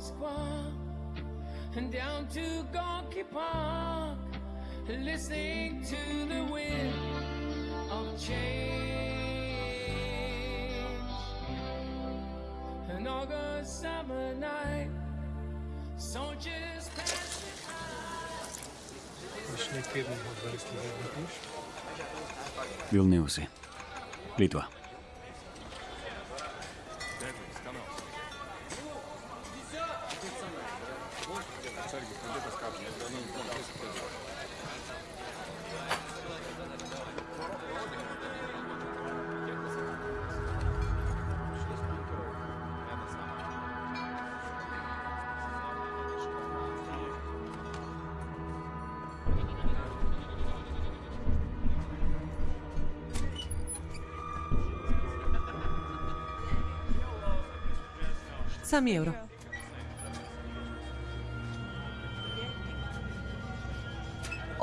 Square and down to Gorky Park, listening to the wind of change. An August summer night, soldiers passed Vilniusai, Lietuva. 23 ევრო.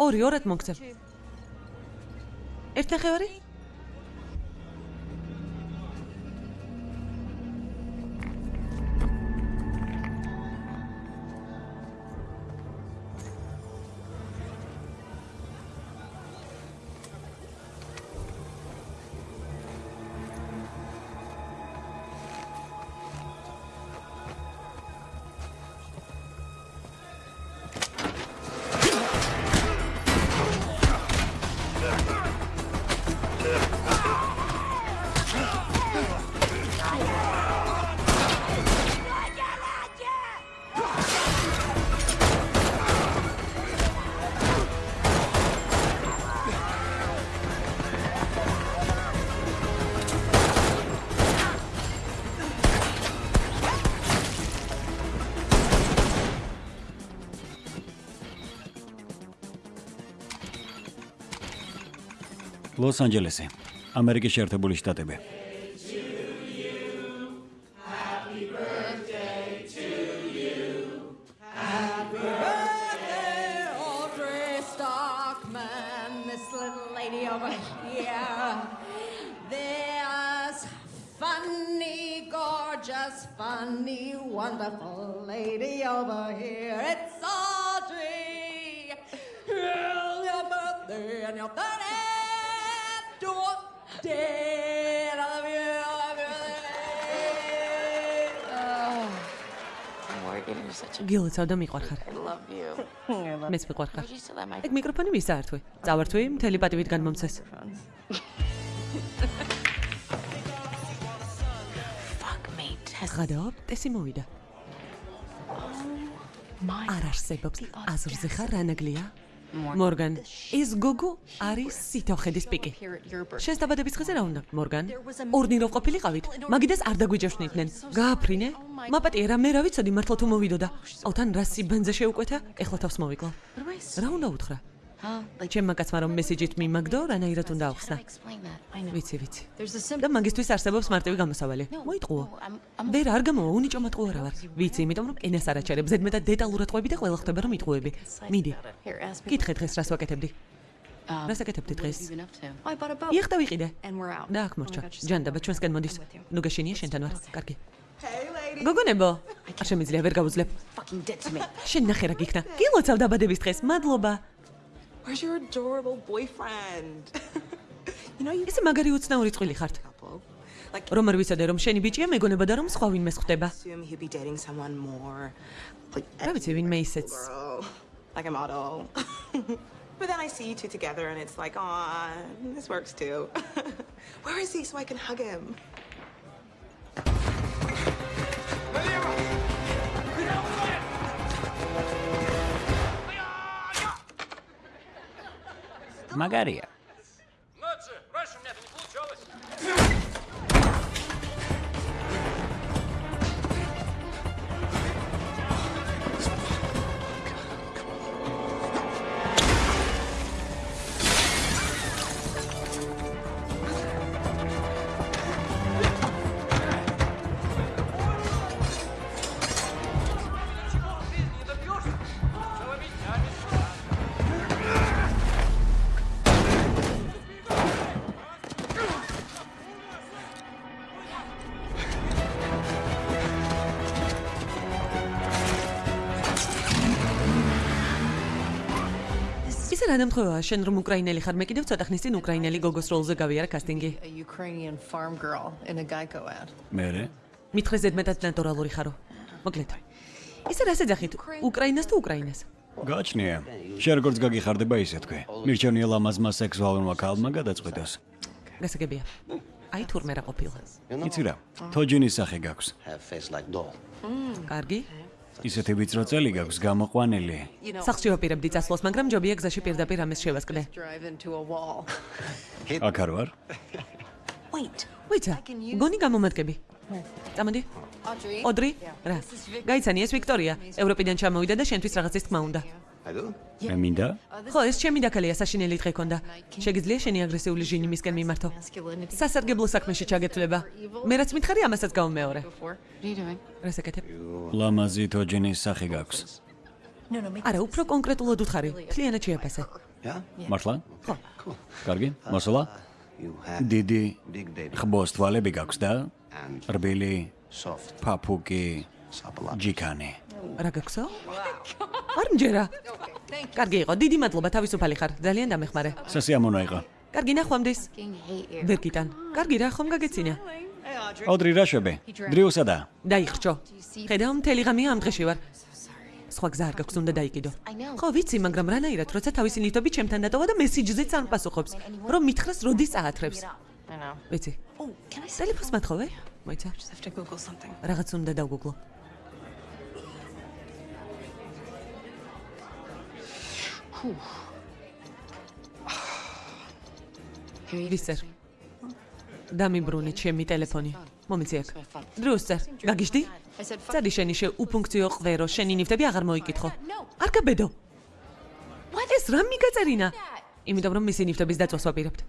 ორი ორად მოგცემ. ერთნახევარი? ლოს-ანჯელესი ამერიკის შეერთებული შტატები გილოცავ და მიყვარხარ. Მეც მიყვარხარ. Ეგ მიკროფონი ვის საერთვე? წავართვი, მთელი პატივით განმომცეს. ღადაობ, ტესი მოვიდა. my. არ არსებობს. აზრზე ხარ რანაგლია? მორგან, ეს გოგო არის სითოხედის პიკი. შენს დაბადების დღეზე რა უნდა, მორგან? ორნირო ყოფილიყავით? მაგიდეს არ დაგვიჯეშნიდნენ. გააფრინე? მაპატია რა მე რა ვიცოდი მართლა თუ მოვიდოდა. აუთან რა სიბანძე შეუკვეთა? ეხლა თავს მოვიკლო. Რა უნდა უთხრა? Ჩემმა კაცმა რომ მესიჯით მიმაგდო, რანაირად უნდა ახსნა. ვიცი, ვიცი. Და მაგისტვის არსებობს მარტივი გამოსავალი. მოიტყუო. ვერ არ გამოვა, უნიჭო მატყუო რა ვარ. ვიცი, იმიტომ რომ ენას არ აჩერებ, ზედმეტად დეტალურად ყვები და ყველა ხდება რომ იტყუები. მიდი. Კითხე დღეს რას ვაკეთებდი? Um, რას აკეთებდი დღეს? Იახტა ვიყიდე. Და აქ მორჩა. Oh ჯანდაბა ჩვენსგან მოდის. ნუ გაშენია შენთან ვარ. კარგი. Გოგონებო, არ შემიძლია ვერ გავუძლებ. Შენ ნახე რა გიქნა. გილოცავ დაბადების დღეს. მადლობა. Where's your adorable boyfriend? you know you ესე მაგარი უცნაური წვილი ხართ. რომ არ ვიცოდე რომ შენი ბიჭია მეგონება და რომ სხვა ვინმეს ხვდება. assume he'd be dating someone more like რა ვიცი, ვინმე ისეც. girl, like a model. but then I see you two together and it's like, aw, this works too. Where is he so I can hug him? მაგარია Magaria. რა დამთხოვაა შენ რომ უკრაინელი ხარ მე კიდევ ცოტა ხნის წინ უკრაინელი გოგოს როლზე გავიარა კასტინგი. A Ukrainian farm girl in a Geico ad. მე მითხრე ზედმეტად ნატურალური ხარო. მოკლედ. ისე რა შეძახით უკრაინას თუ უკრაინას? გაჩნია შენ როგორც გაგიხარდება ისე თქვი. მირჩენია ლამაზმა სექსუალურმა ქალმა გადაწყვიტოს გასაგებია. აი თურმე რა ყოფილა. იცი რა თოჯინის სახე გაქვს. კარგი ისეთი ვიწრო წელი გაქვს გამოყვანილი. სახში ვაპირებდი წასვლას მაგრამ ჯობია გზაში პირდაპირ a wall. აქ არ ვარ. Wait. ვიცა გონი გამომადგები წამოდი. ოდრი რა? გაიცანი ეს ვიქტორია ევროპიდან ჩამოვიდა და შენთვის რაღაცის თქმა უნდა? მე მინდა. ხო ეს ჩემი დაკალია საშინელი დღე ქონდა შეგიძლია შენი აგრესიული ჟინი მისკენ მიმართო. სასარგებლო საქმეში ჩაგეთვლება მე რაც მითხარი ამასაც doing? რას ეკეთებ? ლამაზი თოჯინის სახე გაქვს. არა უფრო კონკრეტულად უთხარი. თლიანად შეაფასე მართლა ხო. კარგი. მოსულა You have დიდი ხბოს თვალები გაქვს და რბილი sapala. ჯიქანი რა გაქვსო არ მჯერა. კარგი იყო. დიდი მადლობა თავისუფალი ხარ. ძალიან დამეხმარე. სასიამოვნო იყო. კარგი ნახვამდის. Fucking hate you. ვერ გიტან კარგი რა ხომ გაგეცინა? ოდრი რა შვები დრიუსადა დაიხრჩო ხედავ მთელი ღამე ამ დღეში ვარ. სხვა გზა არ გაქვს უნდა დაიკიდო. ხო ვიცი მაგრამ რანაირად როცა თავისი ნივთები ჩემთან დატოვა და მესიჯზეც არ პასუხობს რომ მითხრას როდის წაათრებს ვიცი. Oh, can I say? ტელეფონს მათხოვე? მოიცა. Just have to Google something. რაღაც უნდა დავგუგლო You ვისერ. დამიბრუნე ჩემი ტელეფონი. მომიცი აქ დრუსწერ გაგიჟდი I said fuck. წადი შენი შე უფუნქციო ყვერო შენი ნივთები აღარ მოიკითხო. არ გაბედო. ეს რა მიგაწერინა? იმიტომ რომ მისი ნივთების დაწვას ვაპირებთ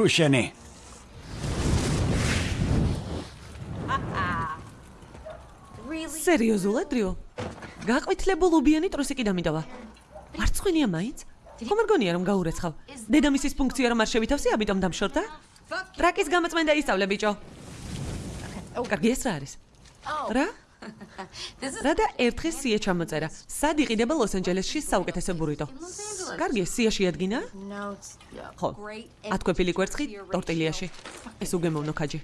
ფუშენი სერიოზულად დრიო გაყვითლებულობიანი ტრუსიკი დამიტოვა მარცხვინია მაინც? ხომ არ გონია რომ გაურეცხავ? დედამისის ფუნქცია რომ არ შევითავსი ამიტომ დამშორდა? ტრაკის გამოწმენდა ისწავლე ბიჭო. კარგი ეს რა არის? რა Რა და ერთხელ სია ჩამოწერა სად იყიდება ლოს-ანჯელესში საუკეთესო ბურიტო კარგი სია შეადგინა ხო. ათკვეფილი კვერცხი ტორტილიაში. ეს უგემოვნო ქაჯი.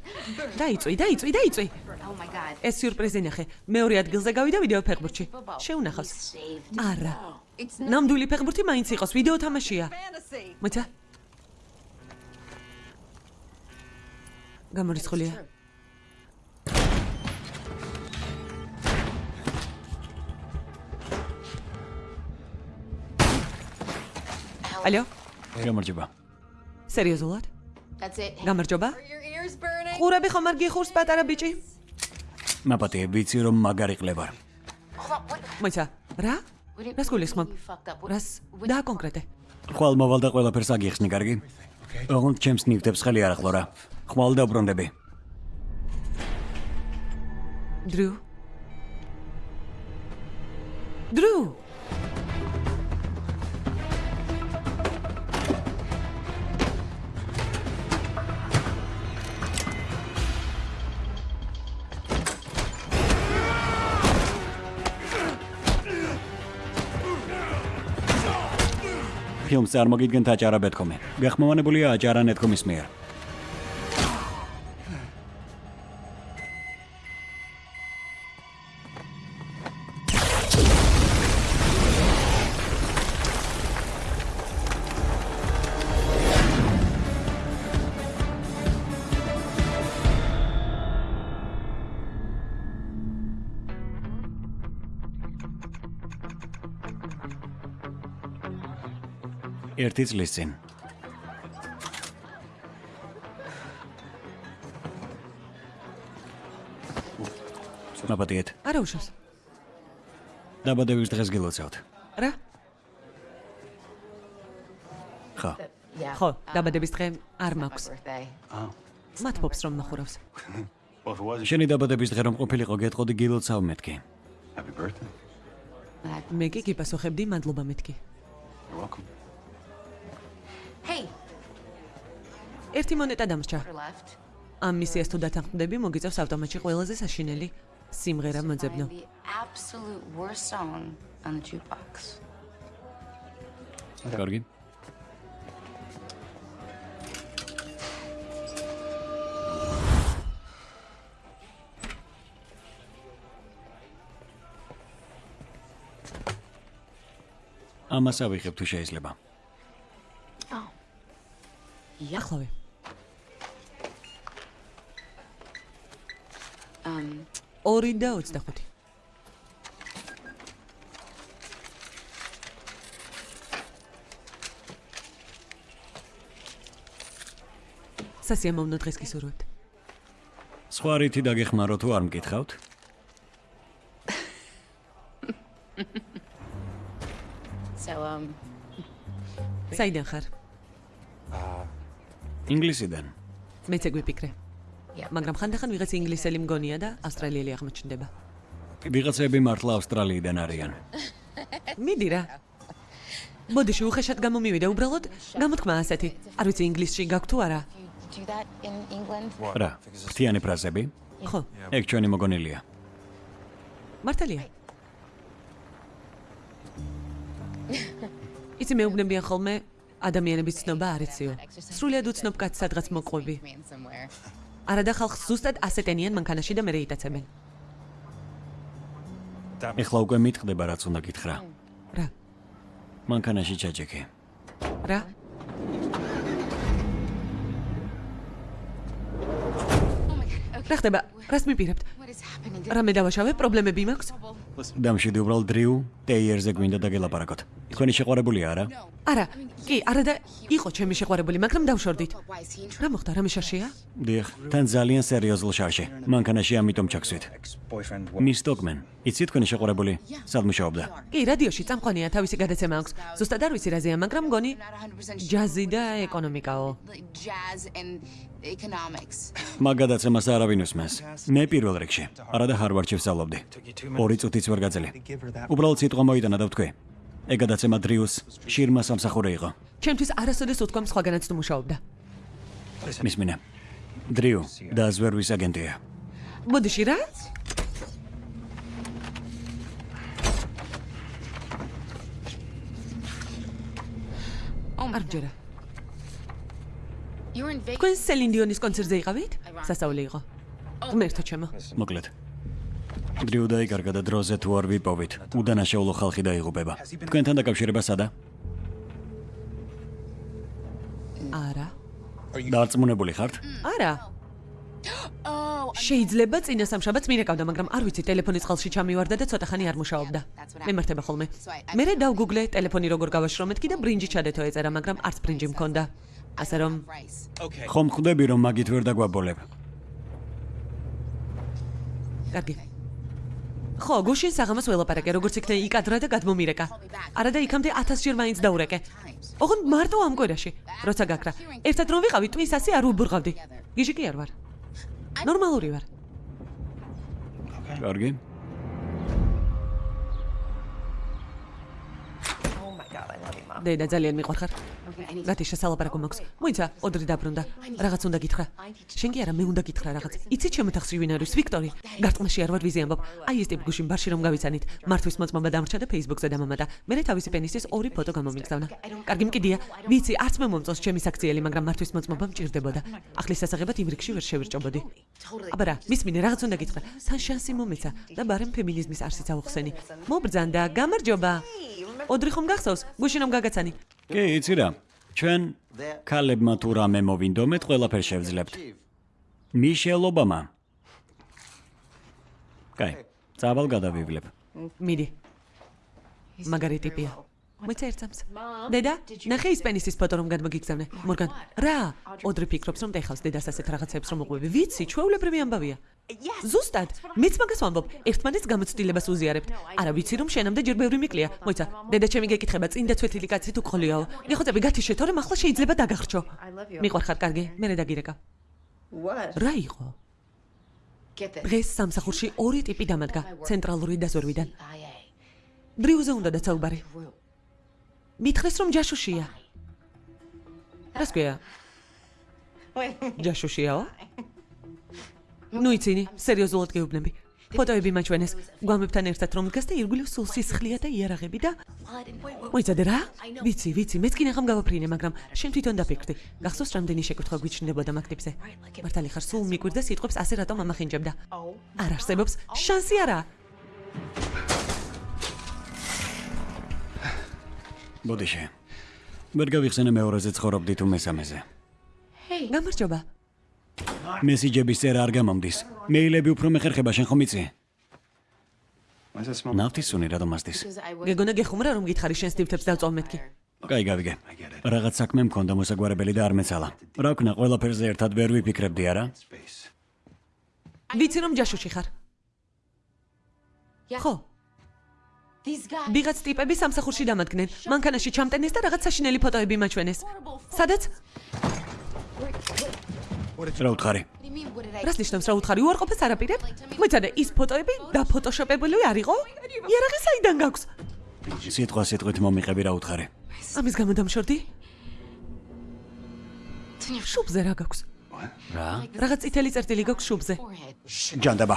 დაიწვი დაიწვი დაიწვი. Oh ეს სიურპრიზი ნახე. მეორე ადგილზე გავიდა ვიდეო ფეხბურთში. შეუნახავს არა. ნამდვილი ფეხბურთი მაინც იყოს. ვიდეო თამაშია. მოიცა გამორიცხულია ალო გამარჯობა. სერიოზულად That's it. გამარჯობა. ყურები ხომ არ გიხურს პატარა ბიჭი? მაპატე ვიცი რომ მაგარი ყლებარ მოიცა რა? What do you- რას გულისხმობ და კონკრეტე? ხვალ მოვალ და ყველაფერს აგიხსნი კარგი? ოღონდ ჩემს ნივთებს ხელი არ ახლა რა. ხვალ დაბრუნდები დრუ დრუ ფილმს წარმოგიდგენთ აჭარა.com-ი გახმოვანებულია აჭარა.com-ის მიერ ერთი წლის წინ. მაპატიეთ არა უშავს. დაბადების დღეს გილოცავთ. რა? ხო. ხო დაბადების დღე არ მაქვს. Birthday. მათფობს რომ ნახურავს. შენი დაბადების დღე რომ ყოფილიყო გეტყოდი გილოცავ მეთქი. Happy birthday. Მე კი გიპასუხებდი მადლობა მეთქი. You're welcome. ერთი მონეტა დამრჩა. ამ მისიას თუ დათანხმდები, მოგიწევს ავტომატში ყველაზე საშინელი სიმღერა მოძებნო. Კარგი. ამას ავიღებ თუ შეიძლება. ახლავე. Um, 2 და 25. სასიამოვნო დღეს გისურვებთ. სხვა რითი დაგეხმარო თუ არ მკითხავთ? so um, საიდან ხარ? ინგლისიდან. მეც ეგ ვიფიქრე. Yeah. მაგრამ ხანდახან ვიღაც ინგლისელი მგონია და ავსტრალიელი აღმოჩნდება. ვიღაცები მართლა ავსტრალიიდან არიან. მიდი რა. მოდიში უხეშად გამომივიდე უბრალოდ გამოთქმა ასეთი. არ ვიცი ინგლისში გაქვთ თუ არა? რა, ფრთიანი ფრაზები? ხო, ეგ ჩვენი მოგონილია. მართალია. იცი მეუბნებიან ხოლმე ადამიანების ცნობა არ იციო. სრულიად უცნობ კაცს სადღაც მოყვები. Არადა ხალხს ზუსტად ასეთენიან მანქანაში და მერე იტაცებენ. ეხლა უკვე მიტყდება რაც უნდა გითხრა. რა? მანქანაში ჩაჯექი. რა? რა ხდება? რას მიპირებთ? Happening? რამე დავაშავე? პრობლემები მაქვს? დამშვიდი უბრალოდ დრიუ ტეიერზე გვინდა დაგელაპარაკოთ. თქვენი შეყვარებულია არა? არა, კი, არა და იყო ჩემი შეყვარებული, მაგრამ დავშორდით. Რა მოხდა? რამე შაშია? დიახ, თან ძალიან სერიოზულ შარში. მანქანაში ამიტომ ჩაქსვით. Მის სტოკმენ, იცი თქვენი შეყვარებული? სად მუშაობდა? კი, რადიოში წამყვანია, თავისი გადაცემა აქვს. ზუსტად არ ვიცი რაზეა, მაგრამ მგონი Not 100% sure. ჯაზი და ეკონომიკაო. Economics. მაგ გადაცემას არავინ უსმენს. მე პირველ რიგში. არა და ჰარვარდში ვსწავლობდი. ორი წუთიც ვერ გაძელი. უბრალოდ სიტყვა მოიტანა და ვთქვი. ეგ გადაცემა დრიუს შირმა სამსახური იყო. ჩემთვის არასოდეს უთქვამ სხვაგანაც თუ მუშაობდა. მისმინე. დრიუ და ზვერვის აგენტია. მოდიში რა? Oh არ ჯერა. Თქვენ სელინდიონის კონცერტზე იყავით? სასწაული იყო. ღმერთო ჩემო. მოკლედ. დრიუ დაიკარგა და დროზე თუ არ ვიპოვით, უდანაშაულო ხალხი დაიღუპება. თქვენთან დაკავშირება სადა? არა. დარწმუნებული ხართ? არა. Oh, შეიძლება წინა სამშაბათს მირეკავდა, მაგრამ არ ვიცი, ტელეფონის წყალში ჩამივარდა და ცოტა ხანი არ მუშაობდა. მემართება ხოლმე. მე რა დავგუგლე ტელეფონი როგორ გავაშრომეთ კი და ბრინჯი ჩადეთო ეწერა, მაგრამ არც ბრინჯი მქონდა. ასე რომ ხომ ხვდები რომ მაგით ვერ დაგვაბოლებ? კარგი. ხო, გუშინ საღამოს ველაპარაკე, როგორც იქნა იკადრა და გადმომირეკა. არა და იქამდე 1000 ჯერ მაინც დაურეკე. ოღონდ მარტო ამ კვირაში, როცა გაქრა. ერთად რომ ვიყავი, ტვის ასე არ უბურღავდი. გიჟი კი არ ვარ. ნორმალური ვარ. კარგი. დედა ძალიან მიყვარხარ. გათი შესალაპარაკო მაქვს. მოიცა, ოდრი დაბრუნდა. რაღაც უნდა გითხრა. შენ კი არა, მე უნდა გითხრა რაღაც. იცი ჩემი თახსი ვინ არის? ვიქტორი. გარტყმაში არ ვარ ვიზი ამბობ. აი ეს ტიპ გუშინ ბარში რომ გავიცანით. მართვის მოწმობა დამრჩა და Facebook-ზე დამამატა. მე თავისი პენისის ორი ფოტო გამომიგზავნა. კარგი მკიდია. ვიცი, არც მე მომწონს ჩემი საქციელი, მაგრამ მართვის მოწმობა მჭირდებოდა. ახლის სასაღებად იმ რიგში ვერ შევირჭობოდი. აბა რა, მისმინე რაღაც უნდა გითხრა. თან შანსი მომეცა და ბარემ ფემინიზმის არსიც ავხსენი. მობრძანდა, გამარჯობა. ოდრი ხომ გახსოვს? გუშინ რომ გაგაცანი. კი, იცი რა. ჩვენ ქალებმა თუ რამე მოვინდომეთ, ყველაფერს შევძლებთ. მიშელ ობამა. კაი, წავალ გადავივლებ. მიდი. მაგარი ტიპია. მოიცა ერთსამს. დედა, ნახე ის პენისის ფოტო რომ გადმოგიგზავნე. მორგან, რა? ოდრი ფიქრობს რომ ტეხავს დედას ასეთ რაღაცებს რომ უყვები. ვიცი, ჩვეულებრივი ამბავია. ზუსტად, მეც მაგას ვამბობ. ერთმანეთს გამოცდილებას უზიარებთ. არა ვიცი რომ შენამდე ჯერ ბევრი მიკლია. მოიცა, დედა ჩემი გეკითხება წინ და ცვეთილი კაცი თუ გხოლიაო. ნახოწები გათიშე, თორემ ახლა შეიძლება დაგახრჩო. მიყვარხარ კარგი, მე დაგირეკა. What? რა იყო? Დღეს სამსახურში ორი ტიპი დამადგა, ცენტრალური და ზორვიდან. IA. დრიუზე უნდა დაცაუბარი. მითხრეს რომ ჯაშუშია. რას ქვია? ჯაშუშიაო? ნუ იცინი, სერიოზულად გეუბნები. ფოტოები მაჩვენეს. გვამებთან ერთად რომ დგას და ირგვლივ სულ სისხლია და იარაღები და მოიცადე რა? ვიცი, ვიცი, მეც კი ნახამ გავაფრინე, მაგრამ შენ თვითონ დაფიქრდი. გახსოვს რამდენი შეკითხვა გვიჩნდებოდა მაგდებზე? მართალი ხარ, სულ მიკვირდა სიტყვებს ასე რატომ ამახინჯებდა? არ არსებობს შანსი არა. ბოდიშე. ვერ გავიხსენე მეორეზე ცხოვრობდი თუ მესამეზე. გამარჯობა. მესიჯების წერა არ გამომდის. მეილები უფრო მეხერხება შენ ხომ იცი? Why is that smell? ნავთის სუნი რატომ ასდის? გეგონა გეხუმრა რომ გითხარი შენ სტივთებს დავწოვ მეთქი. კაი, გავიგე. რაღაც საქმე მქონდა მოსაგვარებელი და არ მეცალა. რა ვქნა, ყველაფერზე ერთად ვერ ვიფიქრებდი არა? Ვიცი რომ ჯაშუში ხარ. ხო, ვიღაც ტიპები სამსახურში დამადგნენ. მანქანაში ჩამტენეს და რაღაც საშინელი ფოტოები მაჩვენეს. სადაც? რა უთხარი? რას ნიშნავს რა უთხარი უარყოფას არაპირებ? მოიცადე, ის ფოტოები დაფოტოშოპებული არ იყო? იარაღი საიდან გაქვს? სიტყვა სიტყვით მომიყევი რა უთხარი? ამის გამო დამშორდი? შუბზე რა გაქვს? რა? რაღაც წითელი წერტილი გაქვს შუბზე. ჯანდაბა.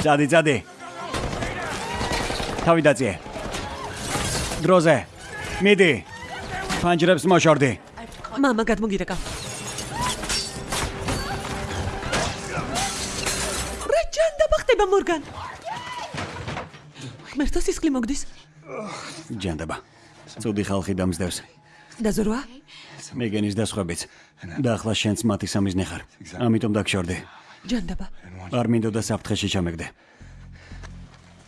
ძადი, ძადი. თავი დაწიე. დროზე. მიდი. ფანჯრებს მოშორდი. მამა გადმოგირეკა. ხდება მორგან? მერტო სისხლი მოგდის. ჯანდაბა. ცუდი ხალხი დამსდევს. დაზორვა? მეგენის დასხვებიც. და ახლა შენც მათი სამის ნეხარ. ამიტომ დაგშორდი. ჯანდაბა. არ მინდოდა საფრთხეში ჩამეგდე.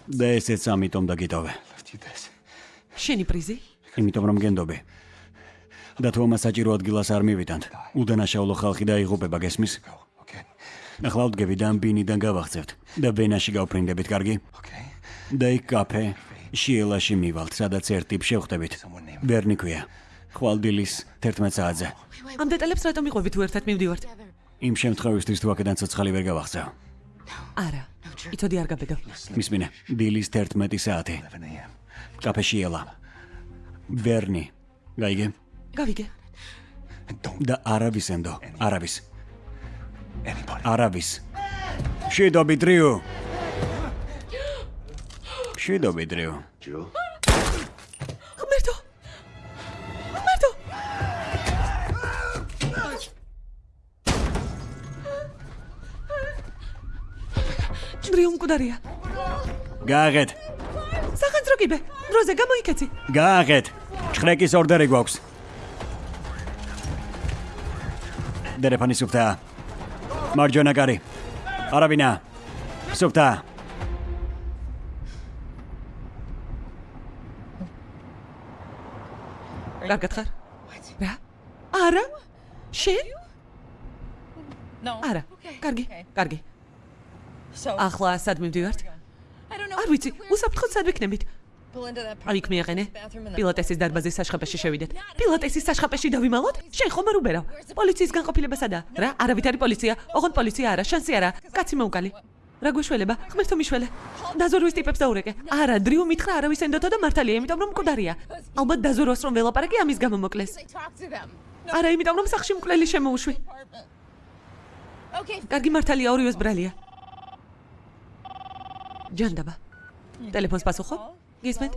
და ესეც ამიტომ დაგიტოვე. Შენი პრიზი? იმიტომ რომ გენდობი. და თუ ამას საჭირო ადგილას არ მივიდანთ, უდანაშაულო ხალხი დაიღუპება გესმის? Ახლა ვდგები და ამ ბინიდან გავახცევთ და ვენაში გავფრინდებით, კარგი? Okay. და იქ კაფე შიელაში მივალთ, სადაც ერთ ტიპს შევხვდებით. ვერნი ქვია. ხვალდილის 11 საათზე. ამ დეტალებს რატომ იყვები თუ ერთად მივდივართ? იმ შემთხვევისთვის თუ აქედან ცოცხალი ვერ გავახცევ. არა. იცოდი არ გაბედო. მისმინე, დილის 11 საათი. 11 a.m. კაფე შიელა. ვერნი. გაიგე? გავიგე. Და არავის ენდო, არავის. Anybody. არავის. შედობი დრიუ. შედობი დრიუ. Jill. ღმერთო. ღმერთო. დრიუმ კუდარია. გააღეთ. სახანძრო კიბე. დროზე გამოიქეცი. გააღეთ. ჭხრეკის ორდერი გვაქვს. დერეფანი სუფთა. მარჯვენა კარი. არავინა. სუფთა. კარგად ხარ? რა? არა? შენ? არა. კარგი, კარგი. ახლა სად მივდივართ? არ ვიცი, უსაფრთხოდ სად ვიქნებით? აი იქ მიაყენე. პილოტესის დარბაზის საშხაპეში შევიდეთ. პილოტესის საშხაპეში დავიმალოთ? შენ ხომ არ უბერავ? პოლიციის განყოფილება სადაა? რა? არავით არის პოლიცია? ოღონდ პოლიცია არა, შანსი არა. კაცი მოუკალი. რა გვიშველება? ღმერთო მიშველე. დაზორვის ტიპებს დაურეკე. არა, დრიუ მითხრა არავის ენდოთო და მართალია, იმიტომ რომ მკვდარია. ალბათ დაზორვას რომ ველაპარაკი ამის გამო მოკლეს. არა, იმიტომ რომ სახში მკვლელი შემოუშვი. კარგი მართალია, ორივეს ბრალია. ჯანდაბა. ტელეფონს პასუხობ? გისმენთ?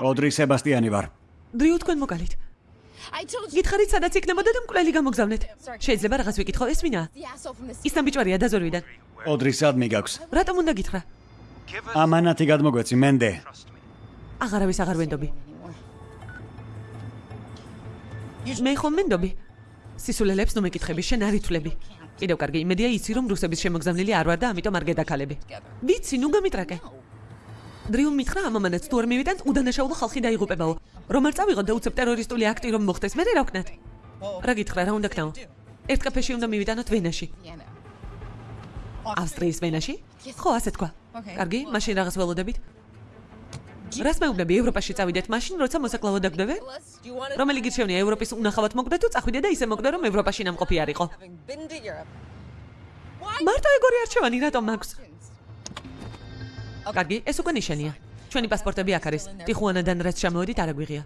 ოდრი სებასტიანი ვარ. დრიუ თქვენ მოკალით. გითხარით სადაც იქნებოდა და მკვლელი გამოგზავნეთ. შეიძლება რაღაც ვიკითხო, ესმინა? ის ნაბიჯვარია დაზორვიდან. ოდრი სად მიგაქვს? რატომ უნდა გითხრა? ამანათი გადმოგვეცი მენდე. აღარავის აღარ ვენდობი. მე ხომ მენდობი? სისულელებს ნუ მეკითხები, შენ არ ითვლები. კიდევ კარგი იმედია იცი რომ რუსების შემოგზავნილი არ ვარ და ამიტომ არ გედაქალები. ვიცი, ნუ გამიტრაკე. დრიუმ მითხრა ამამანაც თუ არ მივიდანთ უდანაშაულო ხალხი დაიღუპებაო. რომ არ წავიღოთ და უცებ ტერორისტული აქტი რომ მოხდეს, მე რა ვქნათ? რა გითხრა, რა უნდა ქნაო? ერთ კაფეში უნდა მივიდანოთ ვენაში. ავსტრიის ვენაში? ხო, ასე თქვა. კარგი, მაშინ რაღაც ველოდებით. რას მეუბნები ევროპაში წავიდეთ მაშინ, როცა მოსაკლავო დაგდევე? რომელი გირჩევნია ევროპის უნახავად მოკვდე თუ წახვიდე და ისე მოკვდე რომ ევროპაში ნამყოფი არ იყო? მარტო ეგორი არჩევანი რატომ მაქვს? კარგი, ეს უკვე ნიშანია. ჩვენი პასპორტები აქ არის. ტიხუანადან რაც ჩამოვედით არ აგვიღია.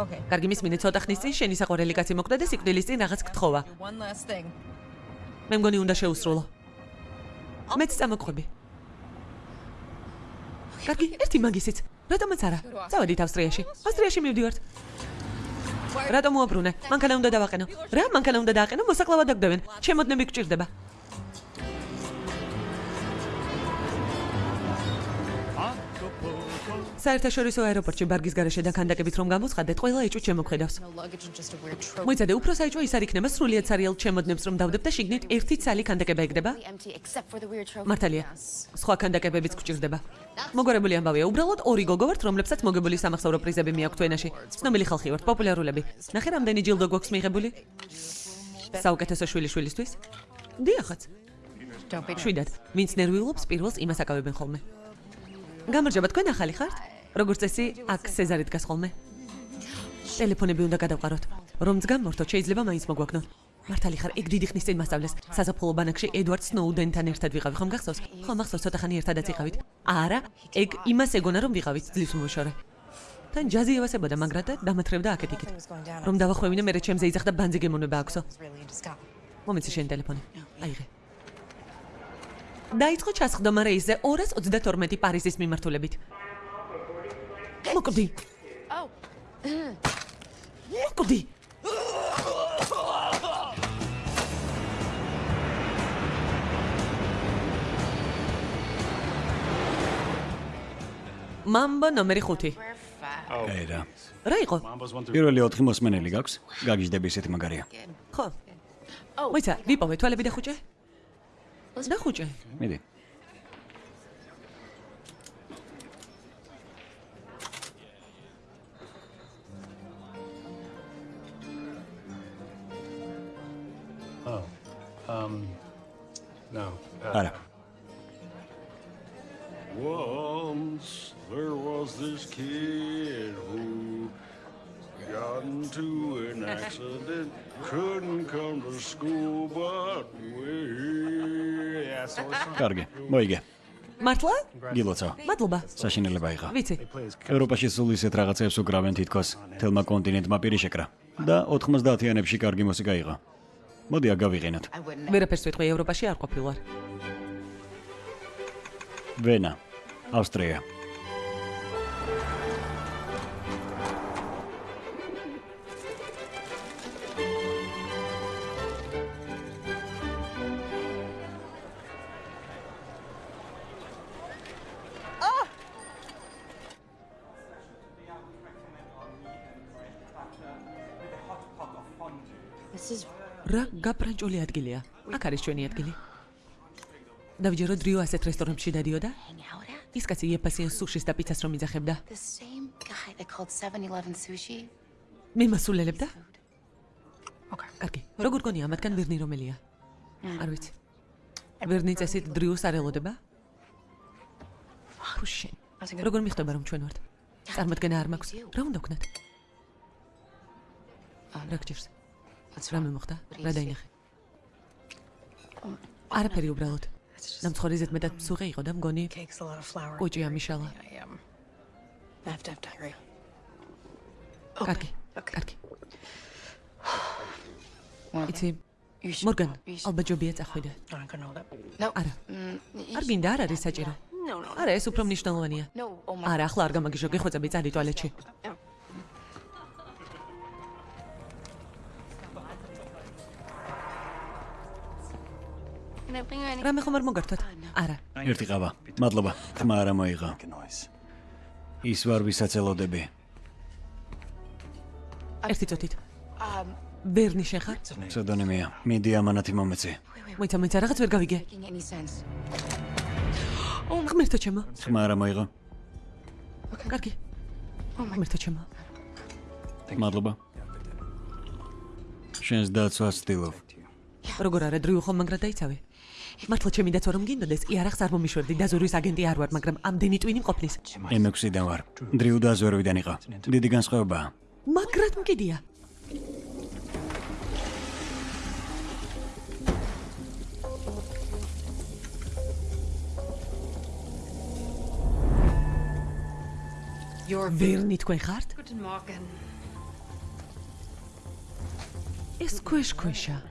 Okay. კარგი მისმინე ცოტა ხნის წინ შენი საყვარელი კაცი მოკვდა და სიკვდილის წინ რაღაც გთხოვა. Მე მგონი უნდა შეუსრულო. მეც წამოყვები. კარგი, ერთი მაგისიც. რატომაც არა? წავედით ავსტრიაში. ავსტრიაში მივდივართ. რატომ უაბრუნე? მანქანა უნდა დავაყენო. რა მანქანა უნდა დააყენო? მოსაკლავად დაგდევენ. ჩემოდნები გჭირდება. საერთაშორისო აეროპორტში ბარგის garaშე და კანდაკებით რომ გამოცხადეთ, ყველა ეჭვ შემოქმედავს. Მოიცადე, უფრო საეჭვო ის არ იქნება სრულიად სერიალ ჩემოდნებს რომ დავდებ და შიგნით ერთი ცალი კანდაკება ეგდება. Მართალია. სხვა კანდაკებებიც გჭირდება. მოგვარებული ამბავია, უბრალოდ ორი გოგო ვართ, რომლებსაც მოგებული სამახსოვრო პრიზები მიაქვთ ენაში. ცნობილი ხალხი ვართ, პოპულარულები. ნახე რამდენი ჯილდო გვაქვს მიღებული? საუკეთესო შვილი შვილისთვის? დიახაც. Შვიდად. ვინც ნერვიულობს, პირველს იმას აკავებენ ხოლმე. გამარჯობა, თქვენ ახალი ხართ? როგორც წესი, აქ სეზარი დგას ხოლმე. ტელეფონები უნდა გადავყაროთ. რომ ძგამორთოთ, შეიძლება მაინც მოგვაგნოთ. მართალი ხარ, ეგ დიდი ხნის წინ მასწავლეს. საზაფხულო ბანაკში ედვარდ სნოუდენთან ერთად ვიყავი, ხომ გახსოვს? ხო, მახსოვს, ცოტა ხანი ერთადაც იყავით. არა, ეგ იმას ეგონა რომ ვიყავით ძლივს უმოშორე. თან ჯაზი ევასებოდა, მაგრამ და დამათრევდა აქეთ-იქით. რომ დავახვევინე, მე ჩემზე იძახდა ბანძი გემონება აქვსო. Მომიცი შენ ტელეფონი. აიღე. დაიწყო ჩასხდომა რეისზე 222 პარიზის მიმართულებით. მოკვდი. Oh. მოკვდი. მამბო ნომერი 5. კაი რა. რა იყო? პირველი 4 მოსმენელი გაქვს? გაგიჟდები ესეთი მაგარია. ხო. მოიცა, ვიპოვე თვალები და ხუჭე? და ხუჭე. მიდი. მოიგე. მართლა? გილოცავ. მადლობა. საშინელება იყო. ვიცი. ევროპაში სულ ისეთ რაღაცებს უკრავენ თითქოს თელმა კონტინენტმა პირი შეკრა და 90-იანებში კარგი მუსიკა იყო. მოდი. I wouldn't. ვერაფერს ვიტყვი ევროპაში არ ყოფილვარ. ვენა, ავსტრია. გაფრანჭული ადგილია? აქ არის ჩვენი ადგილი. დავიჯერო დრიო ასეთ რესტორნებში დადიოდა? ის კაცი იეფასიან სუშის და პიცას რომ იძახებდა. the same guy that called 7-Eleven sushi. მე მასულელებდა? კარგი. როგორ გონია ამათგან ვერნი რომელია? არ ვიცი. ვერნი წესით დრიოს არ ელოდება? ფუშენ. როგორ მიხდება რომ ჩვენ ვართ? წარმოადგენა არ მაქვს. რა უნდა ვქნათ? რა გჭირს? რა მომხდა? რა დაინახე? არაფერი უბრალოდ. ნამცხვარი ზეთ მეტად მსუღე იყო და მგონი კუჭი ამიშალა. Have diarrhea. კარგი. კარგი. იცი, მორგან, ალბათ ჯობია წახვიდე. Არა. Mm, არ გინდა არ არის საჭირო. Არა, ეს უფრო მნიშვნელოვანია. Oh არა, ახლა არ გამაგიშო, გეხვეწები წალი ტუალეტში. რამე ხომ არ მოგართოთ? არა. ერთი ყავა. მადლობა. თმა არა მოიღო. Ის ვარ ვისაც ელოდები. ერთი წუთით. Um. ვერნი შენ ხარ? ფსევდონიმია. მიდი ამანათი მომეცი. მოიცა, მოიცა, რაღაც ვერ გავიგე. Sense? ღმერთო ჩემო. თმა არა მოიღო. კარგი. ღმერთო ჩემო. მადლობა. შენს დაცვას ვცდილობ. როგორ არა დრიუ ხომ მაგრად დაიცავე? მართლა ჩემი დაცვა რომ გინდოდეს, იარაღს არ მომიშვერდი და ზურვის აგენტი არ ვარ, მაგრამ ამდენი ტვინი მყოფნის. M6-დან ვარ. დრიუ და ზვეროვიდან იყო. დიდი განსხვავებაა. მაგრად მკიდია. Ვერნი თქვენ ხართ? Ეს ქვეშ-ქვეშა.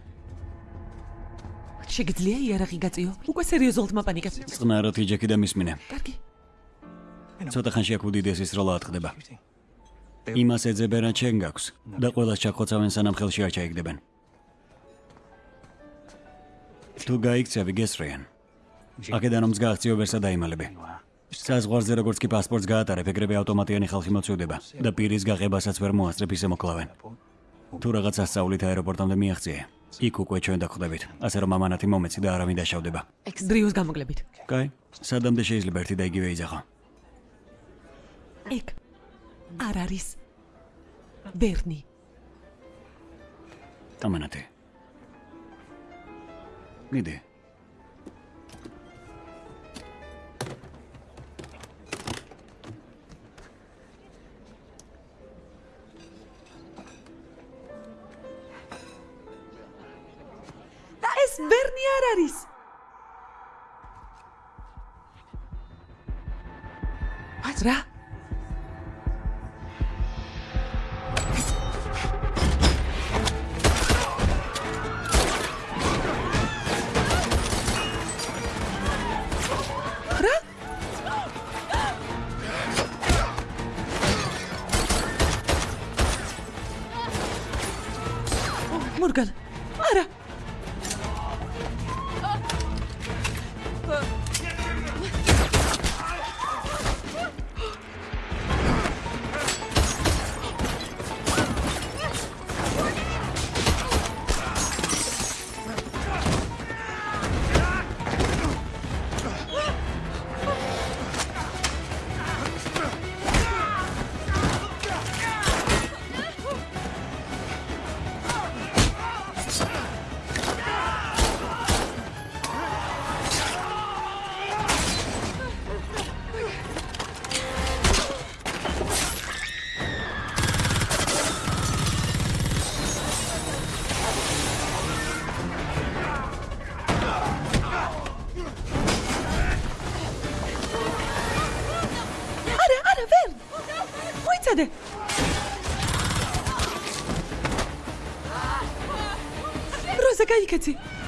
შეგიძლია იარაღი გაწიო? უკვე სერიოზულად მაპანიკებ. წყნარად იჯექი და მისმინე. კარგი. ცოტა ხანში აქ უდიდესი სროლა ატყდება. იმას ეძებენ რა ჩვენ გაქვს და ყველას ჩახოცავენ სანამ ხელში არ ჩაიგდებენ. თუ გაიქცევი გესრიან. აქედან ომს გააღწიო ვერსა დაიმალები. საზღვარზე როგორც კი პასპორტს გაატარებ, ეგრევე ავტომატიანი ხალხი მოწვევდება და პირის გაღებასაც ვერ მოასწრებ ისე მოკლავენ. თუ რაღაც ასწავლით აეროპორტამდე მიაღწიე, იქ უკვე ჩვენ დაგხვდებით, ასე რომ ამანათი მომეცი და არავინ დაშავდება. დრიოს გამოკლებით. კაი, სადამდე შეიძლება ერთი და იგივე იძახო. ეგ არ არის ბერნი. ამანათი. მიდი. ეს ბერნი არ არის. რა? რა? როზა გაიქეცი. მერტო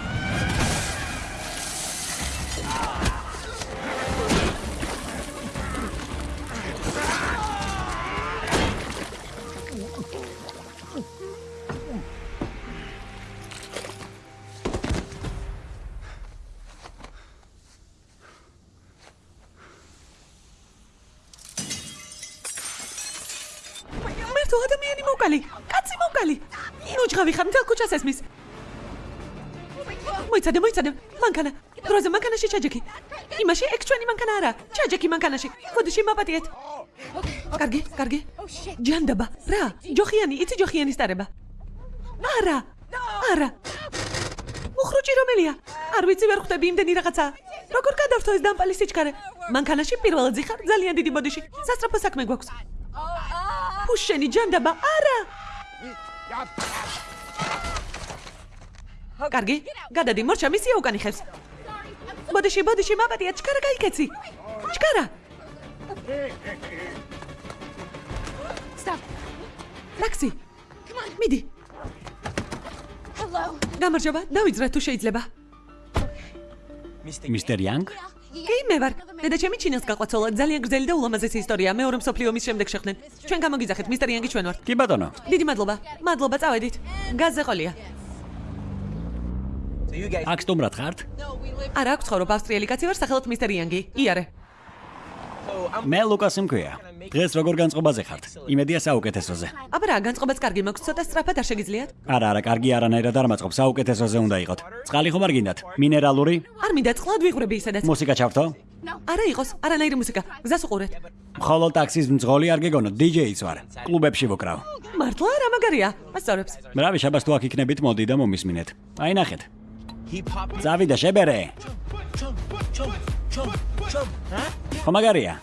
მაპატიეთ. კარგი, კარგი. ჯანდაბა. რა? ჯოხიანი, იცი ჯოხიანი სტარება. არა. არა. უხრუჭი რომელია? არ ვიცი ვერ ხვდები იმდენი რაღაცა. როგორ გადავთო ეს დამპალი სიჩქარე? მანქანაში პირველად ზიხარ ძალიან დიდი ბოდიში. სასწრაფო საქმე გვაქვს. ფუშენი ჯანდაბა. არა. კარგი, გადადი, მორჩა მისია უკან იხევს. ბოდიში, ბოდიში, მაპატია, ჩქარა გაიქეცი. ჩქარა. Stop. ტაქსი. მიდი. Hello. გამარჯობა, დავიძრა თუ შეიძლება. მისტერ იანგ? კი, მე ვარ. დედა ჩემი ჩინელს გაყვაცოლა, ძალიან გრძელი და ულამაზესი ისტორია. მეორე მსოფლიო ომის შემდეგ შეხვდნენ. ჩვენ გამოგიძახეთ, მისტერ იანგი ჩვენ ვართ. კი ბატონო. დიდი მადლობა. მადლობა, წავედით. გაზზე ყოლია. აქ სტუმრად ხართ? არა, აქვს ცხოვრობ ავსტრიელი კაცი ვარ, სახელად მისტერ იანგი. იარე. მე ლუკასი მქვია. დღეს როგორ განწყობაზე ხართ? იმედია საუკეთესოზე. აბა რა, განწყობაც კარგი მაქვს, ცოტა სწრაფად არ შეგიძლიათ? არა, არა, კარგი არანაირად არ მაწყობს, საუკეთესოზე უნდა იყოთ. წყალი ხომ არ გინდათ? მინერალური? არ მინდა წყლად ვიღვრები ისედაც. მუსიკა ჩავთო? არა იყოს, არანაირი მუსიკა. გზას უყურეთ. მხოლოდ ტაქსის მძღოლი არ გეგონოთ, DJ-იც ვარ. კლუბებში ვოკრავ. მართლა რა მაგარია? ასწორებს. ბრავი, შაბას თუ აქ იქნებით, მოდი და მომისმინეთ. აი ნახეთ. წავიდა შებერე. ხო მაგარია.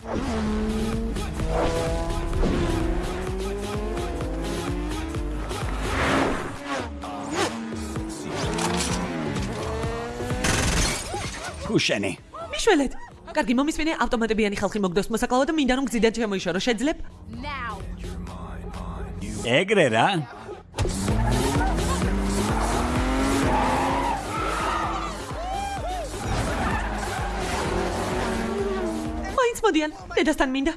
ქუშენი. მიშველეთ. კარგი, მომისმინე ავტომატებიანი ხალხი მოგდოს მოსაკლავო და მინდა რომ გზიდან შემოიშორო. შეძლებ? Ეგრე რა? მოდიან. დედასთან მინდა.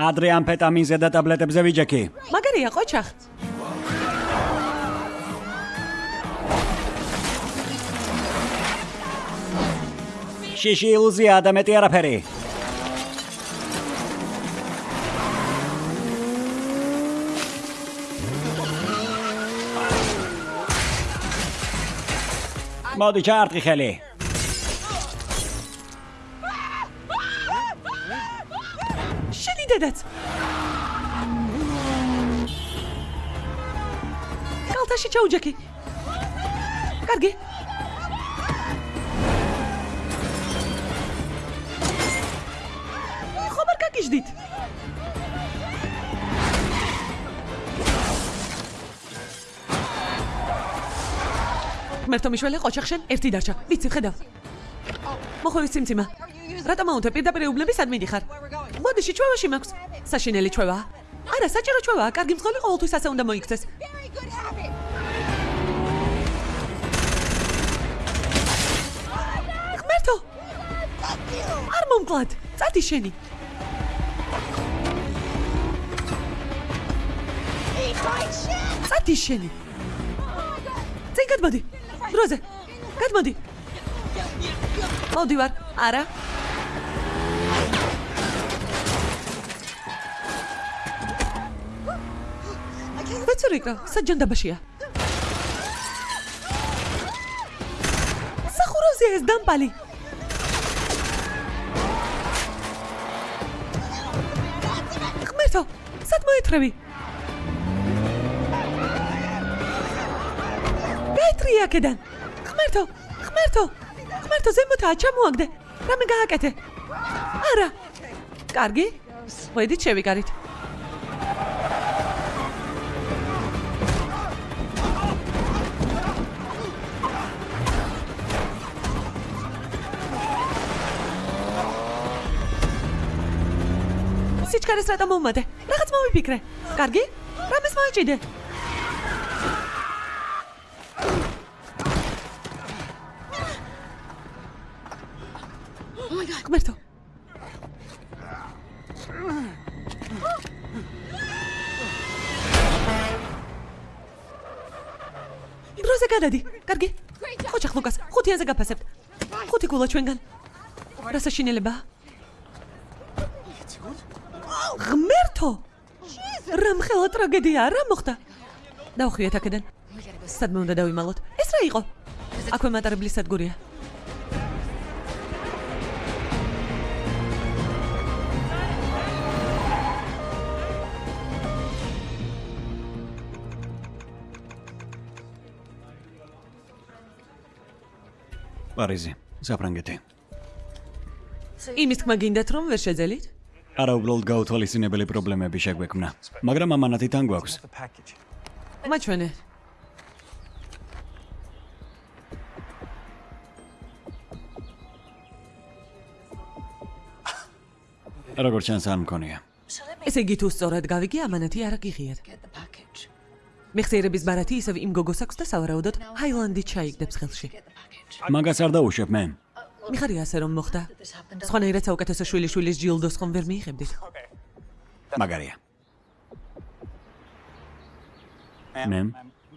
ადრე ამფეტამინზე და ტაბლეტებზე ვიჯექი. მაგარია ყოჩახ. შიში ილუზია და მეტი არაფერი. მოდი ჩარტყი ხელი. შენი დედაც. კალთაში ჩაუჯექი. კარგი. ხომ არ გაგიჟდით? მერტო მიშველი ყოჩახშენ ერთი დარჩა. ვიცი ხედავ. მოხოვის ციმციმა. რატომ აუნთე პირდაპირ უბნებისად მიდიხარ? მოდი შეჩვევაში მაქვს. საშინელი ჩვევა. არა, საჭირო ჩვევაა. კარგი მძღოლი ყოველთვის ასე უნდა მოიქცეს. ღმერთო! არ მომკლად. წადი შენი. წადი შენი. წინ გადმოდი. დროზე. გადმოდი. მოდივარ. არა. ვეცურიკა, საჯანდაბაშია. სახურავზე ეს დამპალი. ღმერთო, სად მოეთრევი? გაიტრი აქედან. ღმერთო, ღმერთო, ღმერთო ზემოთაა ჩამოაგდე. რამე გააკეთე? არა. კარგი. ვედი შევიკარით. სიჩქარეს რატომ მომადე? რაღაც მომიფიქრე. კარგი? რამეს მოიჭიდე? გაფასებთ. ხუთი გულა ჩვენგან. რა საშინელება? ღმერთო! რა მხელა ტრაგედია, რა მოხდა? დავხვიეთ აქედან. სადმე უნდა დავიმალოთ? ეს რა იყო? აქვე მატარებლის სადგურია. პარიზი, საფრანგეთი. იმის თქმა გინდათ რომ ვერ შეძელით? არა უბრალოდ გაუთვალისწინებელი პრობლემები შეგვექმნა, მაგრამ ამანათი თან გვაქვს. მაჩვენე. როგორ ჩანს არ მქონია. ესე იგი თუ სწორად გავიგე ამანათი არ გიღიათ. მეხსიერების ბარათი ისევ იმ გოგოს აქვს და სავარაუდოდ ჰაილანდი ჩაიგდებს ხელში. მაგას არ დაუშვებ მე. მიხარია ასე რომ მოხდა. სხვანაირად საუკეთესო შვილი შვილის ჯილდოს ხომ ვერ მიიღებდით? მაგარია. მე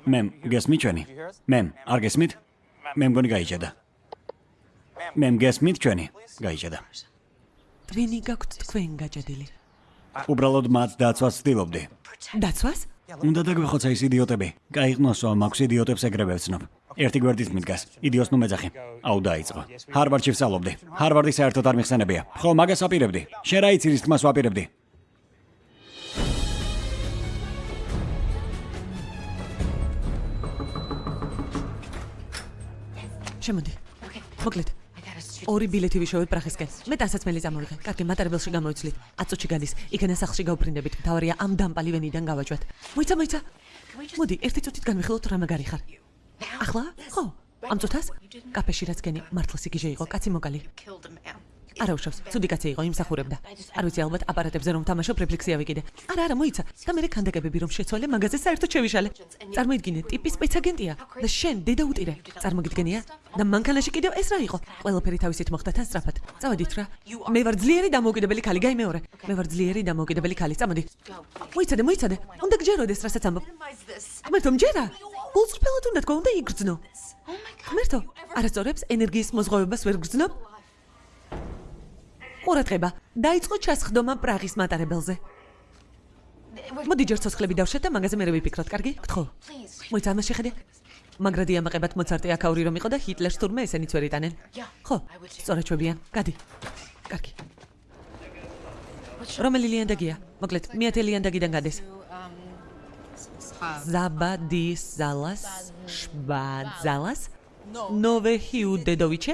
მე გესმით ჩვენი? მე არ გესმით? მე მგონი გაიჭედა. მე გესმით ჩვენი? გაიჭედა. თქვენი გაქვთ თქვენ გაჭედილი. უბრალოდ მათ დაცვას ვცდილობდი. დაცვას? უნდა დაგვეხოცა ის იდიოტები. გაიღნოსო მაქვს იდიოტებს ეგრევე ვცნობ. ერთი გვერდის მიდგას. იდიოს ნუ მეძახი. აუ დაიწყო. ჰარვარდში ვსწავლობდი. ჰარვარდი საერთოდ არ მიხსენებია. ხო, მაგას ვაპირებდი. შენ რა იცი რის თქმას ვაპირებდი? შემოდი. მოკლედ. ორი ბილეთი ვიშოვებ პრახისკენ. მე დასაცმელი წამოვიღე. კარგი, მატარებელში გამოიცლით. აწუჩი გადის. იქენა სახლში გავფრინდებით. მთავარია ამ დამპალი ვენიდან გავაჯვათ. მოიცა, მოიცა. მოდი, ერთი წუთით განვიხილოთ რა მაგარი ხარ. ახლა? ხო. ამ წუთას კაფეში რაც გენი მართლა სიგიჟე იყო, კაცი მოკალი. Killed a man. არა უშავს, ცუდი კაცი იყო, იმსახურებდა. არ ვიცი ალბათ აპარატებზე რომ თამაშობ რეფლექსია ვიკიდე. არა, არა, მოიცა. და მე ქანდაკებები რომ შეცვალე, მაგაზე საერთოდ შევიშალე. წარმოიდგინე, ტიპის სპეცაგენტია და შენ დედა უტირე. წარმოგიდგენია? და მანქანაში კიდევ ეს რა იყო? ყველაფერი თავისით მოხდა თან სწრაფად. წავედით რა. მე ვარ ძლიერი დამოუკიდებელი ქალი, გაი მეორე. მე ვარ ძლიერი დამოუკიდებელი ქალი, წამოდი. მოიცადე, მოიცადე. უნდა გჯეროდეს, რასაც ამბობ. ღმერთო, მჯერა. გულწრფელად უნდა თქვა, უნდა იგრძნო. ღმერთო, არასწორებს ენერგიის მოზღოვებას ვერ გრძნობ? ყურადღება, დაიწყო ჩასხდომა პრაღის მატარებელზე. მოდი ჯერ ცოცხლები დავშეთ და მაგაზე მე ვიფიქროთ, კარგი? გთხოვ. მოიცა ამას შეხედე. მაგრადი ამაყებად მოცარტი აქაური რომ იყო და ჰიტლერს თურმე ესენიც ვერ იტანენ. ხო, სწორად ჩვებიან. გადი. კარგი. რომელი ლიანდაგია? მოკლედ, მეათე ლიანდაგიდან გადეს. ზაბადის ზალას, შვაძალას, ნოვე ჰიუდედოვიჩე,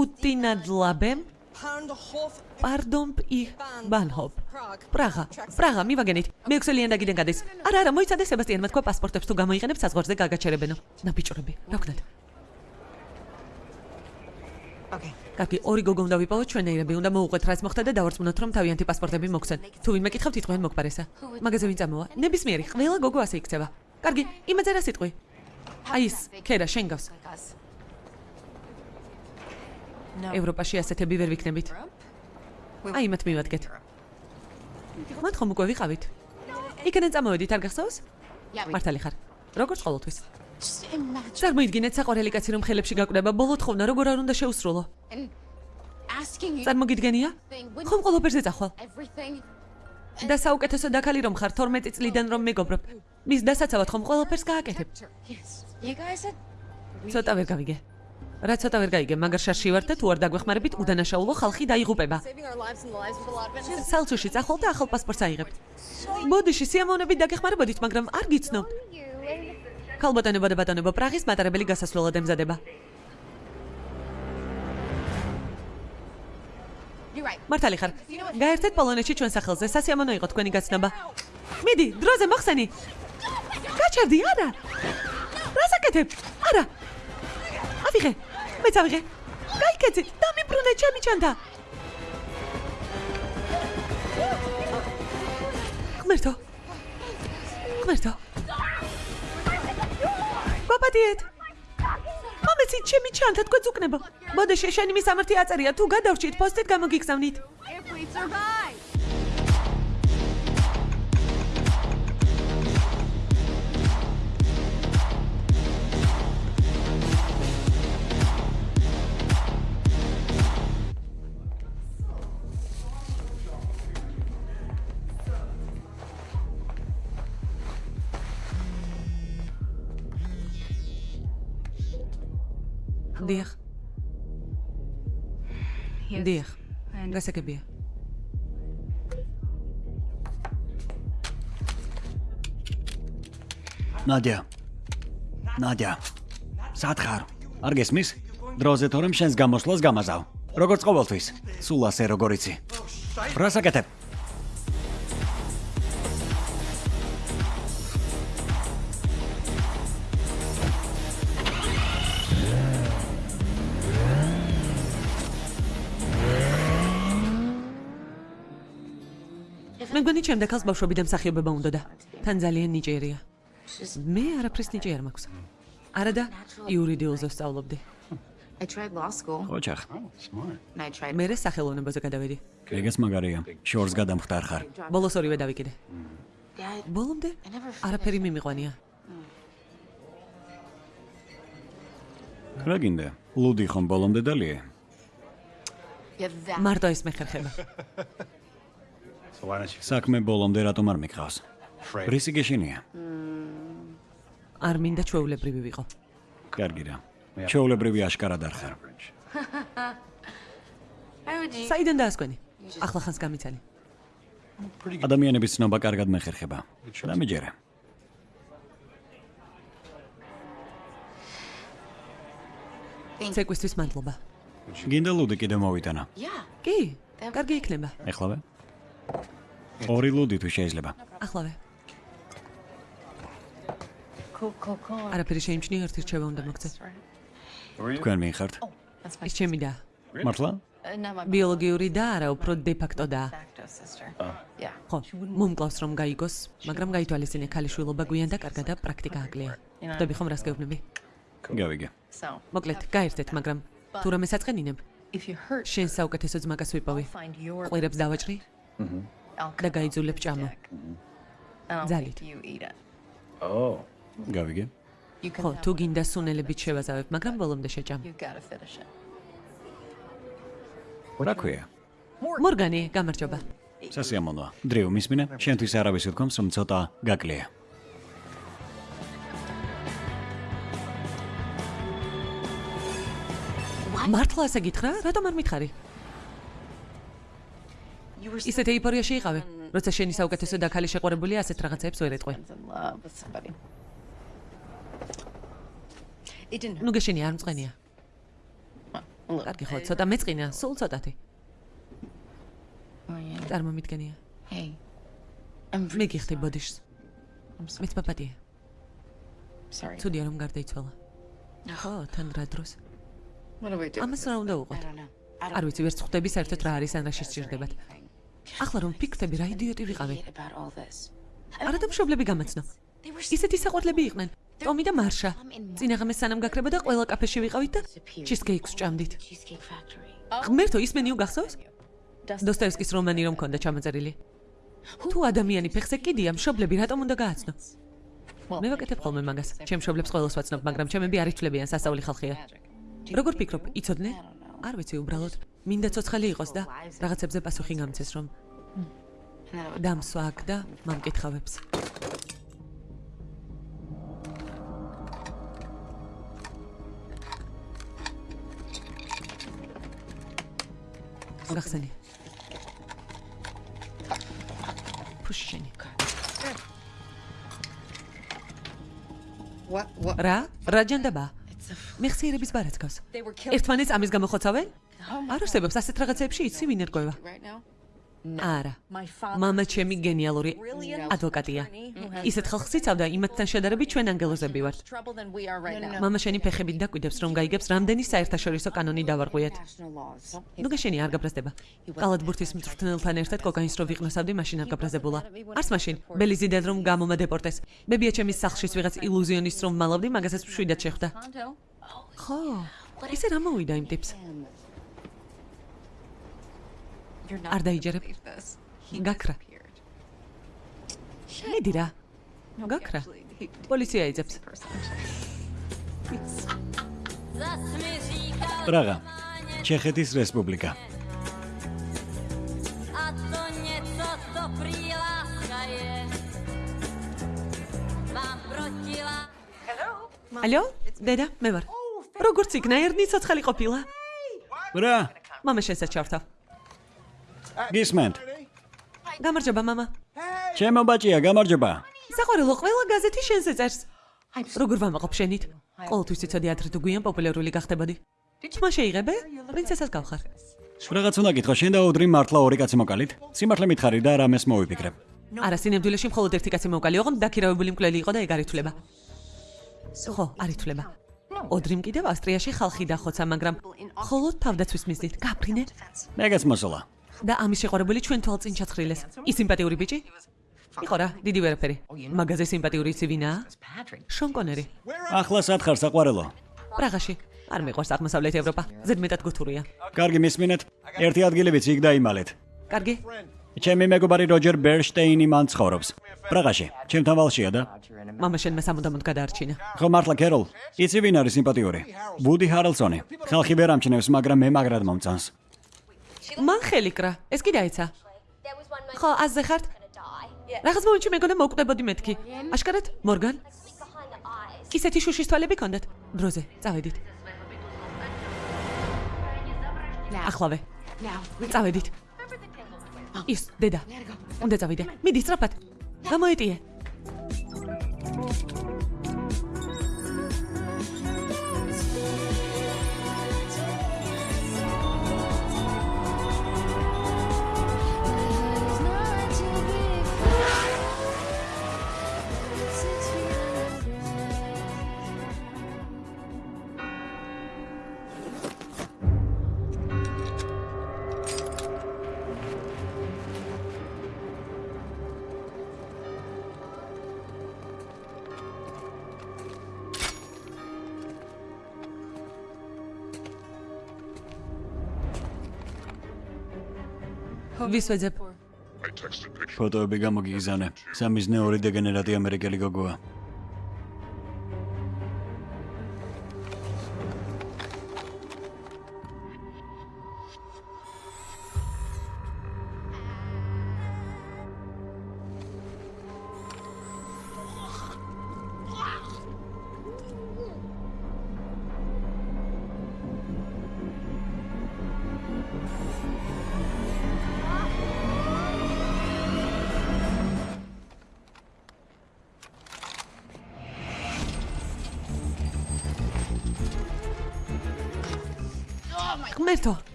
უტინადლაბემ, პარდონ პი ბანჰოპ. პრაღა, პრაღა, მივაგენით. მეექვსე ლიანდაგიდან გადეს. არა, არა, მოიცადე სებასტიანმა თქვა პასპორტებს თუ გამოიყენებ საზღვარზე გაგაჩერებენო. ნაბიჭრები, რა ვქნათ? Okay. კარგი, ორი გოგო უნდა ვიპოვოთ ჩვენეირები, უნდა მოუყვეთ რაც მოხდა და დავარწმუნოთ რომ თავიანთი პასპორტები მოგცენ. თუ ვინმე კითხავთ, იტყვიან მოგპარესა. მაგაზე ვინ წამოვა? ნებისმიერი, ყველა გოგო ასე იქცევა. კარგი, იმაზე რა სიტყვი? აი ეს, ქერა, შენ გავს. ევროპაში ასეთები ვერ ვიქნებით. აი მათ მივადგეთ. მათ ხომ უკვე ვიყავით? იქიდან წამოვედით, არ გახსოვს? მართალი ხარ. როგორც ყოველთვის. წარმოიდგინეთ საყვარელი კაცი რომ ხელებში გაკვდება, ბოლო თხოვნა როგორ არ უნდა შეუსრულო? წარმოგიდგენია? ხომ ყველაფერზე წახვალ? და საუკეთესო დაქალი რომ ხარ 12 წლიდან რომ მეგობრობ. მის დასაცავად ხომ ყველაფერს გააკეთებ? ცოტა ვერ გავიგე. რა ცოტა ვერ გაიგე, მაგარ შარში ვარ და თუ არ დაგვეხმარებით, უდანაშაულო ხალხი დაიღუპება. სალცუში წახვალ და ახალ პასპორტს აიღებთ. ბოდიში სიამოვნებით დაგეხმარებოდით, მაგრამ არ გიცნობთ. ქალბატონებო და ბატონებო, პრაღის მატარებელი გასასვლელად ემზადება. მართალი ხარ. გაერთეთ პოლონეთში ჩვენ სახელზე, სასიამოვნო იყო თქვენი გაცნობა. მიდი, დროზე მოხსენი. გაჩერდი, არა. რა საკეთებ? არა. ავიღე. მეც ავიღე. გაიქეცი, დამიბრუნე ჩემი ჩანთა. ღმერთო. ღმერთო. გაპატიეთ. მომეცი ჩემი ჩანთა თქვენ უკნებო. მოდეში შენი მისამართი აწერია თუ გადავრჩით პოსტით გამოგიგზავნით. დიახ. დიახ. გასაგებია. ნადია. ნადია. სათხარ. არ გესმის? დროზე თორემ შენს გამოსვლას გამაზავ. როგორც ყოველთვის. სულ ასე როგორ იცი. რა საკეთებ? მე მგონი ჩემ დაკალს ბავშვები და მსახიობება უნდა და თან ძალიან ნიჭიერია. მე არაფრის ნიჭი არ მაქვს. არა და იურიდიულზე ვსწავლობდი. I tried law school. ოჩახ. Მე სახელოვნებაზე გადავედი. ეგეც მაგარია. შორს გადამხდარ ხარ. ბოლოს ორივე დავიკიდე. Ბოლომდე არაფერი მიმიყვანია. რა გინდა? ლუდი ხომ ბოლომდე that. მარტო ეს მეხერხება. So why don't you საქმე ბოლომდე რატომ არ მიყავს? რისი გეშინია? არ მინდა ჩვეულებრივი ვიყო. კარგი რა. ჩეულებრივი აშკარად არ ხარ. Საიდან დაასკვენი? ახლა ხანს გამიცანი. ადამიანების ცნობა კარგად მეხერხება. დამიჯერე. ცეკვისთვის მადლობა. გინდა ლუდი კიდე მოვიტანა. Კი, კარგი იქნება. ეხლავე? ორი ლუდი თუ შეიძლება. ახლავე. Cool. არაფერი შეიმჩნია, ერთი რჩევა უნდა მოგცე. თქვენ მიიხართ? That's my ის ჩემი და მართლა? uh, ბიოლოგიური და არა, უფრო დე-ფაქტო და. ხო, მომკლავს რომ გაიგოს, მაგრამ გაითვალისწინე ქალიშვილობა გვიან და კარგად და პრაქტიკა აკლია. ხვდები ხომ რას გეუბნები? გავიგე. Მოკლედ, გაერთეთ, მაგრამ თუ რამე საწყენინებ, if you hurt, შენ საუკეთესო ძმაკას ვიპოვი. I'll find your ყვირებს დავაჭრი და გაიძულებ I'll Ძალით. Oh. გავიგე. Ხო, თუ გინდა სუნელებით შევაზავებ, მაგრამ ბოლომდე შეჭამ. Რა ქვია? მორგანი, გამარჯობა. სასიამოვნოა. დრიუ მისმინე, შენთვის არავის უთქვამს, რომ ცოტა გაკლია. მართლა ასე გითხრა? რატომ არ მითხარი? Ისეთ ეიფორიაში იყავე, როცა შენი საუკეთესო და ქალი შეყვარებულია ასეთ რაღაცებს ვერ ეტყვი. in love with somebody. It didn't hurt. ნუ გეშენი არ მწყენია. Კარგი ხო, ცოტა მეწყინა, სულ ცოტათი. Yeah. წარმომიდგენია. Hey. I'm მე გიხდი ბოდიშს. Მეც პაპატია. sorry. ცუდია რომ გარდაიცვალა. ხო, თან რა დროს. We do? ამას რა უნდა უყოთ? არ ვიცი, ვერც ხვდები საერთოდ რა არის ან რა შესჭირდებათ. ახლა რომ ფიქრები რა იდიოტი ვიყავი. Არა და მშობლები გამაცნო. ისეთი საყვარლები იყვნენ. ტომი და მარშა. წინაღამეს სანამ გაქრებოდა ყველა კაფეში ვიყავით და ჩიზკეიქს ჭამდით. Ღმერთო, ის მენიუ გახსოვს? დოსტოევსკის რომანი რომ მქონდა ჩამოწერილი. თუ ადამიანი ფეხზე კიდია, მშობლები რატომ უნდა გააცნო? მე ვაკეთებ ხოლმე მაგას. ჩემ მშობლებს ყველას ვაცნობ, მაგრამ ჩემები არ ითვლებიან სასწაული ხალხია. როგორ ფიქრობ, იცოდნენ? არ ვიცი უბრალოდ. მინდა ცოცხალი იყოს და რაღაცებზე პასუხი გამცეს რომ დამსვა აქ და მამკითხავებს. What? What? რა? რა ჯანდაბა? It's a. f- მეხსიერების killed ერთმანეთს ამის გამოხოცავენ? არ არსებობს ასეთ რაღაცებში იცი ვინ now. არა. Მამა ჩემი გენიალური ადვოკატია. ისეთ ხალხს იცავდა იმათთან შედარებით ჩვენ ანგელოზები ვართ. მამა შენი ფეხებით დაკვიდებს რომ გაიგებს რამდენი საერთაშორისო კანონი დავარღვიეთ. ნუ გეშენი არ გაბრაზდება. კალათბურთის მწვრთნელთან ერთად კოკაინს რო ვიყნოსავდი, მაშინ არ გაბრაზებულა. არც მაშინ, ბელიზიდად რომ გამომა დეპორტეს. ბებია ჩემის სახლშიც ვიღაც ილუზიონის რომ მალავდი, მაგასაც მშვიდად შეხვდა. Ხო. ისე რა მოვიდა იმ ტიპს? Არ დაიჯერებ. გაქრა. მიდი რა. Გაქრა. პოლიცია იძებს. პრაღა. ჩეხეთის რესპუბლიკა. Ალო? დედა, მე ვარ. როგორც იქნა ერნი ცოცხალი ყოფილა? რა? მამა შესაც ჩავთავ. გისმენთ? გამარჯობა, მამა. ჩემო ბაჭია, გამარჯობა. საყვარელო ყველა გაზეთი შენზე წერს. როგორ ვამაყობ შენით? ყოველთვის იცოდი ადრე თუ გვიან პოპულარული გახდებოდი. თმა შეიღებე? პრინცესას გავხარ. რაღაც უნდა გითხო, შენ და ოდრი მართლა ორი კაცი მოკალით? სიმართლე მითხარი და რამეს მოვიფიქრებ. არა, სინამდვილეში მხოლოდ ერთი კაცი მოვკალი, ოღონდ დაქირავებული მკვლელი იყო და ეგ არ ითვლება. ხო, არ ითვლება. ოდრიმ კიდევ ავსტრიაში ხალხი დახოცა, მაგრამ მხოლოდ თავდაცვის მიზნით. გაფრინე მეგაც მოსულა. და ამის შეყვარებული ჩვენ თვალწინ ჩაცხრილეს. ის სიმპათიური ბიჭი? იყო რა, დიდი ვერაფერი. მაგაზე სიმპათიური იცი ვინაა? შონ კონერი. ახლა სათხარ საყვარელო. პრაღაში. არ მიყვარს აღმოსავლეთ ევროპა. ზედმეტად გუთურია. კარგი მისმინეთ. ერთი ადგილებიც იქ დაიმალეთ. კარგი? ჩემი მეგობარი როჯერ ბერშტეინი მან ცხოვრობს. პრაღაში. ჩემთან ვალშია და მამა შენმა სამუდამოდ გადაარჩინა. ხო მართლა კეროლ. იცი ვინ არის სიმპათიური? ბუდი ჰარალსონი. ხალხი ვერ ამჩნევს, მაგრამ მე მაგრად მომწონს. მან ხელი კრა. ეს კი დაეცა. ხო, აზზე ხართ? რაღაც მომენტში მეგონა მოკუდებოდი მეთქი. აშკარად? მორგან? ისეთი შუშის თვალები ქონდათ. დროზე, წავედით. ახლავე. წავედით. ის, დედა. უნდა წავიდე. მიდი სწრაფად. გამოეტიე. ვის ვეძებ? ფოტოები გამოგიგზავნე. სამიზნე ორი დეგენერატი ამერიკელი გოგოა.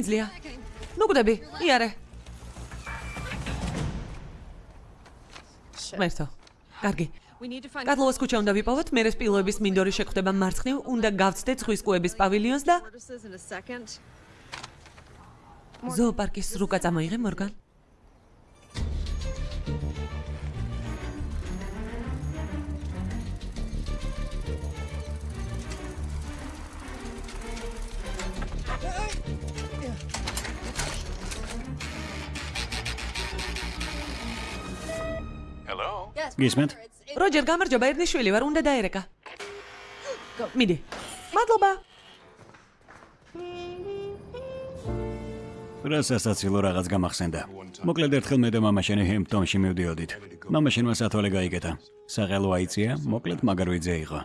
შემიძლია. ნუ გვდები, იარე. ღმერთო. კარგი. კატლოვას ქუჩა უნდა ვიპოვოთ, მერე სპილოების მინდორი შეგხვდება მარცხნივ, უნდა გავცდეთ ზღვის კუების პავილიონს და ზოოპარკის რუკა წამოიღე მორგან. გისმენთ? როჯერ, გამარჯობა, ერნიშვილი ვარ, უნდა დაერეკა. მიდი. მადლობა. რასასაცილო რაღაც გამახსენდა. მოკლედ ერთხელ მე და მამაშენი ჰემპტონში მივდიოდით. მამაშენმა სათვალე გაიგეთა. საყელო აიწია, მოკლედ მაგარვიძე იყო.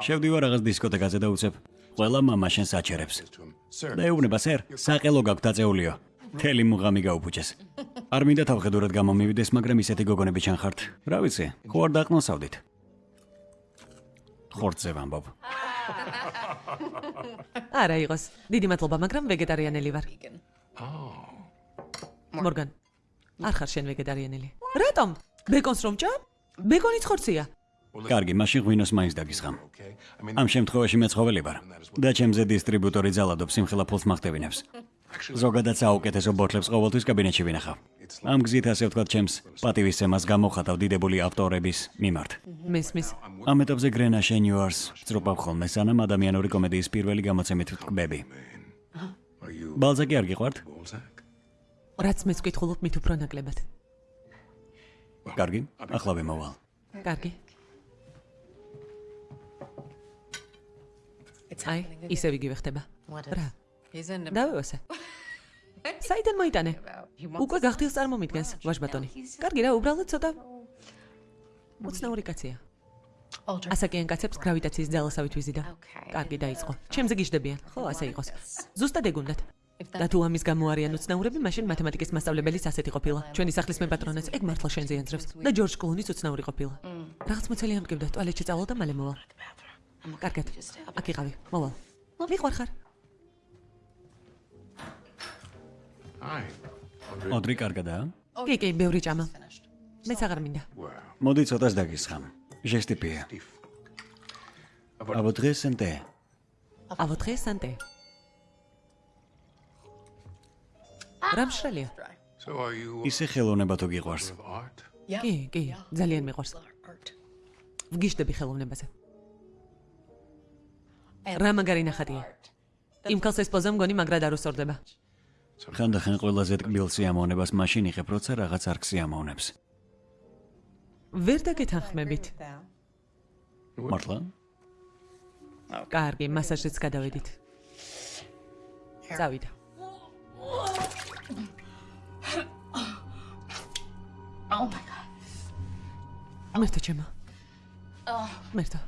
შევდივარ რაღაც დისკოთეკაზე და უცებ ყველა მამაშენს აჩერებს. და ეუბნება სერ, საყელო გაქვთ დაწეულიო. თელი მუღამი გაუფუჭეს. არ მინდა თავხედურად გამომივიდეს, მაგრამ ისეთი გოგონები ჩანხართ. რა ვიცი, ხო არ დაყნოსავდით. ხორცზე ვამბობ. არა იყოს. დიდი მადლობა, მაგრამ ვეგეტარიანელი ვარ. მორგან. არ ხარ შენ ვეგეტარიანელი. რატომ? ბეკონს რომ ჭამ? ბეკონიც ხორცია. კარგი, მაშინ ღვინოს მაინც დაგისხამ. ამ შემთხვევაში მე ცხოველი ვარ და ჩემზე დისტრიბუტორი ძალადობს სიმხელა ფულს მახტევინებს. ზოგადად საუკეთესო ბოთლებს ყოველთვის კაბინეტში ვინახავ. ამ გზით ასე ვთქვათ, ჩემს პატივისცემას გამოხატავ დიდებული ავტორების მიმართ. მესმის. ამ ეტაპზე გრენა შენიუარს წრუპავ ხოლმე სანამ ადამიანური კომედიის პირველი გამოცემით ვტკბები. ბალზაკი არ გიყვართ? რაც მეც ვკითხულობ მით უფრო ნაკლებად. კარგი, ახლა ვიმოვალ. კარგი. აი, ისევ იგივე ხდება. რა? დავევასე. საიდან მოიტანე? უკვე გახდილს წარმომიდგენს, ვაჟბატონი. კარგი რა, უბრალოდ ცოტა უცნაური კაცია. ასაკიან კაცებს გრავიტაციის ძალასავით ვიზიდა. კარგი დაიწყო. ჩემზე გიждდებიან. ხო, ასე იყოს. ზუსტად ეგუნდათ. და თუ ამის გამო არიან უცნაურები, მაშინ მათემატიკის მასწავლებელიც ასეთი ყოფილა. ჩვენი სახლის მეპატრონეც ეგ მართლა შენზე იანძრევს და ჯორჯ კლუნის უცნაური ყოფილა. რაღაც მოცელი ამტკივდა, ტუალეტში წავალ და მალე მოვალ. კარგად. აქ იყავი. მოვალ. მიყვარ ოდრი კარგადაა? კი, კი, ბევრი ჭამა. მეც აღარ მინდა. მოდი ცოტას დაგისხამ. ჟესტიპია. აბოდრე სანტე. აბოდრე სანტე. რამშრალია? ისე ხელოვნება თუ გიყვარს? კი, კი, ძალიან მიყვარს. ვგიშდები ხელოვნებაზე. რა მაგარი ნახატია. იმ ქალს ეს პოზა მგონი მაგრად არ უსწორდება. ხანდახან ყველაზე ტკბილ სიამოვნებას მაშინ იღებ, როცა რაღაც არ ქსიამოვნებს. ვერ დაგეთანხმებით. მართლა? კარგი, მასაჟიც გადავედით. წავიდა. Oh my god. მერტო ჩემო. Oh. მერტო.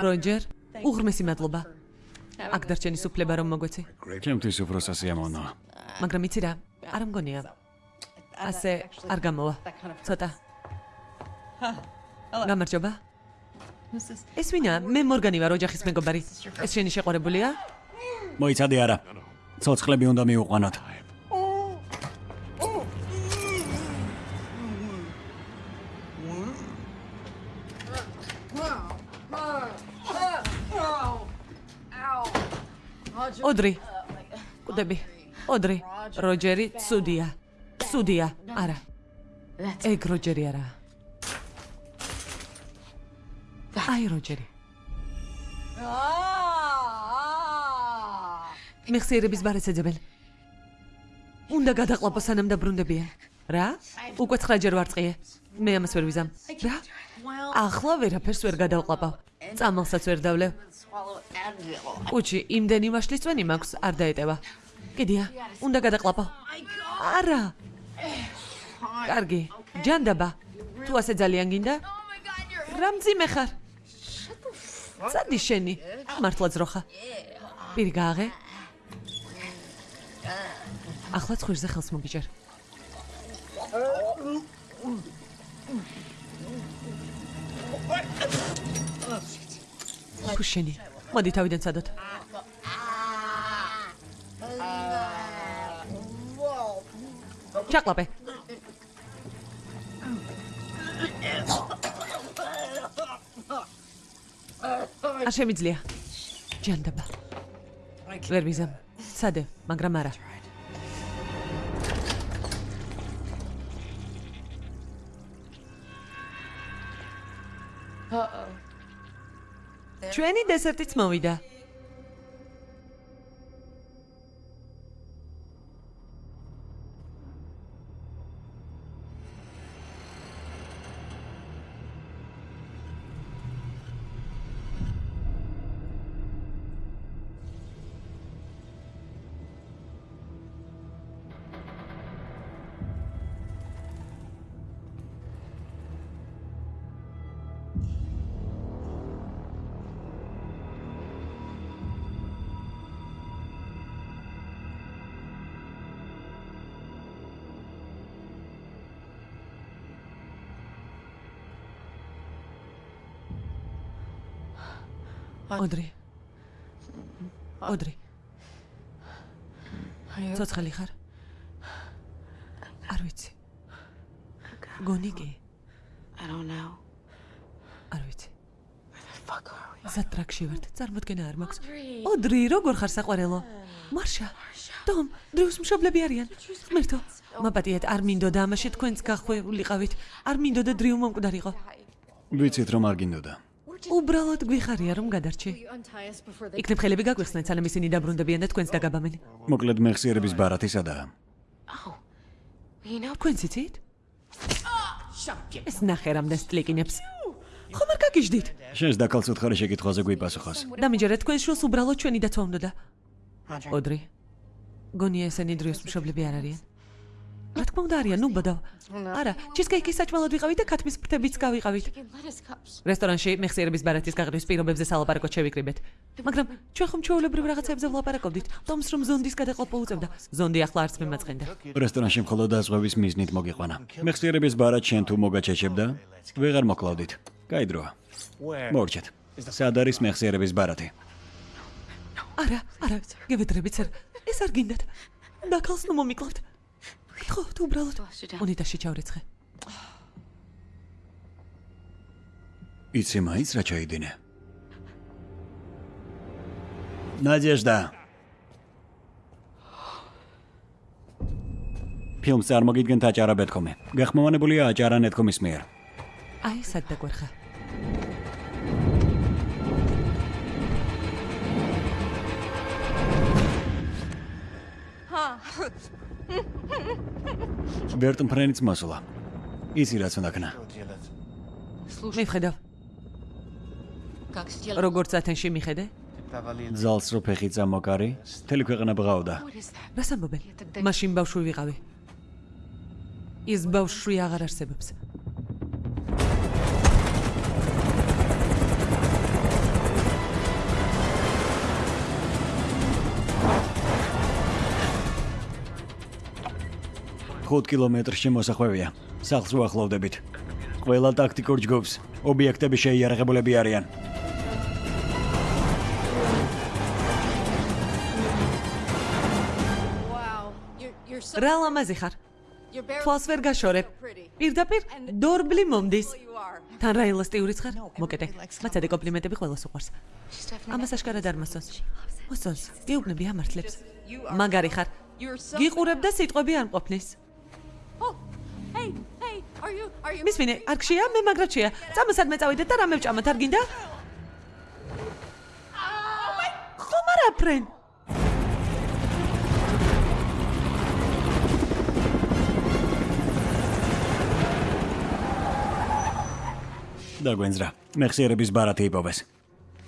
როჯერ, უღრმესი მადლობა. აქ დარჩენი სუფლება რომ მოგვეცი. ჩემთვის უფრო სასიამოვნოა. მაგრამ იცი რა, არ მგონია. ასე არ გამოვა. ცოტა. გამარჯობა. ეს ვინა? მე მორგანი ვარ, ოჯახის მეგობარი. ეს შენი შეყვარებულია? მოიცადე არა. ცოცხლები უნდა მიუყვანოთ. ოდრი. კუდები. ოდრი. როჯერი, ცუდია. ცუდია. არა. ეგ როჯერი არა. აი როჯერი. მიხსიერების ბარეს ეძებენ. უნდა გადაყლაპო სანამ დაბრუნდებიან. რა? უკვე 9ჯერ ვარწყიე. მე ამას ვერ ვიზამ. რა? ახლა ვერაფერს ვერ გადავყლაპავ. წამალსაც ვერ დავლევ. უჩი, იმდენი მაშლისწვენი მაქვს, არ დაეტევა. კიდია, უნდა გადაყლაპო. არა. კარგი, ჯანდაბა. თუ ასე ძალიან გინდა? რა მძიმე ხარ? სადი შენი? მართლა ძროხა. პირი გააღე? ახლა ცხირზე ხელს მოგიჭერ. ფუშენი, მოდი თავიდან სადოთ. ჩაკლაპე. არ შემიძლია. ჯანდაბა. ვერ ვიზამ. სადე, მაგრამ არა. ჩვენი დესერტიც მოვიდა. ოდრი. ოდრი. ცოცხალი ხარ? არ ვიცი. გონი კი? I don't know. არ ვიცი. We? ზატრაქში ვართ, წარმოდგენა არ მაქვს. ოდრი, როგორ ხარ საყვარელო? მარშა. დომ, დრუს მშობლები არიან. ღმერთო, მაპატიეთ, არ მინდოდა ამაში თქვენც გახვეულიყავით. არ მინდოდა დრიუ მომკვდარიყო. ვიცით რომ არ გინდოდა. უბრალოდ გვიხარია რომ გადარჩი. იქნებ ხელები გაგვიხსნეთ, სანამ ისინი დაბრუნდებიან და თქვენც დაგაბამენ. მოკლედ მეხსიერების ბარათი სადაა? You know, თქვენ ციცით? ეს ნახე რამდენ სტლიკინებს. ხომ არ გაგიჟდით? შენს დაკალს უთხარი შეკითხვაზე გვიპასუხოს. დამიჯერეთ თქვენ შულს უბრალოდ ჩვენი დაცვა უნდოდა. ოდრი. გონია ესენი დრიოს მშობლები არ არიან? რა თქმა უნდა არიან, ნუ ბოდო. არა, ჩიზკეიკი საჭმელად ვიყავით და ქათმის ფრთებიც გავიყავით. რესტორანში მეხსიერების ბარათის გაღრივის პირობებზე სალაპარაკოთ შევიკრიბეთ. მაგრამ ჩვენ ხომ ჩვეულებრივ რაღაცებზე ვლაპარაკობდით. თომს რომ ზონდის გადაყლაპო უწევდა. ზონდი ახლა არც მემაწყენდა. რესტორანში მხოლოდ დაზღვევის მიზნით მოგიყვანა. მეხსიერების ბარათ შენ თუ მოგაჩეჩებდა? ვეღარ მოკლავდით. გაიდროა. მორჩეთ. სად არის მეხსიერების ბარათი? არა, არა, გევედრებით სერ. ეს არ გინდათ. დაკალს ნუ მომიკლავთ. ხო, თუ უბრალოდ უნიტაში ჩავრეცხე. იცი მაინც რა ჩაიდინე? ნაძიაშდა. ფილმს წარმოგიდგენთ აჭარა ბეთქომი. გახმოვანებულია აჭარა ნეთქომის მიერ. აი, სად დაგვერხა? ბერტ ფრენიც მასულა. იცი რაც უნდა ქნა. მიხედავ. როგორც ათენში მიხედე? ზალს რო ფეხი წამოკარი, თელი ქვეყანა ბღავდა. რას ამბობენ? მაშინ ბავშვი ვიყავი. ის ბავშვი აღარ არსებობს. ხუთ კილომეტრში მოსახვევია. სახლს უახლოვდებით. ყველა ტაქტიკურ ჯგუფს ობიექტები შეიარაღებულები არიან. რა ლამაზი ხარ? თვალს ვერ გაშორებ. პირდაპირ დორბლი მომდის. თან რა ელასტიურიც ხარ? მოკეთე. მაცადე კომპლიმენტები ყველას უყვარს. ამას აშკარად არ მოსწონს. მოსწონს. გეუბნები ამართლებს. მაგარი ხარ. გიყურებ და სიტყვები არ მყოფნის. მისმინე, არ გშია, მე მაგრაჩია. წამოსად მე წავიდეთ და რამე ვჭამოთ, არ გინდა? ხომ არა ფრენ? დაგვენძრა. მეხსიერების ბარათი იპოვეს.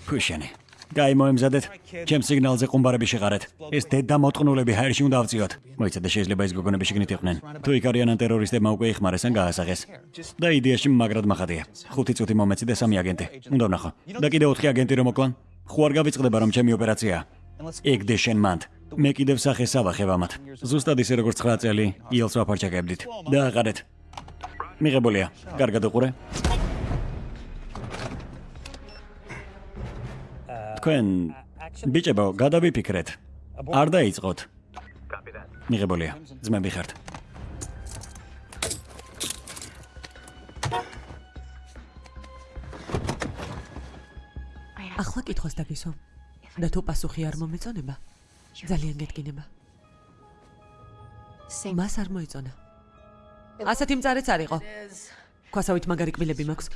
ფუშენი. გაი მოემზადეთ. ჩემ სიგნალზე ყუმბარები შეყარეთ. ეს დედა მოტყნულები ჰაერში უნდა ავწიოთ. მოიცადე შეიძლება ის გოგონები შეგნით იყვნენ. თუ იქ არიან ან ტერორისტებმა უკვე იხმარეს ან გაასაღეს. და იდეაში მაგრად מחადია. ხუთი წუთი მომეცი და სამი აგენტი. უნდა ვნახო. და კიდე ოთხი აგენტი რომ მოკლან. არ გავიწყდება რომ ჩემი ოპერაციაა. ეგდე შენ მანდ. მე კიდევ სახეს ავახებ ამათ. ზუსტად ისე როგორც 9 წელი იელს ვაფარჩაკებდით. და აყარეთ. მიღებულია. კარგად უყურე. თქვენ ბიჭებო, გადავიფიქრეთ. არ დაიწყოთ. მიღებულია. ძმები ხართ. ახლა კითხოს დაგისვა. და თუ პასუხი არ მომეწონება, ძალიან გეტკინება. მას არ მოიწონა. ასეთი მწარეც არ იყო. ქვასავით მაგარი კბილები მაქვს.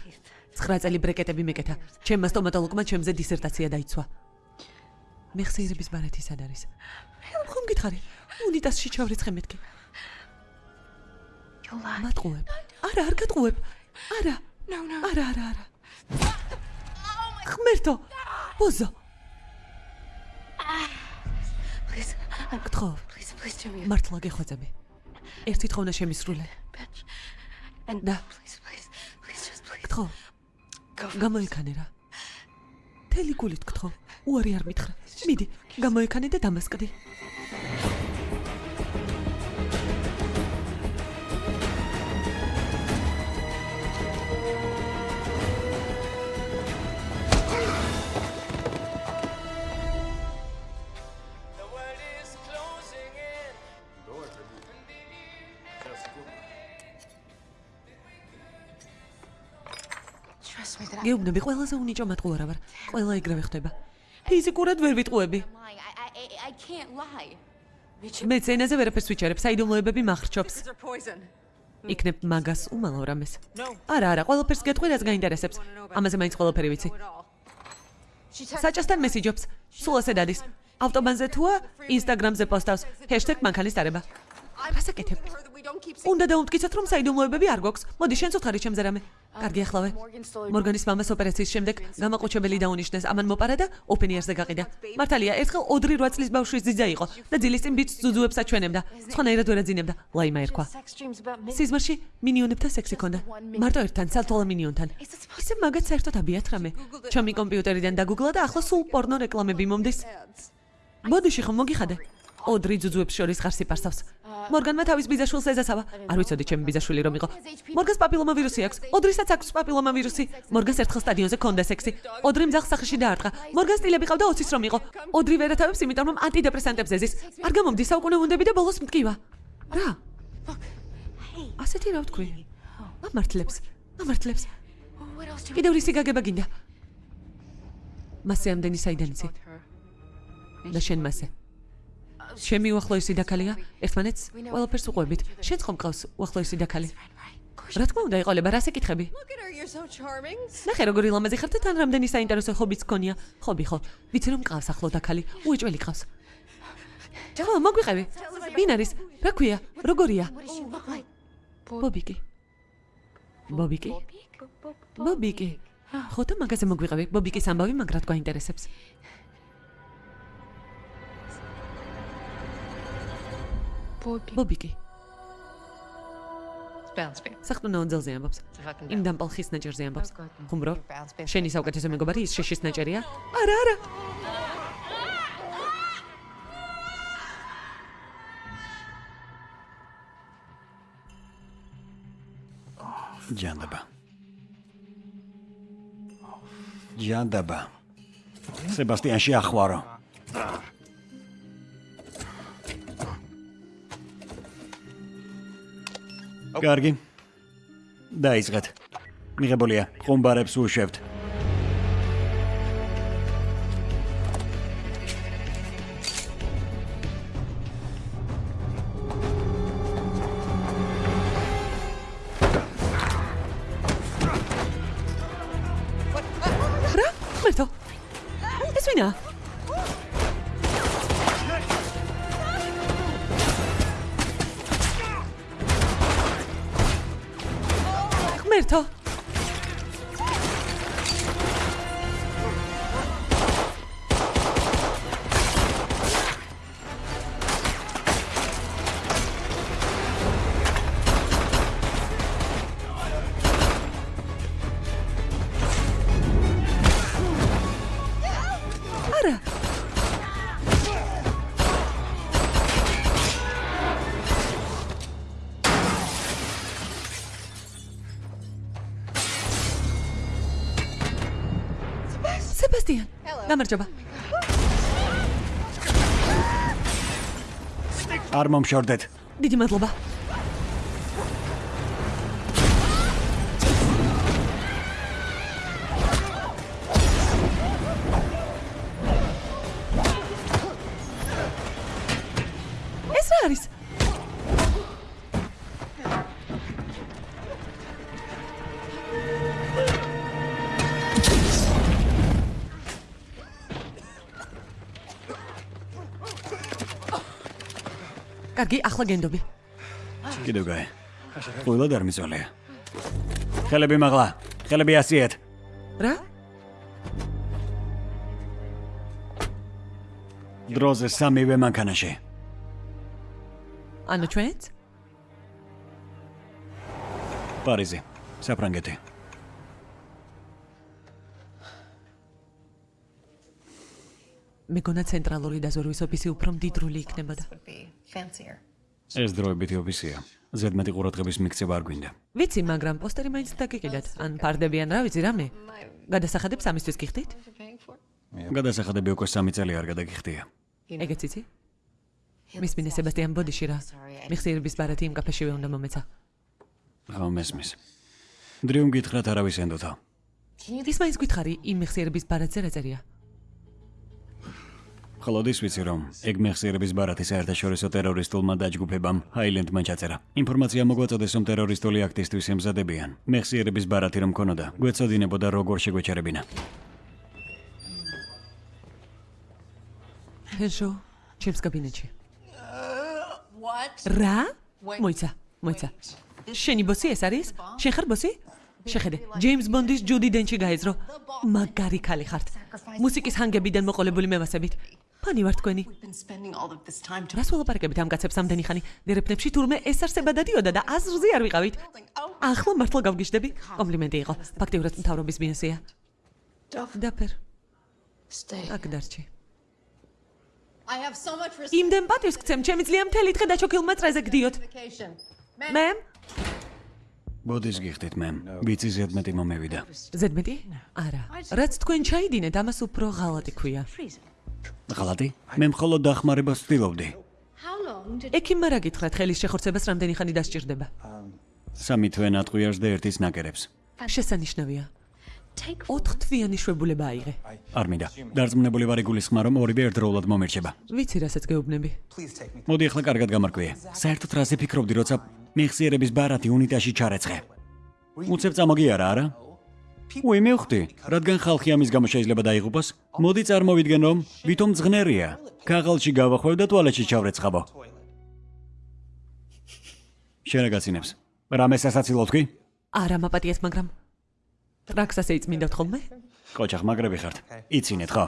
9 წელი ბრეკეტები მეკეთა. ჩემმა სტომატოლოგმა ჩემზე დისერტაცია დაიცვა. მეხსიერების ბარათი სად არის? ხომ გითხარი? უნიტაზში ჩავრიცხე მეთქი. მატყუებ. არა, არ გატყუებ. არა. No, no. არა, არა, არა. ხმერთო. ბოზო. Please. გთხოვ. Please, please do me. მართლა გეხვეწები. ერთი თხოვნა შემისრულე. bitch. And Da. please, please, please just please. გთხოვ. Გამოიქანე რა. თელი გულით გთხოვ. უარი არ მითხრა. მიდი, გამოიქანე და დამასკდი. გეუბნები ყველაზე უნიჭო მატყუარა ვარ. ყველა ეგრევე ხდება. ფიზიკურად ვერ ვიტყუები. Მე ცენაზე ვერაფერს ვიჩერებ, საიდუმლოებები მახრჩობს. Იქნებ მაგას უმალო რამეს. Არა, არა, ყველაფერს გეტყვი, რაც გაინტერესებს. ამაზე მაინც ყველაფერი ვიცი. Საჭასთან მესიჯობს. სულ ასე დადის. ავტობანზე თუა, ინსტაგრამზე პოსტავს. #მანქანის დარება. რას აკეთებ? her that we don't keep უნდა დაუმტკიცოთ, რომ საიდუმლოებები არ გვაქვს. მოდი, შენც უთხარი ჩემზე რამე. კარგი ახლავე. მორგანის მამას ოპერაციის შემდეგ გამაყუჩებელი დაუნიშნეს, ამან მოპარა და ოპენიერზე გაყიდა. მართალია, ერთხელ 2-8 წლის ბავშვის ძიძა იყო და ძილის წინ ბიჭს ძუძუებს აჩვენებდა. სხვანაირად ვერ აძინებდა. ლაიმა ერქვა. სიზმარში მინიონებთან სექსი ქონდა. მარტო ერთთან, სალთვალა მინიონთან. ისე მაგაც საერთოდ აბიათ რამე. ჩემი კომპიუტერიდან დაგუგლა და ახლა სულ პორნო რეკლამები მომდის. ბოდიში ხომ მოგიხადე? ოდრი ძუძუებს შორის ღარსი პარსავს. მორგანმა თავის ბიძაშვილს ეზასავა. არ ვიცოდი ჩემი ბიძაშვილი რომ იყო. მორგანს პაპილომა ვირუსი აქვს. ოდრისაც აქვს პაპილომა ვირუსი. მორგანს ერთხელ სტადიონზე ქონდა სექსი. ოდრი მძახს სახეში დაარტყა. მორგანს სტილები ყავდა 20-ის რომ იყო. ოდრი ვერათავებს იმიტომ რომ ანტიდეპრესანტებს ეზის. არ გამომდის საუკუნე უნდები და ბოლოს მტკივა. რა? ასეთი რა ვთქვი? ამართლებს. ამართლებს. Კიდევ რისი გაგება გინდა? მასე ამდენი საიდან იცი? და შენ მასე. ჩემი უახლოესი დაქალია, ერთმანეთს ყველაფერს უყვებით. შენც ხომ ყავს უახლოესი დაქალი? რა თქმა უნდა, იყოლება, რას ეკითხები? So charming. ნახე როგორი ლამაზი ხარ და თან რამდენი საინტერესო ხობიც გქონია. ხობი ხო? ვიცი რომ ყავს ახლო დაქალი, უეჭველი ყავს. ხო, მოგვიყევი. ვინ არის? რა ქვია? როგორია? Ბობიკი. ბობიკი? ბობიკი. ხო და მაგაზე მოგვიყევი. ბობიკის ამბავი მაგრად გვაინტერესებს. Bobby. ბობიკი. Bounce babe. სახტუნა ონძელზე ამბობს. Იმ დამპალ ხის ნაჭერზე ამბობს. ხუმბრო? შენი საუკეთესო მეგობარი ის შეშის ნაჭერია? არა, არა. ჯანდაბა. ჯანდაბა. სებასტიანში ახვარო. კარგი. დაიწყეთ. მიღებულია. ხუმბარებს უშვებთ. მომშორდეთ. დიდი მადლობა. კარგი, ახლა გენდობი. კიდევ გაი. ყველა დარმიწვალია. ხელები მაღლა. ხელები ასიეთ. რა? დროზე სამივე მანქანაში. ანუ ჩვენც? პარიზი. საფრანგეთი. მეგონა ცენტრალური დაზვერვის ოფისი უფრო მდიდრული იქნებოდა. Ეს დროებითი ოფისია. ზედმეტი ყურადღების მიქცევა არ გვინდა. ვიცი, მაგრამ პოსტერი მაინც დაგეკიდათ. ან ფარდებიან რა ვიცი რამე. გადასახადებს ამისთვის გიხდით? გადასახადები უკვე 3 წელი არ გადაგიხდია. ეგეც იცი? მის მინე სებასტიან ბოდიში რა. მიხსიერების ბარათი იმ კაფეშივე უნდა მომეცა. ხო მესმის. დრიუმ გითხრათ არავის ენდოთა. ის მაინც გითხარი იმ მიხსიერების ბარათზე რა წერია? ხოლოდის ვიცი რომ ეგ მეხსიერების ბარათი საერთაშორისო ტერორისტულმა დაჯგუფებამ ჰაილენდმა ჩაწერა. ინფორმაცია მოგვაწოდეს რომ ტერორისტული აქტისთვის ემზადებიან. მეხსიერების ბარათი რომ ქონოდა, გვეცოდინებოდა როგორ შეგვეჩერებინა. ჰენშო, ჩემს კაბინეტში. Რა? მოიცა, მოიცა. შენი ბოსი ეს არის? შენ ხარ ბოსი? შეხედე, ჯეიმს ბონდის ჯუდი დენჩი გაეძრო. მაგარი ქალი ხართ. მუსიკის ჰანგებიდან მოყოლებული მევასებით. ფანი ვარ თქვენი. Რას ველაპარაკებით ამ კაცებს ამდენი ხანი? დერეფნებში თურმე ეს არსება დადიოდა და აზრზე არ ვიყავით. ახლა მართლა გავგიჟდები? კომპლიმენტი იყო. ფაქტიურად მთავრობის ბიოსია. დაფერ. Აქ დარჩი. Იმდენ პატივს გცემ, ჩემი ძლია მთელი დღე დაჩოქილმა წრეზე გდიოთ. მე? ბოდის გიხდით მე. ვიცი ზედმეტი მომევიდა. ზედმეტი? არა. რაც თქვენ ჩაიდინეთ, ამას უფრო ღალატი ქვია. ღალატი? მე მხოლოდ დახმარებას ვცდილობდი. Did ექიმმა რა გითხრათ, ხელის შეხორცებას რამდენი ხანი დასჭირდება? სამი თვე ნატყვიარს და ერთის ნაკერებს. შესანიშნავია. 4 თვიანი შვებულება აიღე. არ მინდა. დარწმუნებული ვარ იგულისხმა რომ ორივე ერთდროულად მომერჩება. ვიცი, რასაც გეუბნები. მოდი ახლა კარგად გამარკვიე. საერთოდ რაზე ფიქრობდი, როცა მეხსიერების ბარათი უნიტაში ჩარეცხე? უცებ წამოგიარა, არა? უი, მივხვდი, რადგან ხალხი ამის გამო შეიძლება დაიღუპოს? მოდი წარმოვიდგენ, რომ ვითომ ძღნერია. ქაღალში გავახვევ და ტუალეტში ჩავრეცხაბო. შენ რა გაცინებს? რამე სასაცილო თქვი? არა მაპატიეთ, მაგრამ ტრაქსას ეიწმინდათ ხოლმე? კოჩახ მაგრები ხართ. იცინეთ ხო?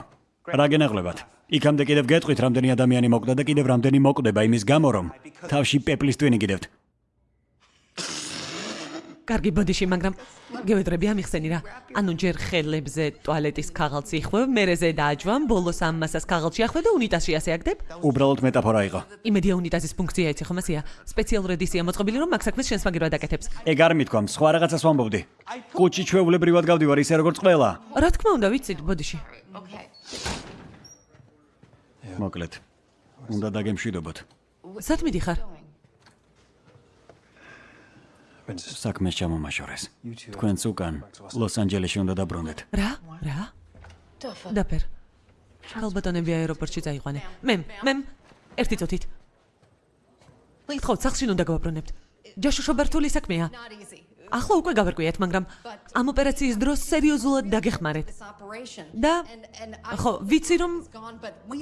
რა გენაღლებათ? იქამდე კიდევ გეტყვით რამდენი ადამიანი მოკვდა და კიდევ რამდენი მოკვდება იმის გამო რომ თავში პეპლის ტვინი გიდევთ. კარგი ბოდიში, მაგრამ გევედრები ამიხსენი რა. ანუ ჯერ ხელებზე ტუალეტის ქაღალდს იხვევ, მერეზე დააჯვამ, ბოლოს ამ მასას ქაღალდში ახვევ და უნიტაზში ასე აგდებ? უბრალოდ მეტაფორა იყო. იმედია უნიტაზის ფუნქცია იცი ხომ ასია? სპეციალური ედიცია მოწყობილი რომ მაგ საქმეს შენს მაგირად აკეთებს. ეგ არ მithქვამ, სხვა რაღაცას ვამბობდი. კუჩი ჩვეულებრივად გავდივარ ისე როგორც ყველა. რა თქმა უნდა, ვიცით ბოდიში. Მოკლედ. უნდა დაგემშვიდობოთ. სად მიდიხარ? საქმეს ჩამომაშორეს. თქვენც უკან ლოს-ანჯელესში უნდა დაბრუნდეთ. რა? რა? დაფერ. ალბატონები აეროპორტში წაიყვანე. მე, მე ერთი წუთით. ხო, სახში უნდა გავაბრუნებთ. ჯაშუშობა რთული საქმეა. ახლა უკვე გავარკვიეთ, მაგრამ ამ ოპერაციის დროს სერიოზულად დაგეხმარეთ. Და ხო, ვიცი რომ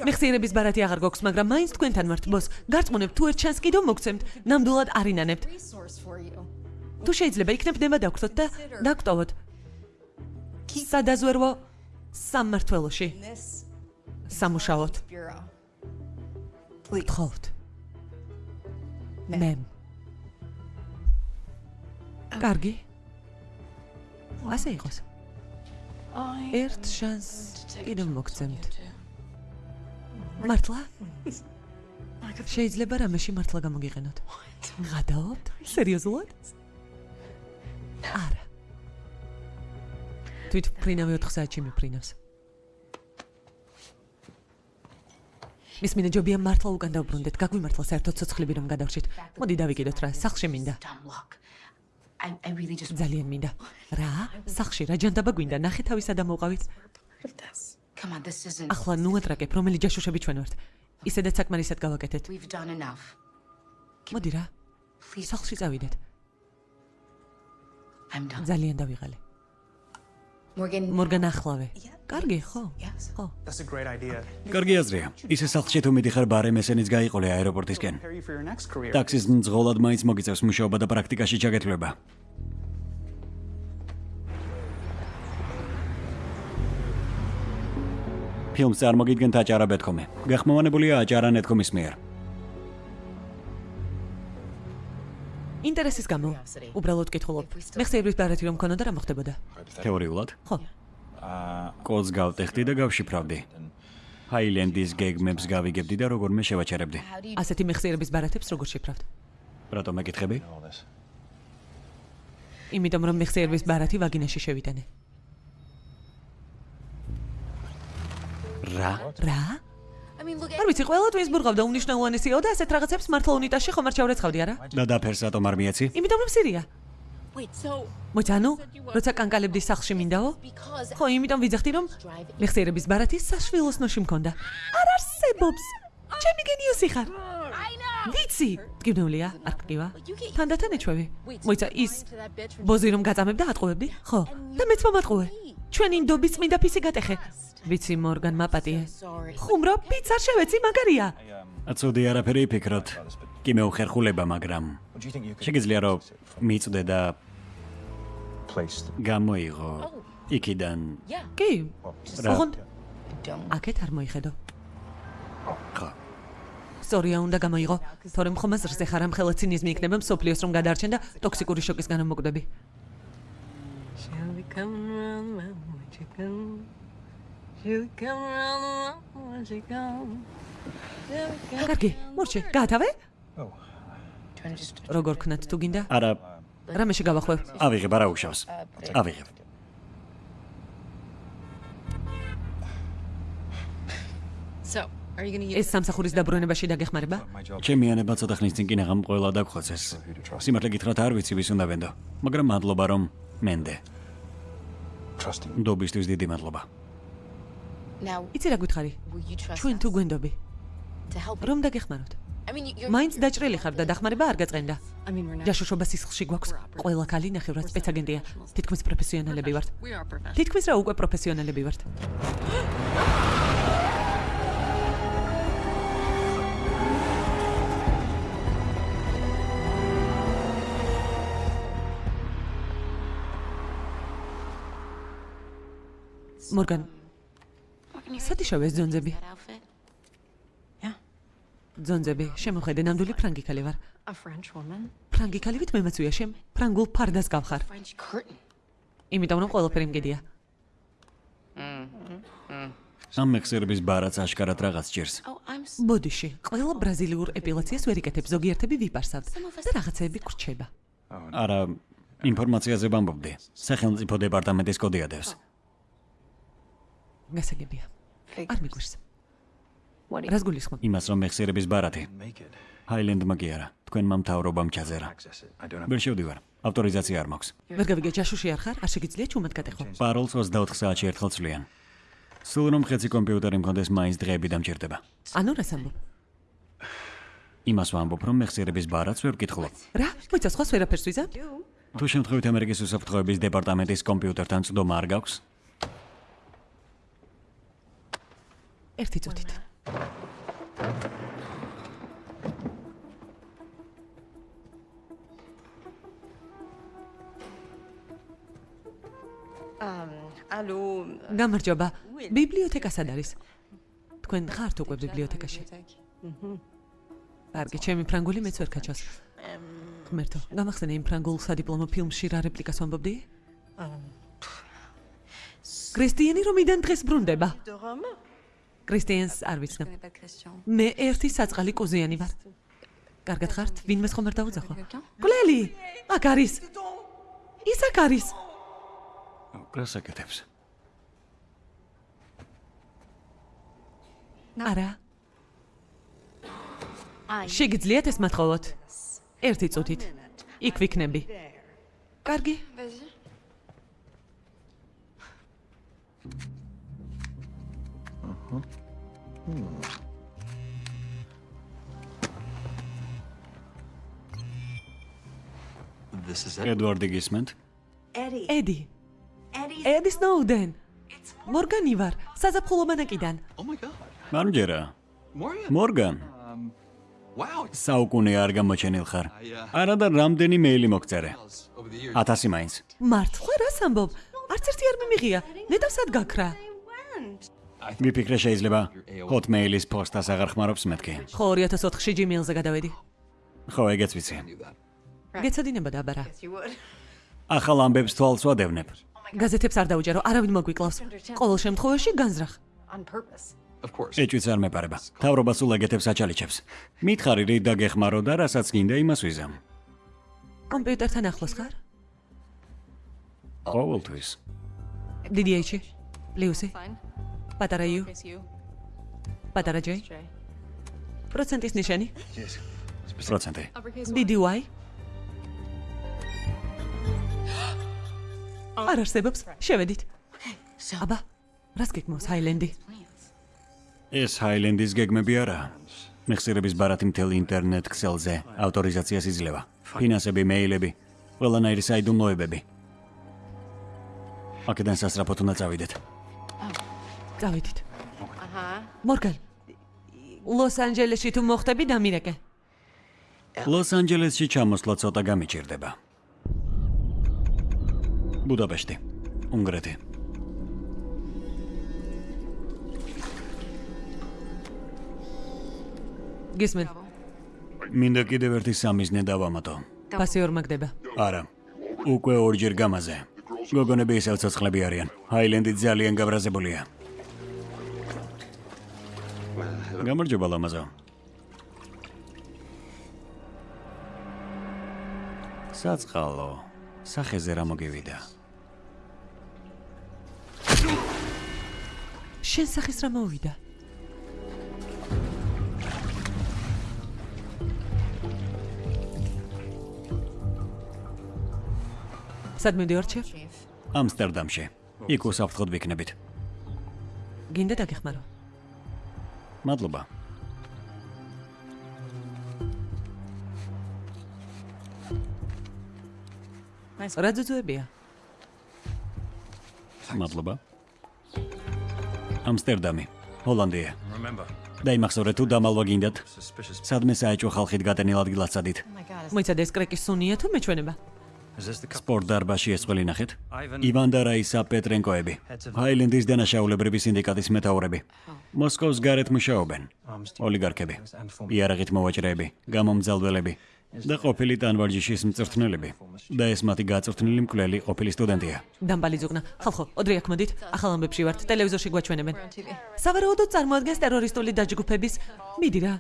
მეხსიერების ბარათი აღარ გვაქვს, მაგრამ მაინც თქვენთან ვართ, ბოს. გარწმუნებ, თუ ერთ ჩანს კიდევ მოგცემთ, ნამდვილად არინანებთ. თუ შეიძლება იქნებ ნება დაგვრთოთ და დაგტოვოთ. სადაზვერვო სამმართველოში სამუშაოთ. გთხოვთ. მე. კარგი. ასე იყოს. ერთ შანს კიდევ მოგცემთ. მართლა? შეიძლება რამეში მართლა გამოგიყენოთ. გადაობთ? სერიოზულად? არა. თვით ფრინავი 4 საათში მიფრინავს. მის მინდა ჯობია მართლა უკან დავბრუნდეთ. გაგვიმართლა საერთოდ ცოცხლები რომ გადავრჩით. მოდი დავიკიდოთ რა, სახლში მინდა. Ძალიან მინდა. რა? სახლში რა ჯანდაბა გვინდა? ნახე თავისა და on, this isn't. ახლა ნუ ატრაკებ, რომელი ჯაშუშები ჩვენ ვართ. ისედაც საკმარისად გავაკეთეთ. Მოდი რა, სახლში წავიდეთ. I'm done. ძალიან დავიღალე. Morgan, მორგან ახლავე. კარგი, ხო? Yes. ხო. That's a great idea. კარგი აზრია. ისე სახლში თუ მიდიხარ ბარე მესენიც გაიყოლე აეროპორტისკენ. Ტაქსის მძღოლად მაინც მოგიწევს მუშაობა და პრაქტიკაში ჩაგეთვლება. ფილმს წარმოგიდგენთ აჭარა ბეთქომი. გახმოვანებულია აჭარა ნეტკომის მიერ. ინტერესის გამო. უბრალოდ კითხულობ. მე ხსეირვის ბარათი რომ მქონოდა რა მოხდებოდა? თეორიულად. ხო. კოდს გავტეხდი და გავშიფრავდი. ჰაილენდის გეგმებს გავიგებდი და როგორმე შევაჩერებდი. ასეთი მეხსიერების ბარათებს როგორ შეფრავთ? რატომ მეკითხები? იმიტომ რომ მეხსიერების ბარათი ვაგინაში შევიტანე. რა? რა? Არ ვიცი, ყველა თვინს ბურღავდა უნიშნელოვანესიო და ასეთ რაღაცებს მართლა უნიტაში ხომ არ ჩავრეცხავდი არა? და დაფერს რატომ არ მიეცი? იმიტომ რომ სირია. So მოიცანო, როცა კანკალებდი სახლში მინდაო? ხო, იმიტომ ვიძახდი რომ მეხსიერების ბარათი საშვილოს ნოში მქონდა. არ არსებობს. ჩემი გენიოსი ხარ. ვიცი, გიგნულია, არ გკივა. თანდათან ეჩვევი. მოიცა ის ბოზი რომ გაწამებდა ატყუებდი? ხო. და მეც მომატყუე. ჩვენ ინდობის წმინდა ფისი გატეხე. ვიცი, მორგან მაპატიე. ხუმრო პიცა შევეცი, მაგარია. აცოდი არაფერი ფიქრობ. კი მეუხერხულება, მაგრამ შეგიძლია რომ მიწდე და გამოიღო იქიდან კი. ოღონდ აქეთ არ მოიხედო. ხო. სწორია უნდა გამოიღო, თორემ ხომ აზრზე ხარ ამ ხელა ცინიზმი იქნება მსოფლიოს რომ გადაარჩენ და ტოქსიკური შოკის გამო მოკვდები. კარგი, მორჩე, გაათავე? Do you want to just როგორ ქნათ თუ გინდა? არა, რამეში გავახვევ? ავიღებ არა უშავს. ავიღებ. so are you going to use ეს სამსახურის დაბრუნებაში დაგეხმარება? ჩემი ანება ცოტა ხნის წინ კინაღამ ყველა დაგხვეცეს. სიმართლე გითხრათ არ ვიცი ვის უნდა ვენდო, მაგრამ მადლობა რომ მენდე. ნდობისთვის დიდი მადლობა. იცი რა გითხარი? Ჩვენ თუ გვენდობი, რომ დაგეხმაროთ. Მაინც დაჭრილი ხარ და დახმარება არ not ჯაშუშობა სისხლში გვაქვს. ყველა ქალი ნახევრად სპეცაგენტია. თითქმის პროფესიონალები ვართ. თითქმის რა უკვე პროფესიონალები ვართ. მორგან, სად იშოვე ეს ძონძები? Ძონძები, შემოხედე, ნამდვილი ფრანგი ქალი ვარ. Ფრანგი ქალივით მემაცვია შენ, ფრანგულ ფარდას გავხარ. Იმიტომ რომ ყველაფერი მგედია. ამ მეხსიერების ბარაც აშკარად რაღაც ჭირს. Ბოდიში, ყველა ბრაზილიურ ეპილაციას ვერ იკეთებ, ზოგიერთები ვიპარსავთ და რაღაცეები გრჩება. არა, ინფორმაციაზე ვამბობდი. სახელმწიფო დეპარტამენტის კოდი ადევს. გასაგებია. არ მიგვირს. Რას გულისხმობ? იმას რომ მეხსიერების ბარათი ჰაილენდმა კი არა, თქვენმა მთავრობამ ჩაძერა. ვერ შევდივარ. ავტორიზაცია არ მაქვს. ვერ გავიგე ჯაშუში არ ხარ? არ შეგიძლია ჩუმად გატეხო. პაროლს 24 საათში ერთხელ ცვლიან. სულ რომ ხეცი კომპიუტერი მქონდეს, მაინც დღეები დამჭირდება. ანუ რას ამბობ? იმას ვამბობ, რომ მეხსიერების ბარათს ვერ ვკითხულობ. რა? მოიცა სხვას ვერაფერს ვიზამ? თუ შემთხვევით ამერიკის უსაფრთხოების დეპარტამენტის კომპიუტერთან წვდომა არ გაქვს, ერთი წუთით. ალო გამარჯობა. ბიბლიოთეკასად არის თქვენ ხართ უკვე ბიბლიოთეკაში? კარგი ჩემი ფრანგული მეც ვერ გაჩვას ღმერთო გამახსენე იმ ფრანგულ სადიპლომო ფილმში რა რეპლიკას ამბობდი? კრისტიანი რომიდან დღეს ბრუნდება? კრისტიანს არ ვიცნობ. მე ერთი საწყალი კუზიანი ვარ. კარგად ხართ? ვინმე ხომ არ დაუძახო? გლელი! აქ არის. ის აქ არის. გასაკეთებს. არა. შეგიძლიათ ეს მათხოვოთ? ერთი წუთით. იქ ვიქნები. კარგი. ედვარდი გისმენთ? ედი. ედი სნოუდენ. მორგანი ვარ, საზაფხულო მანაკიდან. Oh my god. მარჯერა. Moria. მორგან. Um, wow. საუკუნე არ გამოჩენილ ხარ. არა და რამდენი მეილი მოგწერე? Over the years. 1000 მაინც. მართლა რას ამბობ? არც ერთი არ მიმიღია. ნედავსად გაქრა. მიფიქრე შეიძლება Hotmail-ის პოსტას აღარ ხმარობს მეთქი. ხო 2004-ში Gmail-ზე გადავედი. ხო, ეგეც ვიცი. გეცოდინებოდა აბარა. ახალ ამბებს თვალს ვადევნებ. გაზეთებს არ დაუჯერო, არავინ მოგვიკლავს. ყოველ შემთხვევაში განზრახ. Ეჭვიც არ მეპარება. თავრობა სულ ეგეთებს აჩალიჩებს. მითხარი რით დაგეხმარო და რასაც გინდა იმას ვიზამ. კომპიუტერთან ახლოს ხარ? ყოველთვის. დიდი ეჩი. პლუსი. Fine. პატარა იუ. Face you. პატარა ჯეი. Jay. პროცენტის ნიშანი. პროცენტი. Uppercase დიდი ვაი. არ არსებობს. შევედით. აბა, რას გეკმოს ჰაილენდი? ეს ჰაილენდის გეგმები არა. მეხსიერების ბარათი მთელ ინტერნეტ ქსელზე ავტორიზაციას იძლევა. ფინანსები, მეილები, ყველანაირი საიდუმლოებები. აქედან სასწრაფოდ უნდა წავიდეთ. წავედით. Uh-huh. მორგან. ლოს-ანჯელესში თუ მოხდები დამირეკე. ლოს-ანჯელესში ჩამოსვლა ცოტა გამიჭირდება. ბუდაპეშტი, უნგრეთი. გისმენ. მინდა კიდევ ერთი სამიზნე დავამატო. პასი ორ მაგდება. არა. უკვე ორჯერ გამაზე. გოგონები ისევ ცოცხლები არიან. ჰაილენდი ძალიან გაბრაზებულია. გამარჯობა ლამაზო. საწყალო. სახეზე რა მოგივიდა? შენ სახის რა მოვიდა? სად მივდივარ ჩე? ამსტერდამში. იქ უსაფრთხოდ ვიქნებით. გინდა დაგეხმარო. მადლობა. რა ძუძუებია? მადლობა. ამსტერდამი, ჰოლანდია. Remember, დაიმახსოვრე თუ დამალვა გინდათ? სადმე საეჭვო ხალხით გატენილ ადგილად სადით. მოიცადე ეს კრეკის სუნია თუ მეჩვენება? Სპორტ დარბაზში ეს ყველი ნახეთ? Ივან და რაისა პეტრენკოები. ჰაილენდის დანაშაულებრივი სინდიკატის მეთაურები. მოსკოვს გარეთ მუშაობენ. ოლიგარქები. იარაღით მოვაჭრეები, გამომძალველები და ყოფილი ტანვარჯიშის მწვრთნელები. და ეს მათი გაწვრთნილი მკვლელი ყოფილი სტუდენტია. დამბალი ზუგნა. ხალხო, ოდრი აქ მოდით. ახალ ამბებში ვართ, ტელევიზორში გვაჩვენებენ. სავარაუდოდ წარმოადგენს ტერორისტული დაჯგუფების მიდი რა.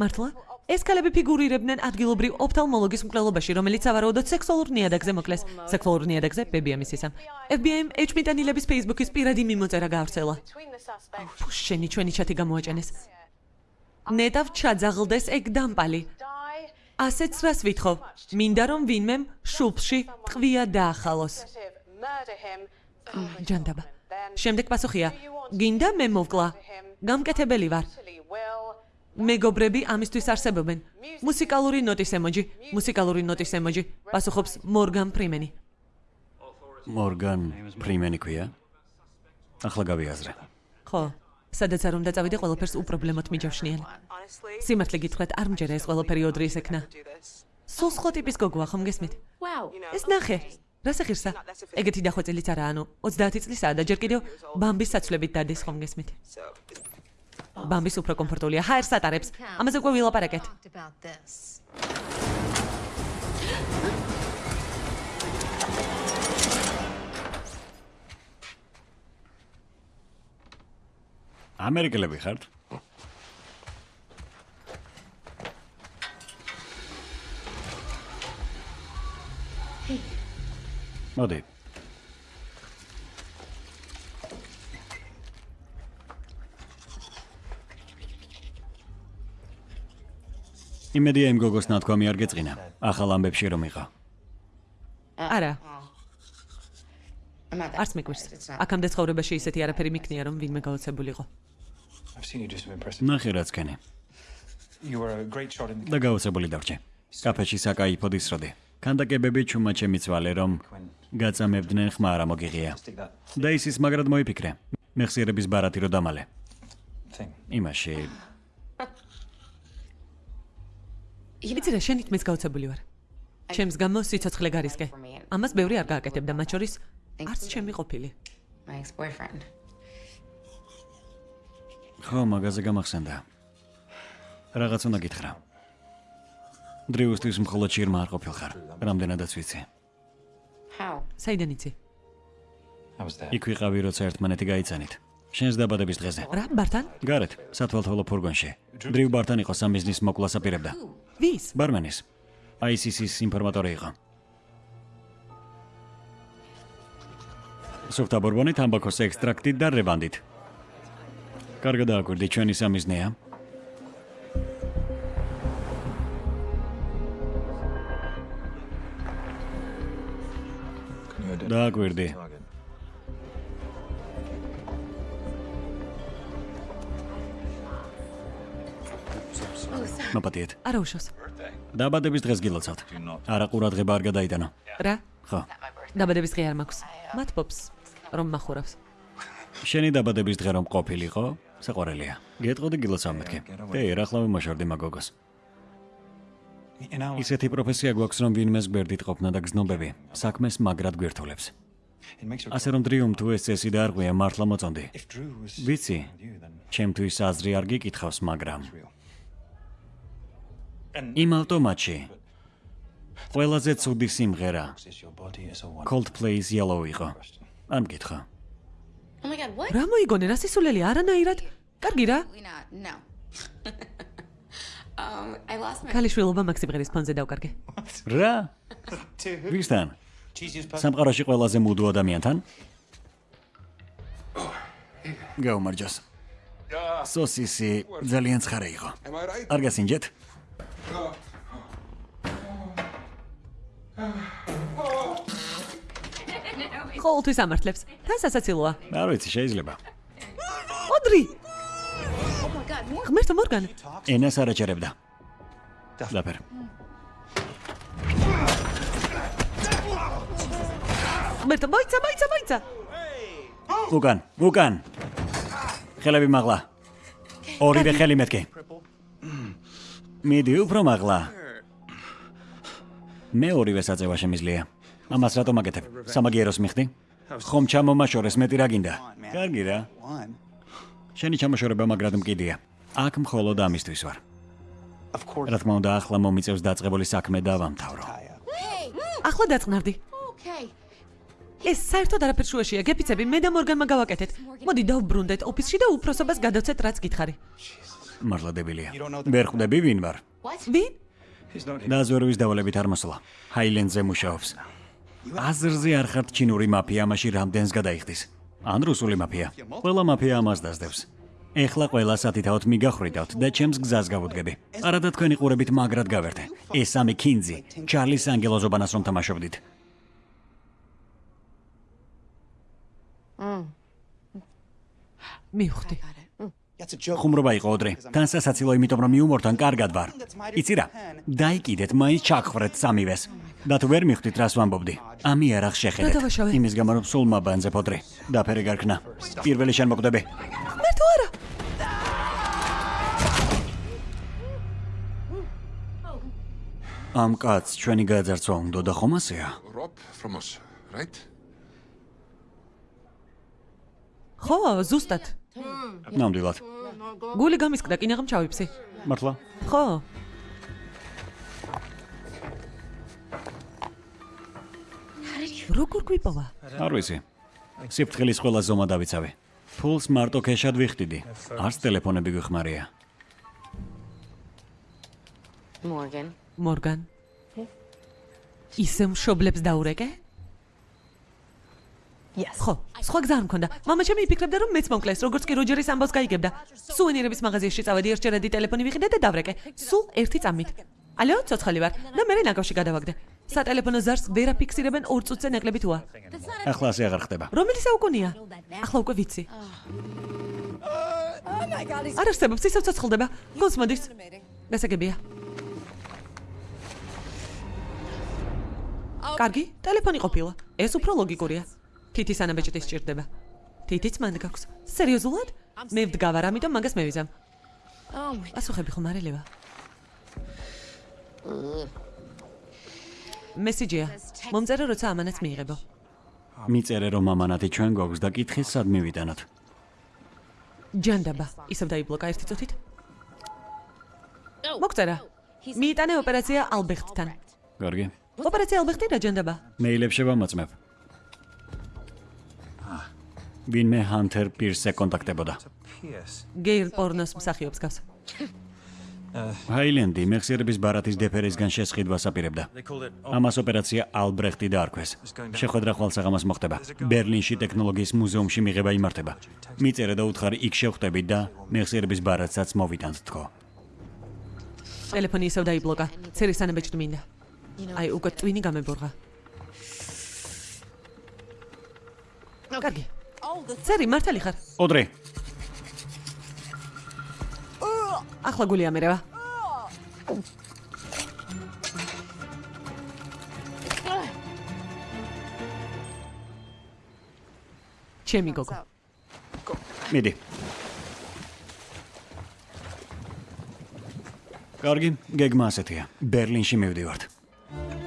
მართლა? ეს ქალები ფიგურირებდნენ ადგილობრივ ოფთალმოლოგის მკვლელობაში, რომელიც სავარაუდოდ სექსუალურ ნიადაგზე მოკლეს. სექსუალურ ნიადაგზე ბებია მისისამ. FBI-მ ეჭმიტანილების Facebook-ის პირადი მიმოწერა გაავრცელა. შენი ჩვენი ჩათი გამოაჭენეს. ნეტავ ჩაძაღლდეს ეგ დამპალი. ასეც რას ვითხოვ? მინდა რომ ვინმემ შულფში ტყვია დაახალოს. ჯანდაბა. შემდეგ პასუხია: გინდა მე მოვკლა? გამკეთებელი ვარ. მეგობრები ამისთვის არსებობენ. მუსიკალური ნოტის ემოჯი, მუსიკალური ნოტის ემოჯი. პასუხობს მორგან ფრიმენი. მორგან ფრიმენი ქვია. ახლა გავიაზრე. ხო, სადაც არ უნდა წავიდე, ყველაფერს უპრობლემოდ მიჯავშნიან. სიმართლე გითხრათ, არ მჯერა ეს ყველაფერი ოდრის ეკნა. სულ სხვა ტიპის გოგოა, ხომ გესმით? Ეს ნახე. რა სეხირსა? ეგეთი დახვეწილიც არა, ანუ 30 წლისაა და ჯერ კიდევ ბამბის საცვლებით დადის ხომ გესმით? ბამბის უფრო კომფორტულია. ჰაერს ატარებს. ამაზე უკვე ვილაპარაკეთ. Ამერიკელები ხართ? მოდი. იმედია იმ გოგოს ნათქვამი არ გეწყინა. ახალ ამბებში რომ იყო. არა, არც მიგვირს. აქამდე ცხოვრებაში ისეთი არაფერი მიქნია, რომ ვინმე გაოცებულიყო. Ნახე რაც ქენი. You were a great shot in the და გაოცებული დარჩე. კაფეში საკაიფო დისროდი. კანდაკებები ჩუმა ჩემიცვალე რომ გაწამებდნენ ხმა არა მოგიღია. და ის ის მაგრად მოიფიქრე. მეხსიერების ბარათი რო დამალე. იმაში იცი რა, შენ ითმის გაოცებული ვარ. ჩემს გამო სიცოცხლე გარისკე. ამას ბევრი არ გააკეთებდა, მათ შორის არც ჩემი ყოფილი. Ხო, მაგაზე გამახსენდა. რაღაც უნდა გითხრა. დრიუსთვის მხოლოდ შირმა არ ყოფილხარ. რამდენადაც ვიცი. How? საიდან იცი? Იქ ვიყავი, როცა ერთმანეთი გაიცანით. შენს დაბადების დღეზე. რა, ბართან? გარეთ, სათვალთვალო ფურგონში. დრიუ ბარტან იყო სამიზნის მოკვლას აპირებდა. ვის? ბარმენის. ICC-ის ინფორმატორი იყო. სუფთა ბურბონით, ამბაქოს ექსტრაქტით და რევანდით. კარგად დააკვირდი ჩვენი სამიზნეა. Დააკვირდი. მოპატიეთ. არა უშავს. დაბადების დღეს გილოცავთ. არა ყურადღება არ გადაიტანო. რა? ხო. დაბადების დღე არ მაქვს. მათბობს რომ מחურავს. შენი დაბადების დღე რომ ყოფილიყო, საყვარელია. გეტყოდი გილოცავ მეთქე. დე, რა ხლავი მოშორდი მაგოგოს. Ისეთი პროფესია გვაქვს, რომ ვინმეს გვერდით ყოფნა და გზნობები საქმეს მაგრად your ასე რომ დრიუმ თუ ეს წესი და არ ყვია მართლა მოწონდი. ვიცი, ჩემთვის აზრი არ გიკითხავს, მაგრამ იმ ავტომატში ყველაზე ცუდი სიმღერა Coldplay-ის Yellow იყო. არ მკითხა. Oh my god, what? რა მოიგონე რა სისულელი არანაირად? კარგი რა. Um, I lost my ქალიშვილობა მაქსიმღერის ფონზე დავკარგე. რა? ვისთან? Სამყაროში ყველაზე მუდო ადამიანთან? გაუმარჯოს. სოსისი ძალიან ცხარე იყო. Არ გასინჯეთ? ყოველთვის ამართლებს. თან სასაცილოა. არ ვიცი, შეიძლება. ოდრი, ღმერთო მორგან. ენას არ აჭერებდა. დაფერ. ღმერთო, მოიცა, მოიცა, მოიცა. უკან, უკან. ხელები მაღლა. ორივე ხელი მეთქე. მიდი უფრო მაღლა. მე ორივე საწევა შემიძლია. ამას რატომ აკეთებ? სამაგიეროს მიხდი? ხომ ჩამომაშორეს მეტი რა გინდა? კარგი რა. Შენი ჩამოშორება მაგრად მკიდია. აქ მხოლოდ ამისთვის ვარ. Რა თქმა უნდა, ახლა მომიწევს დაწყებული საქმე დავამთავრო. ახლა დაწყნარდი. Ეს საერთოდ არაფერ შუაშია. გეფიცები, მე და მორგანმა გავაკეთეთ. მოდი დავბრუნდეთ ოფისში და უფროსობას გადავცეთ, რაც გითხარი. მართლა დებილია. ვერ ხვდები ვინ ვარ? Ვინ? Დაზვერვის დავალებით არ მოსულა. ჰაილენდზე მუშაობს. აზრზე არ ხართ ჩინური მაფია, ამაში რამდენს გადაიხდის? ან რუსული მაფია? ყველა მაფია ამას დასდევს. ეხლა ყველა სათითაოდ მიგახრიდავთ და ჩემს გზას გავუდგები. არადა თქვენი ყურებით მაგრად გავერთე. ეს სამი კინძი, ჩარლის ანგელოზობანას რომ თამაშობდით. მივხვდი. Ხუმრობა იყო ოდრე. თან სასაცილო იმიტომ რომ იუმორთან კარგად ვარ. იცი რა? დაიკიდეთ მაინც ჩაგხრეთ სამივეს. და თუ ვერ მიხვდით რას ვამბობდი? ამი არ ახ შეხედეთ. გადავაშავე. იმის გამო რომ სულ მაბანძებ ოდრე. დაფერე გარქნა. პირველი შენ მოკვდები. ღმერთო არა. ამ კაცს ჩვენი გაძარცვა უნდა და ხომ ასეა? Rob from us. right? ხო, ზუსტად. ნამდვილად. გული გამისკდა, კინაღამ ჩავიფსი. მართლა? ხო. როგორ გვიპოვა? არ ვიცი. სიფრთხილის ყველა ზომა დავიცავი. ფულს მარტო ქეშად ვიხდიდი. არც ტელეფონები გვიხმარია. Morgan. მორგან. ისე მშობლებს დაურეკე? Yes. ხო, სხვა გზა არ მქონდა. მამა ჩემი იფიქრებდა რომ მეც მომკლეს, როგორც კი როჯერის ამბავს გაიგებდა. სუვენირების მაღაზიაში წავედი, ერთჯერადი ტელეფონი ვიყიდე და დავრეკე. სულ ერთი წამით. ალო, ცოცხალი ვარ და მე ნაკავში გადავაგდე. სატელეფონო ზარს ვერ აფიქსირებენ 2 წუთზე ნაკლები თუა. ახლა ასე აღარ ხდება. რომელი საუკუნეა? ახლა უკვე ვიცი. არ არსებობს ისევ ცოცხლდება. გონს მოდის. გასაგებია. კარგი, ტელეფონი ყოფილა. ეს უფრო ლოგიკურია. თითის ანაბეჭდის სჭირდება. თითიც მანდ გაქვს. სერიოზულად? მე ვდგავარ, ამიტომ მაგას მევიზამ. Oh my პასუხები ხომ არ ელევა? მესიჯია. მომწერე როცა ამანაც მიიღებო. მიწერე რომ ამანათი ჩვენ გვაქვს და კითხის სად მივიტანოთ. ჯანდაბა, ისევ დაიბლოკა ერთი წუთით. მოგწერა. მიიტანე ოპერაცია ალბეხტთან. კარგი. ოპერაცია ალბეხტი რა ჯანდაბა? მეილებს შევამოწმებ. ვინმე ჰანთერ პირსზე კონტაქტებოდა. Გეილ პორნოს მსახიობს გავს. ჰაილენდი მეხსიერების ბარათის დეფერისგან შესყიდვას აპირებდა. Ამას ოპერაცია ალბრეხტი დაარქვეს. შეხვედრა ხვალსაღამოს მოხდება. ბერლინში ტექნოლოგიის მუზეუმში მიღება იმართება. მიწერე და უთხარი იქ შევხვდებით და მეხსიერების ბარათსაც მოვიტანთ თქო. ტელეფონი ისევ დაიბლოკა. წერის ანაბეჭდი მინდა. აი, უკვე ტვინი გამებორღა. კარგი. წერი მართალი ხარ? ოდრე, ახლა გული ამერევა. ჩემი გოგო. მიდი. კარგი, გეგმა ასეთია. ბერლინში მივდივართ.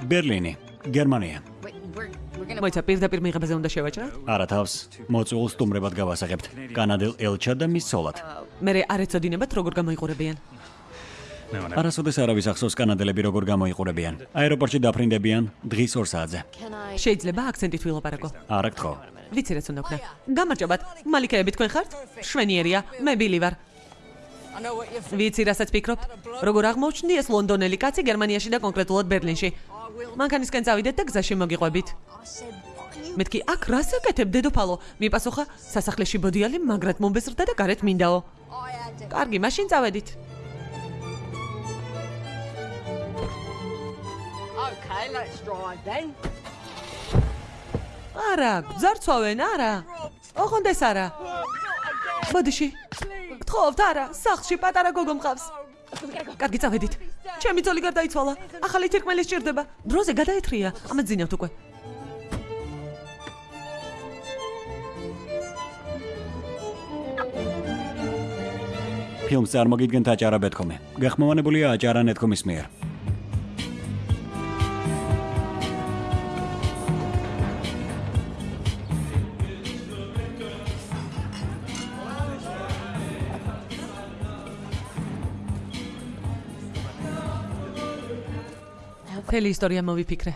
ბერლინი, გერმანია. მოიცა პირდაპირ მიღებაზე უნდა შევაჭრათ? არა თავს, მოწულ სტუმრებად გავასაღებთ. კანადელ ელჩად და მის სოლად. მე არ ეცოდინებათ როგორ გამოიყურებიან. არასოდეს არავის ახსოვს კანადელები როგორ გამოიყურებიან. აეროპორტში დაფრინდებიან დღის 2 საათზე. შეიძლება აქცენტით ვილაპარაკო. არა გთხოვ. ვიცი რაც უნდა ვქნა. გამარჯობათ. მალიქეები თქვენ ხართ? შვენიერია. მე ბილი ვარ. ვიცი რასაც ფიქრობთ? როგორ აღმოჩნდი ეს ლონდონელი კაცი გერმანიაში და კონკრეტულად ბერლინში? მანქანისკენ წავიდეთ და გზაში მოგიყვებით. მეთქი აქ რას აკეთებ დედოფალო? მიპასუხა სასახლეში ბოდიალი მაგრად მომბეზრდა და გარეთ მინდაო. კარგი, მაშინ წავედით. Okay, let's drive then. არა, გძარცვავენ, არა. ოღონდეს არა. ბოდიში. გთხოვთ, არა, სახლში პატარა გოგო მყავს. კარგი, წავედით. ჩემი ძოლი გარდაიცვალა. ახალი თირკმელი სჭირდება. დროზე გადაეთრია. ამას ძინავთ უკვე. ფილმს წარმოგიდგენთ აჭარა ბეთქომი. გახმოვანებულია აჭარა ნეთქომის მიერ. მთელი ისტორია მოვიფიქრე.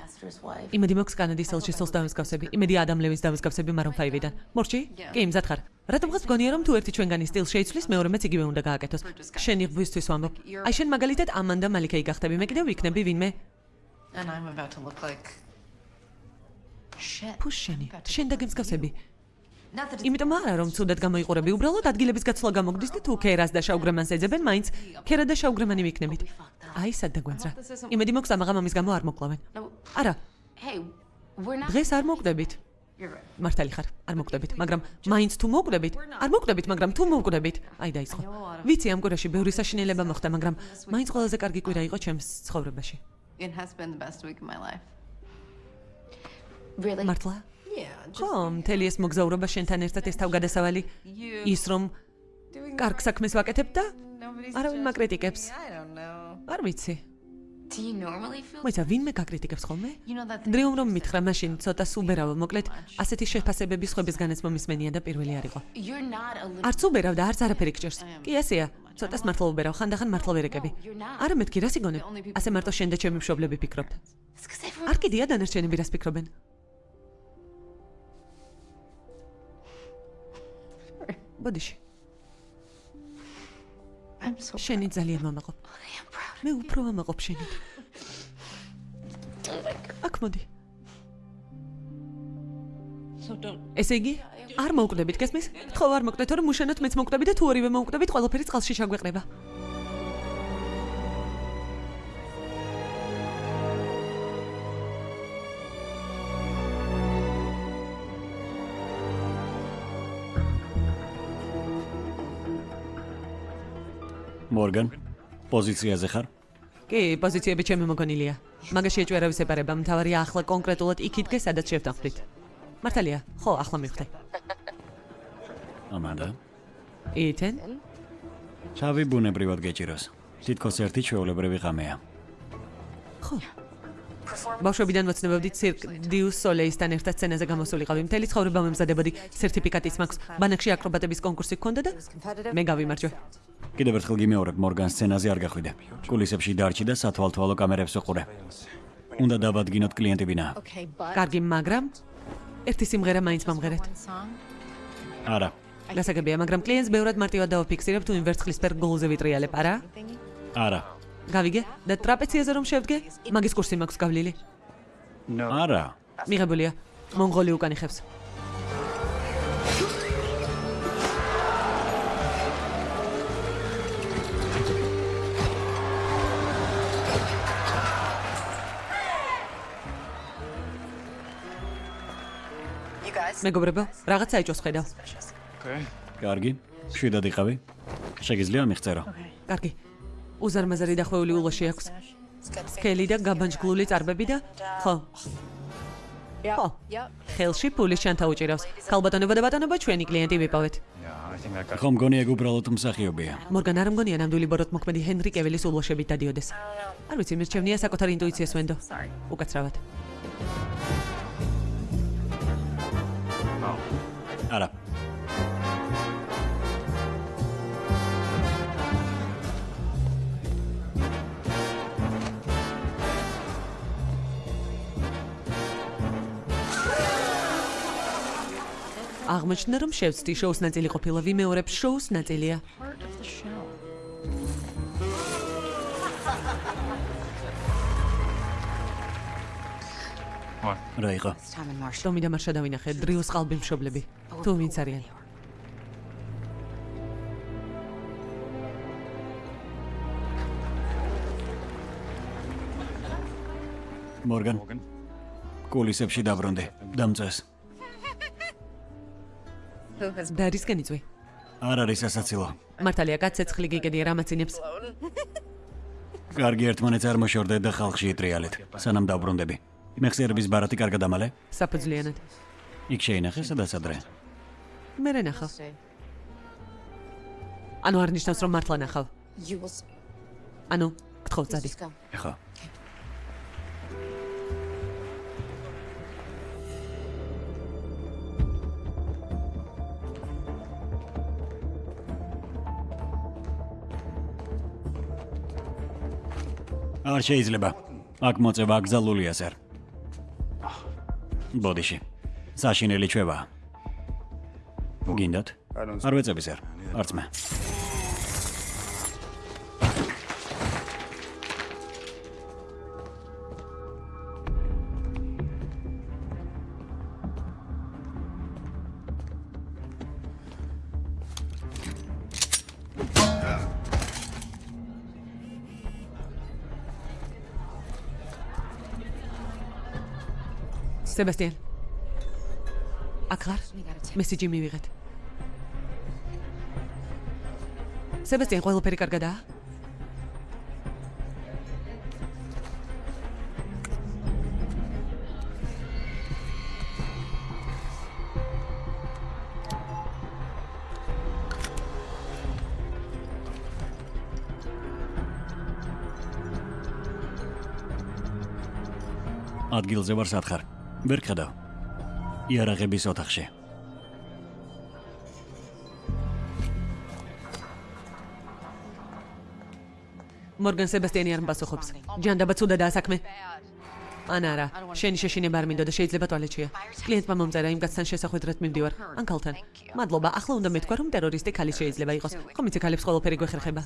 იმედი მოქვს კანადის ელჩის დავსგავსები. იმედი ადამ ლევის დავსგავსები მარონ 5-დან. მორჩი? კი, მზად ხარ. რატომ ხარ გონია რომ თუ ერთი ჩვენგანი სტილს შეიცვლის, მეორემეც იგივე უნდა გააკეთოს. შენი ღვისთვის ვამბობ. აი შენ მაგალითად ამანდა მალიქეი გახდები, მე კიდევ ვიქნები ვინმე. And I'm about to look like shit. ფუშენი, შენ დაგემსგავსები. Იმიტომ არა რომ ცუდად გამოიყურები, უბრალოდ ადგილების გაცვლა გამოგდის და თუ ქერას და შაუგრემანს ეძებენ, მაინც ქერა და შაუგრემანი ვიქნებით. აი სად დაგვენძრა. იმედი მოქვს ამაღამ ამის გამო არ მოკლავენ. Არა, დღეს არ right. მართალი ხარ, არ მოკვდებით, მაგრამ მაინც თუ მოკვდებით, არ მოკვდებით, მაგრამ თუ მოკვდებით, აი დაიწყო. ვიცი ამ კვირაში ბევრი საშინელება მოხდა, მაგრამ მაინც ყველაზე კარგი კვირა იყო ჩემს ცხოვრებაში. it has been the best week of my life. Really? მართლა? Ხო, მთელი ეს მოგზაურობა შენთან ერთად ეს თავგადასავალი ის რომ კარგ საქმეს ვაკეთებ და არავინ მაკრიტიკებს. Არ ვიცი. Მოიცა ვინმე გაკრიტიკებს ხოლმე? Დრიუმ რომ მითხრა მაშინ ცოტა სუბერავ მოკლედ ასეთი შეფასებების ხვების განეცმა მისმენია და პირველი არ იყო. Არც უბერავ და არც არაფერი გჭირს. კი ესეა. ცოტას მართლა უბერავ, ხანდახან მართლა ვერეკები. არა მეთქი რას იგონებ? ასე მარტო შენ და ჩემი მშობლები ფიქრობთ. არ კიდია დანარჩენები რას ფიქრობენ? ბოდიში. I'm so შენი ძალიან მომაყობ. მე უფრო მომაყობ შენი. აქ მოდი. ესე იგი, არ მოუკვდებით, გესმის? ხო, არ მოკვდეთ, რომ უშენოთ მეც მოკვდები და თუ ორივე მოუკვდებით, ყველაფერი წყალში ჩაგვეყრება. მორგან, პოზიციაზე ხარ? კი, პოზიციები ჩემი მოგონილია. მაგაში ეჭვერავის ეპარება, მთავარია ახლა კონკრეტულად იქით გე, სადაც შევდახვრით. მართალია, ხო, ახლა მივხვდი. ამანდა. ითენ? ჩავი ბუნებრივად გეჭიროს. თითქოს ერთი ჩვეულებრივი ღამეა. ხო. ბავშვებიდან მოცნებობდი ცირკ დიუს სოლეისთან ერთად სცენაზე გამოსულიყავი. მთელი ცხოვრება მომზადებოდი სერტიფიკატიც მაქვს. ბანაკში აკრობატების კონკურსი გქონდა და მე გავიმარჯვე. კიდევ ერთხელ გიმეორებ მორგან სცენაზე არ გახვიდე. კულისებში დარჩი და სათვალთვალო კამერებს უყურე. უნდა დავადგინოთ but კარგი, მაგრამ ერთი სიმღერა მაინც მომღერეთ. არა. გასაგებია, მაგრამ კლიენტს ბევრად მარტივად დავაფიქსირებ თუ იმ ვერცხლისფერ გოლზე ვიტრიალებ, არა? არა. გავიგე? და ტრაპეციაზე რომ შევდგე, მაგის კურსი მაქვს გავლილი. არა. მიღებულია. მონღოლი უკან იხევს. You guys? მეგობრებო, რაღაცა ეჭოს ხედავ. კარგი. შვიდად იყავი. შეგიძლია მიხწერო. კარგი. უზარმაზარი დახვეული ულოში აქვს. სკელი და გაბანჯგლული წარბები და ხო. ხო. ხელში ფულის ჩანთა უჭირავს. ქალბატონებო და ბატონებო, ჩვენი კლიენტი ვიპოვეთ. ხო მგონი ეგ უბრალოდ მსახიობია. მორგან არ მგონია ნამდვილი ბოროტ მოქმედი ჰენრი კევილის ულოშებით დადიოდეს. არ ვიცი, მირჩევნია საკუთარ ინტუიციას ვენდო. უკაცრავად. არა. აღმოჩნდა რომ შევცდი შოუს ნაწილი ყოფილა ვიმეორებ შოუს ნაწილია. Რა იყო? Ტომი და მარშა დავინახე დრიუს ყალბი მშობლები. თუ ვინც არიან? მორგან. კულისებში დაბრუნდი. დამწეს. Has დარისკენ იწვი. არ არის ასაცილო. მართალია კაცეცხლი გიგედია რამაცინებს. კარგი ერთმანეთს არ მოშორდეთ და ხალხში იტრიალეთ. სანამ დაბრუნდები. მეხსიერების ბარათი კარგად ამალე? საფუძვლიანად. იქ შეინახე სადაც ადრე. მე რა ნახავ? ანუ არ ნიშნავს რომ მართლა ნახავ. Ანუ გთხოვ წადი. just არ შეიძლება. აქ მოწევა აკზალულია სერ. ბოდიში. საშინელი ჩვევა. გინდათ? არ ვეწები სერ. არც მე. სებასტიან. აქ ხარ? მესიჯი მივიღეთ. სებასტიან, ყველაფერი კარგადაა? ადგილზე ვარ სათხარ. ვერ ხედავ. იარაღების ოთახში. მორგან სებასტიანი არ მპასუხობს. ჯანდაბა ცუდა და საქმე. ან არა, შენი შეშინება არ მინდო და შეიძლება ტუალეტშია. კლიენტმა მომწერა იმ კაცთან შესახვედრად მივდივარ. ან ქალთან. მადლობა, ახლა უნდა მეთქვა რომ ტერორისტი ქალი შეიძლება იყოს. ხომ იცი ქალებს ყველაფერი გვეხერხება.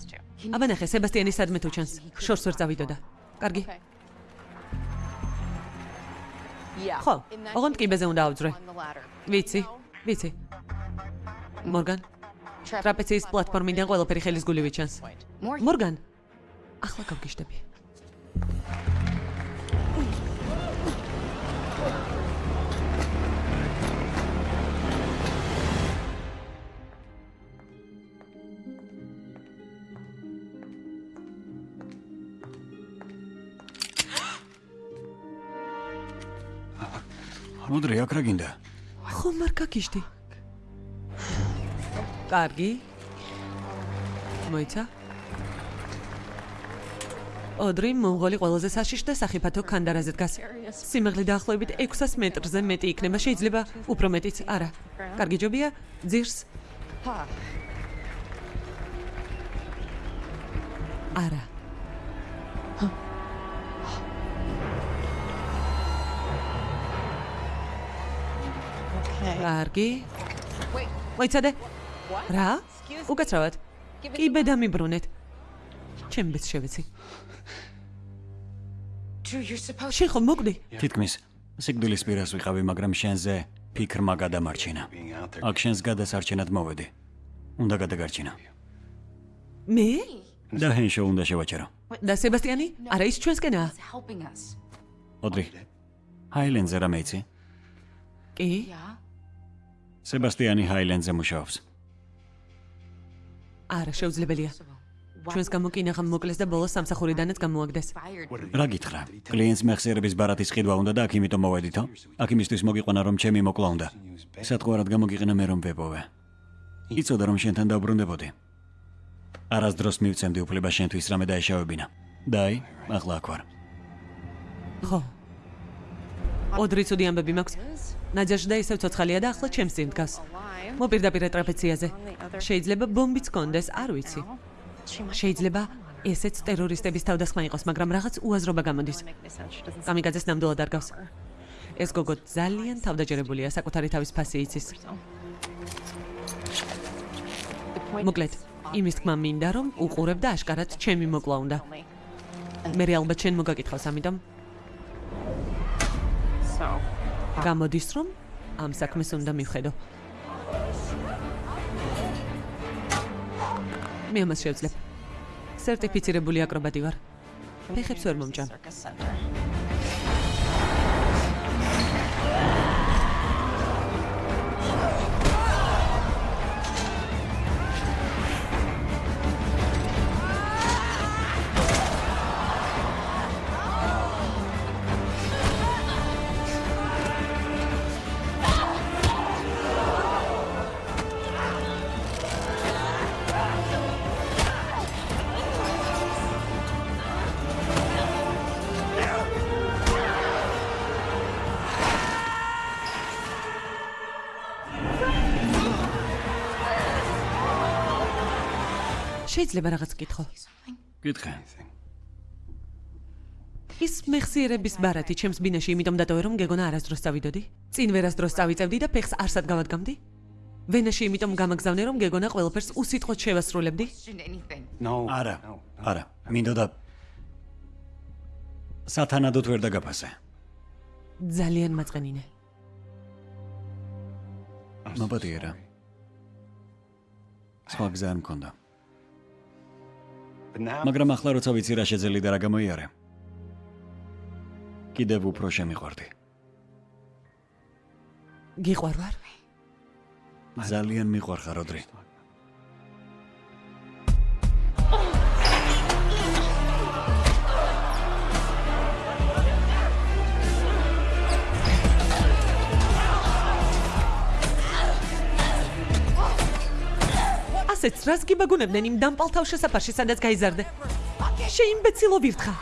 აბა ნახე, სებასტიანი სადმე თუ ჩანს. შორს ვერ წავიდოდა. კარგი. ხო, ოღონდ კიბეზე უნდა ავძრე. ვიცი, ვიცი. მორგან. ტრაპეციის პლატფორმიდან ყველაფერი ხელის გულივით ჩანს. მორგან. ახლა გავგიშდები. მოდრე აქ რა გინდა? ხომ არ გაგიშდი? კარგი. მოიცა? ოდრი მონღოლი ყველაზე საშიშ და სახიფათო კანდარაზე დგას. სიმაღლე დაახლოებით 600 მეტრზე მეტი იქნება, შეიძლება უფრო მეტიც, არა. კარგი ჯობია, ძირს. არა. კარგი. მოიცადე? რა? უკაცრავად. კი ბედა მიბრუნეთ. ჩემ ბეც შევეცი. შენ ხომ მოკვდი? თითქმის სიკვდილის პირას ვიყავი, მაგრამ შენზე ფიქრმა გადამარჩინა. აქ შენს გადასარჩენად მოვედი. უნდა გადაგარჩინო. მე? და ჰენშო უნდა შევაჩერო. და სებასტიანი? არა ის ჩვენსკენაა. ოდრი. ჰაილენდზე რა მეიცი? კი? სებასტიანი ჰაილენდზე მუშაობს. არა, შეუძლებელია. ჩვენს გამოკინაღამ მოკლეს და ბოლოს სამსახურიდანაც გამოაგდეს. რა გითხრა? კლიენტს მეხსიერების ბარათის ყიდვა უნდა და აქ იმიტომ მოვედითო? აქ იმისთვის მოგიყვანა რომ ჩემი მოკლა უნდა. სათყვარად გამოგიყინა მე რომ ვეპოვე. იცოდა რომ შენთან დაუბრუნდებოდი. არასდროს მივცემდი უფლება შენთვის რამე დაეშავებინა. და აი, ახლა აქ ვარ. ხო. ოდრი ცუდი ამბები მაქვს. ნაჯაშდა ისევ ცოცხალია და ახლა ჩემს წინ დგას. მოპირდაპირე ტრაპეციაზე. შეიძლება ბომბიც კონდეს, არ ვიცი. შეიძლება ესეც ტერორისტების თავდასხმა იყოს, მაგრამ რაღაც უაზრობა გამოდის. კამიკაძეს ნამდვილად არ გავს. ეს გოგო ძალიან თავდაჯერებულია, საკუთარი თავის ფასი იცის. მოკლედ, იმის თქმა მინდა რომ უყურებ და აშკარად ჩემი მოკლა უნდა. მე ალბათ შენ მოგაკითხავს, ამიტომ გამოდის რომ ამ საქმეს უნდა მივხედო. მე ამას შევძლებ. სერტიფიცირებული აკრობატი ვარ. ფეხებს ვერ მომჭამ. შეიძლება რაღაც გითხო. გითხე. ის მეხსიერების ბარათი ჩემს ბინაში იმიტომ დატოვე რომ გეგონა არასდროს წავიდოდი? წინ ვერასდროს წავიწევდი და ფეხს არსად გავადგამდი? ვენაში იმიტომ გამაგზავნე რომ გეგონა ყველაფერს უსიტყვოდ შევასრულებდი? არა. არა. მინდოდა სათანადოდ ვერ დაგაფასე. ძალიან მაწყენინე. მოპატიერა. სხვა გზა არ მქონდა. მაგრამ ახლა როცა ვიცი რა შეძელი და რა გამოიარე. კიდევ უფრო შემიყვარდი. გიყვარ ვარ? ძალიან მიყვარხარ, როდრი. ასეც რას გიბაგუნებდნენ იმ დამპალთავ შესაფარში, სადაც გაიზარდე? შეიმბეცილო ვირთხა.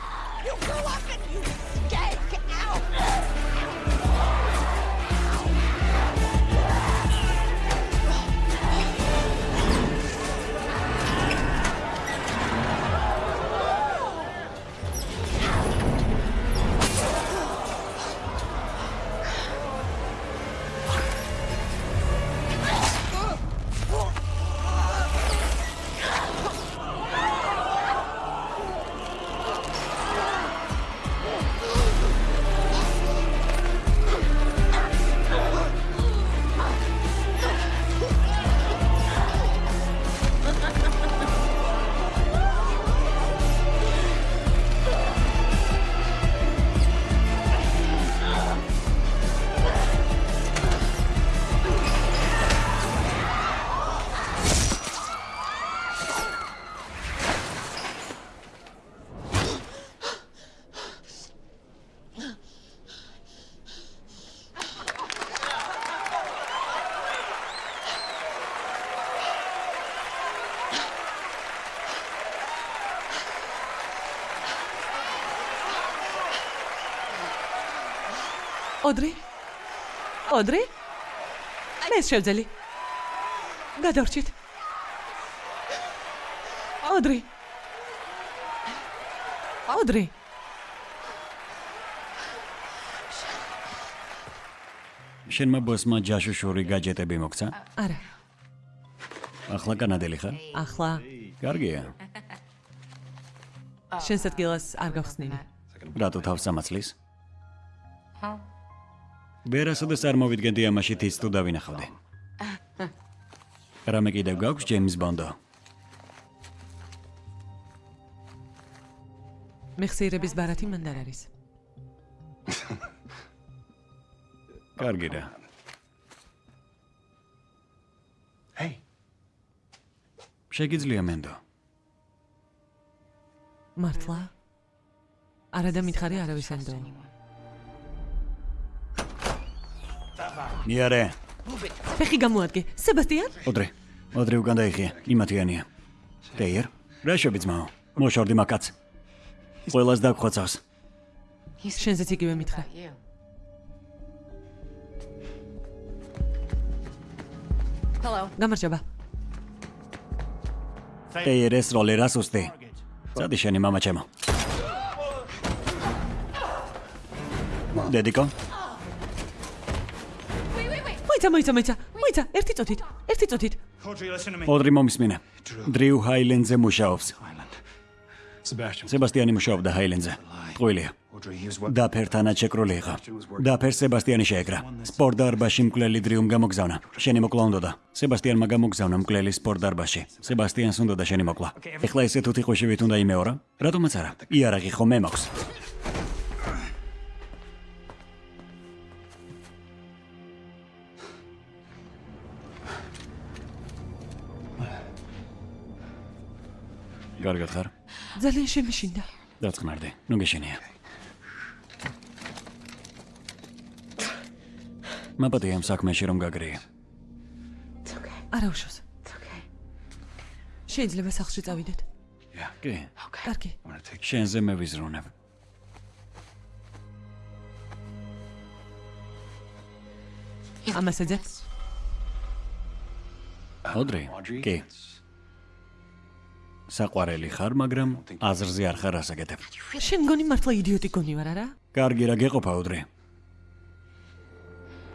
ოდრი? ოდრი? მე შევძელი. გადავრჩით. ოდრი. ოდრი. შენმა ბოსმა ჯაშუშური გაჯეტები მოგცა? არა, ახლა კანადელი ხარ? ახლა კარგია. შენს ადგილას არ გავხსნილი. რატო თავს სამაცლის? Huh? ვერასოდეს არ მოვიდგენდი ამაში თიც თუ დავინახავდი. რამე კიდევ გაქვს ჯეიმს ბონდო? მეხსიერების ბარათი მანდ არ არის. კარგი რა. Hey, შეგიძლია მენდო. მართლა? არა და მითხარი არავის ენდო. ნიარე, ფეხი გამოადგე. სებასტიან? ოდრე. ოდრე უკან დაიხია, იმათიანია. დეიერ, რა შევი ძმაო? მოშორდი მაკაც. ყველას დაგხვაცავს. შენზეც იგივე მითხრა. You. Hello. გამარჯობა. დეიერ ეს როლი რას უსტი? წადი შენი мама ჩემო. დედიკო, მოიცა, მოიცა, მოიცა. მოიცა, ერთი წუთით. ერთი წუთით. Me. ოდრი მომისმინე. დრიუ ჰაილენძე მუშაობს. Სებასტიანი მუშაობდა ტყუილია. He was what? დაფერთანად შეკრული იყო. დაფერ სებასტიანი შეეკრა. სპორტ დარბაზში მკვლელი დრიუმ გამოგზავნა. შენი მოკლა უნდოდა. სებასტიანმა გამოგზავნა მკვლელი სპორტ დარბაზში. სებასტიანს უნდოდა შენი მოკლა. ეხლა ესე თუ თიხოშივით უნდა იმეორა? რატომაც არა? იარაღი ხო მე მაქვს. გარგად ხარ? ძალიან შემეშინდა. დაწყნარდი. ნუ გეშენია. მაპატი ამ საქმეში რომ გაგრია. არა უშავს. შეიძლება სახლში წავიდეთ. კი. კარგი. შენზე მე ვიზრუნებ. ამასეძე. ოდრი? კი. საყვარელი ხარ, მაგრამ აზრზე არ ხარ ასაკეთებ. შენ გონი მართლა იდიოტი გონი ვარ, არა? კარგი რა გეყოფა ოდრი.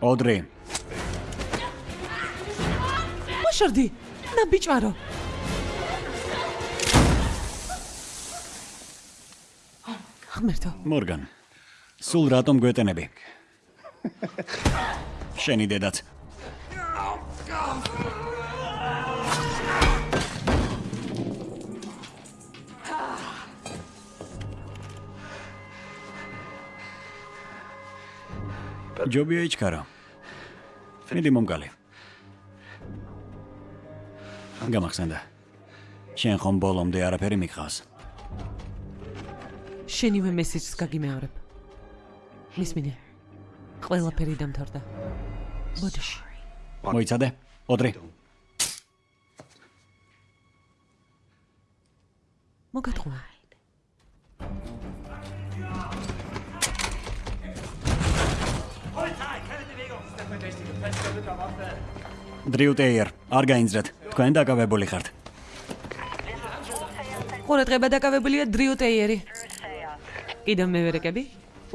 ოდრი, მოშორდი. ნაბიჭვარო. ღმერთო, მორგან. სულ რატომ გვეტენები? შენი დედაც. ჯობია იჩქარო. მიდი მომგალი. გამახსენდა. შენ ხომ ბოლომდე არაფერი მიყავს. შენივე მესიჯს გაგიმეორებ. მისმინე. ყველაფერი დამთავრდა. ბოდიში. მოიცადე? ოდრი. მოგატყუა. დრიუტეიერ, არ გაინძრეთ. თქვენ დაკავებული ხართ. ყურადღება დაკავებულია დრიუ ტეიერი. კიდევ მევერეკები?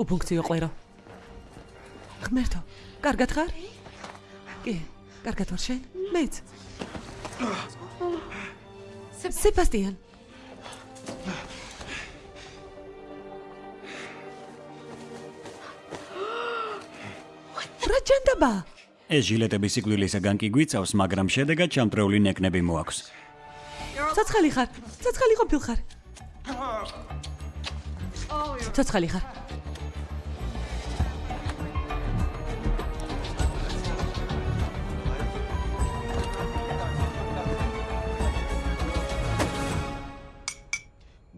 უფუნქციო ყვერო. ღმერთო, კარგად ხარ? კი, კარგად ვარ შენ? მეც. სებასტიან. რა ჯანდაბა? ეს ჟილეტები სიკვდილისაგან კი გვიცავს, მაგრამ შედეგად ჩამტრეული ნეკნები მოაქვს. ცოცხალი ხარ? ცოცხალი ყოფილ ხარ? ცოცხალი ხარ?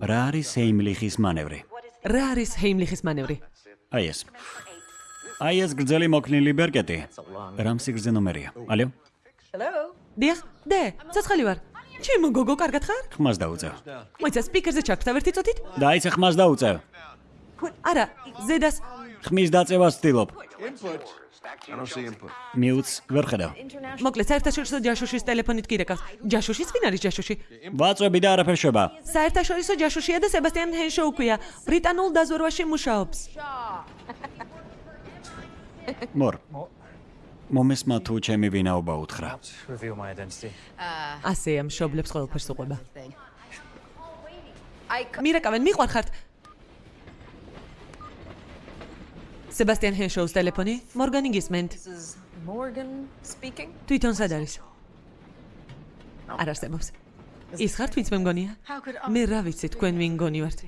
რა არის ჰეიმლიხის მანევრი? რა არის ჰეიმლიხის მანევრი? აი ეს. აი ეს გრძელი მოქნილი ბერკეტი. რამ სიგრძე ნომერია? ალიო? დიახ, დე, ცოცხალი ვარ. ჩემო გოგო, კარგად ხარ? ხმას დაუწევ. მოიცა სპიკერზე ჩაქვთა ერთი წუთით? დაიცა ხმას დაუწევ. არა, ზედას ხმის დაწევას ვცდილობ. Input. I don't see input. მიუც ვერ ხედავ. მოკლედ საერთაშორისო ჯაშუშის ტელეფონით გირეკავს. ჯაშუშიც ვინ არის ჯაშუში? ვაწვევი და არაფერ შვება. საერთაშორისო ჯაშუშია და სებასტიან ჰენშო უქვია. ბრიტანულ დაზვერვაში მუშაობს. მორ. მომესმა თუ ჩემი ვინაობა უთხრა. Identity. ასეა მშობლებს ყველაფერს უყვება. მირეკავენ მიყვარხართ. სებასტიან ჰენშოუს ტელეფონი მორგანი გისმენთ. Morgan speaking? თვითონ სად არის? არ არსებობს. ის ხართ ვინც მე მგონია? მე რა ვიცი თქვენ ვინ გონი ვართ?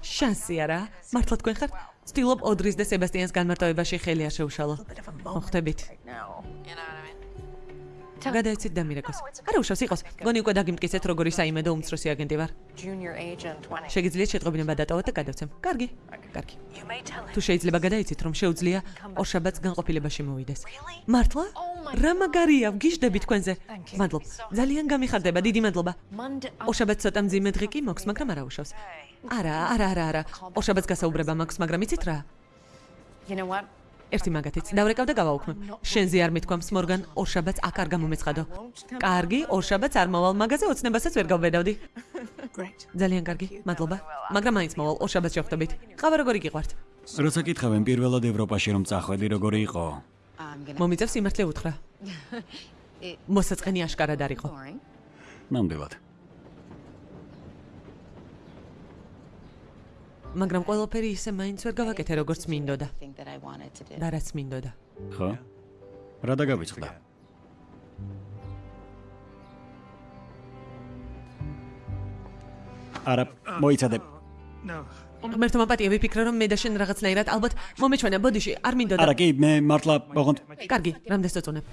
შანსი არა? მართლა თქვენ ხართ? ვცდილობ ოდრის და სებასტიანს განმარტოებაში ხელი არ შეუშალო. მოხდებით. გადაეცით და მირეკოს. არა უშავს იყოს. გონი უკვე დაგიმტკიცეთ როგორი საიმედო უმცროსი აგენტი ვარ. Junior agent 20. შეგიძლიათ შეტყობინება დატოვოთ და გადავცემ. კარგი. კარგი. თუ შეიძლება გადაიცით რომ შეუძლია ორშაბათს განყოფილებაში მოვიდეს. მართლა? რა მაგარია, ვგიჟდები თქვენზე. მადლობ. ძალიან გამიხარდება, დიდი მადლობა. ორშაბათს ცოტა მძიმე დღე კი მოქვს, მაგრამ არა უშავს. არა, არა, არა, არა. ორშაბათს გასაუბრება მაქვს, მაგრამ იცით რა? You know what? ერთი მაგათიც. დავრეკავ და გავაუქმებ. შენზე არ მithქვამს მორგან, ორშაბათს აქ არ გამომეცხადო. კარგი, ორშაბათს არ მოვალ მაგაზე, ოცნებასაც ვერ გავბედავდი. Ძალიან კარგი, მადლობა. მაგრამ მაინც მოვალ, ორშაბათს შეხვდებით. ყავა როგორი გიყვართ? როცა კითხავენ პირველად ევროპაში რომ წახვედი როგორი იყო? მომიწევს სიმართლე უთხრა. მოსაწყენი აშკარად არ იყო. ნამდვილად. მაგრამ ყველაფერი ისე მაინც ვერ გავაკეთე როგორც მინდოდა. Და რაც მინდოდა. ხო? რა დაგავიწყდა? არა, მოიცადე. Ღმერთო მაპატია ვიფიქრე რომ მე და შენ რაღაცნაირად ალბათ მომეჩვენა ბოდიში არ მინდოდა. არა, კი, მე მართლა ოღონდ კარგი, რამდენს წაწუნებ?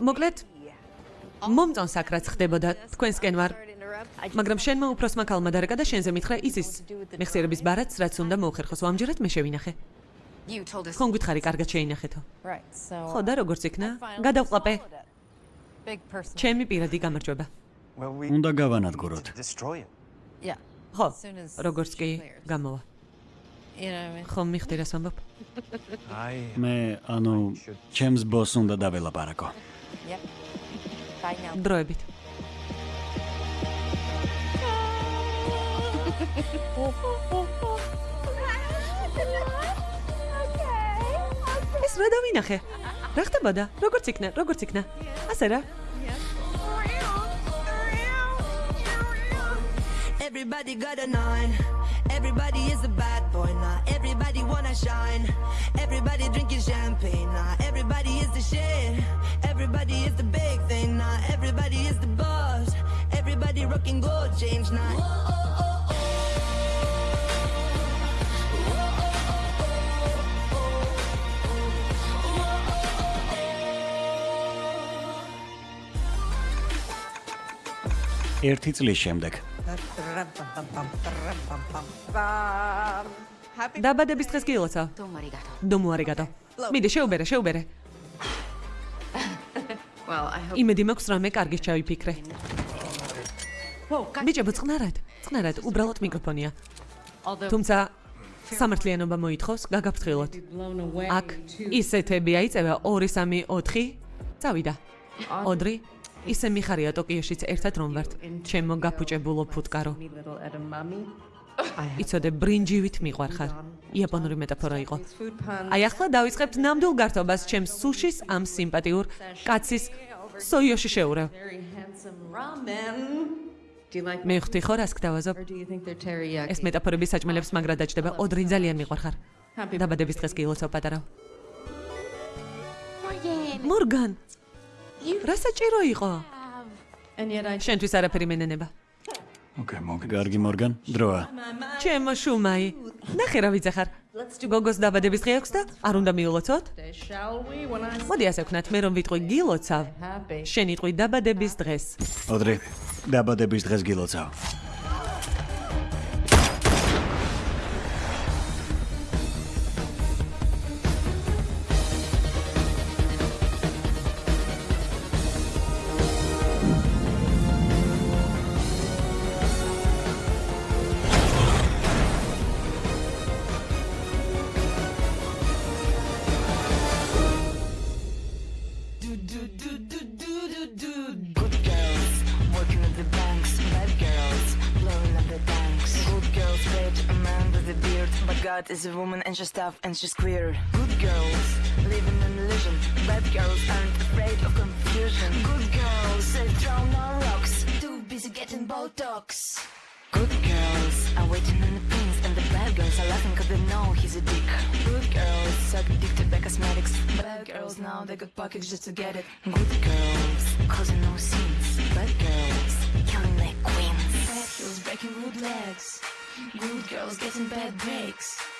მოკლედ? მომწონ საკრაც ხდებოდა თქვენსკენ ვარ მაგრამ შენმა უფროსმა ქალმა დარეკა და შენზე მითხრა იზის. მეხსიერების ბარათს რაც უნდა მოხერხოს ამჯერად მე შევინახე. ხომ გითხარი კარგად შეინახეთო. ხო და როგორც იქნა გადავყლაპე ჩემი პირადი გამარჯვება. We უნდა გავანადგუროთ. ხო როგორც კი გამოვა. ხომ მიხდი რას ვამბობ? I მე ანუ ჩემს ბოს უნდა დაველაპარაკო. Bye now. დროებით. ეს რა დავინახე რა ხდებოდა როგორც იქნა როგორც იქნა ასე რა Everybody got a nine. Everybody is a bad boy now. Everybody wanna shine. Everybody drinking champagne now. Everybody is the shit. Everybody is the big thing now. Everybody is the boss. Everybody rocking gold chains now. ერთი წლის შემდეგ დაბადების დღეს გილოცავ Domo arigato. დომო არიგატო მიდი შეუბერე შეუბერე. იმედი მაქვს რამე კარგის ჩავიფიქრე. ბიჭებო წყნარად წყნარად უბრალოდ მიკროფონია. თუმცა სამართლიანობა მოითხოვს გაგაფრთხილოთ. აქ ისეთები აიწევა. 2 3 4 წავიდა. ოდრი ისე მიხარია ტოკიოშიც ერთად რომ ვართ. ჩემო გაფუჭებულო ფუტკარო. იცოდე ბრინჯივით მიყვარხარ. იაპონური მეტაფორა იყო. აი ახლა დავიწყებთ ნამდვილ გართობას. ჩემს სუშის ამ სიმპათიურ კაცის სოიოში შეურევ. მე ხვდი ხო რას გდავაზობ ეს მეტაფორები საჭმელებს მაგრად დაჭდება ოდრი ძალიან მიყვარხარ. დაბადების დღეს გილოცავ პატარა Morgan. მორგან რა საჭირო იყო შენთვის არაფერი მენენება Okay, Morgan. გარგი მორგან, დროა. ჩემო შუმაი ნახე რა ვიცახარ გოგოს დაბადების დღე აქვს და არ უნდა მიულოცოთ მოდი ასე ვქნათ მე რომ ვიტყვი გილოცავ შენ იტყვი დაბადების დღეს ოდრი, დაბადების დღეს გილოცავ. Is a woman and she's queer. Good girls, living in illusion. Bad girls aren't afraid of confusion. Good girls, they throw no rocks. Too busy getting Botox. Good girls are waiting in the pins, and the bad girls are laughing cause they know he's a dick. Good girls suck to buy cosmetics. Bad girls now they got pockets just to get it. Good girls causing no scenes. Bad girls killing like queens. Bad girls breaking good legs. Good girls getting bad breaks.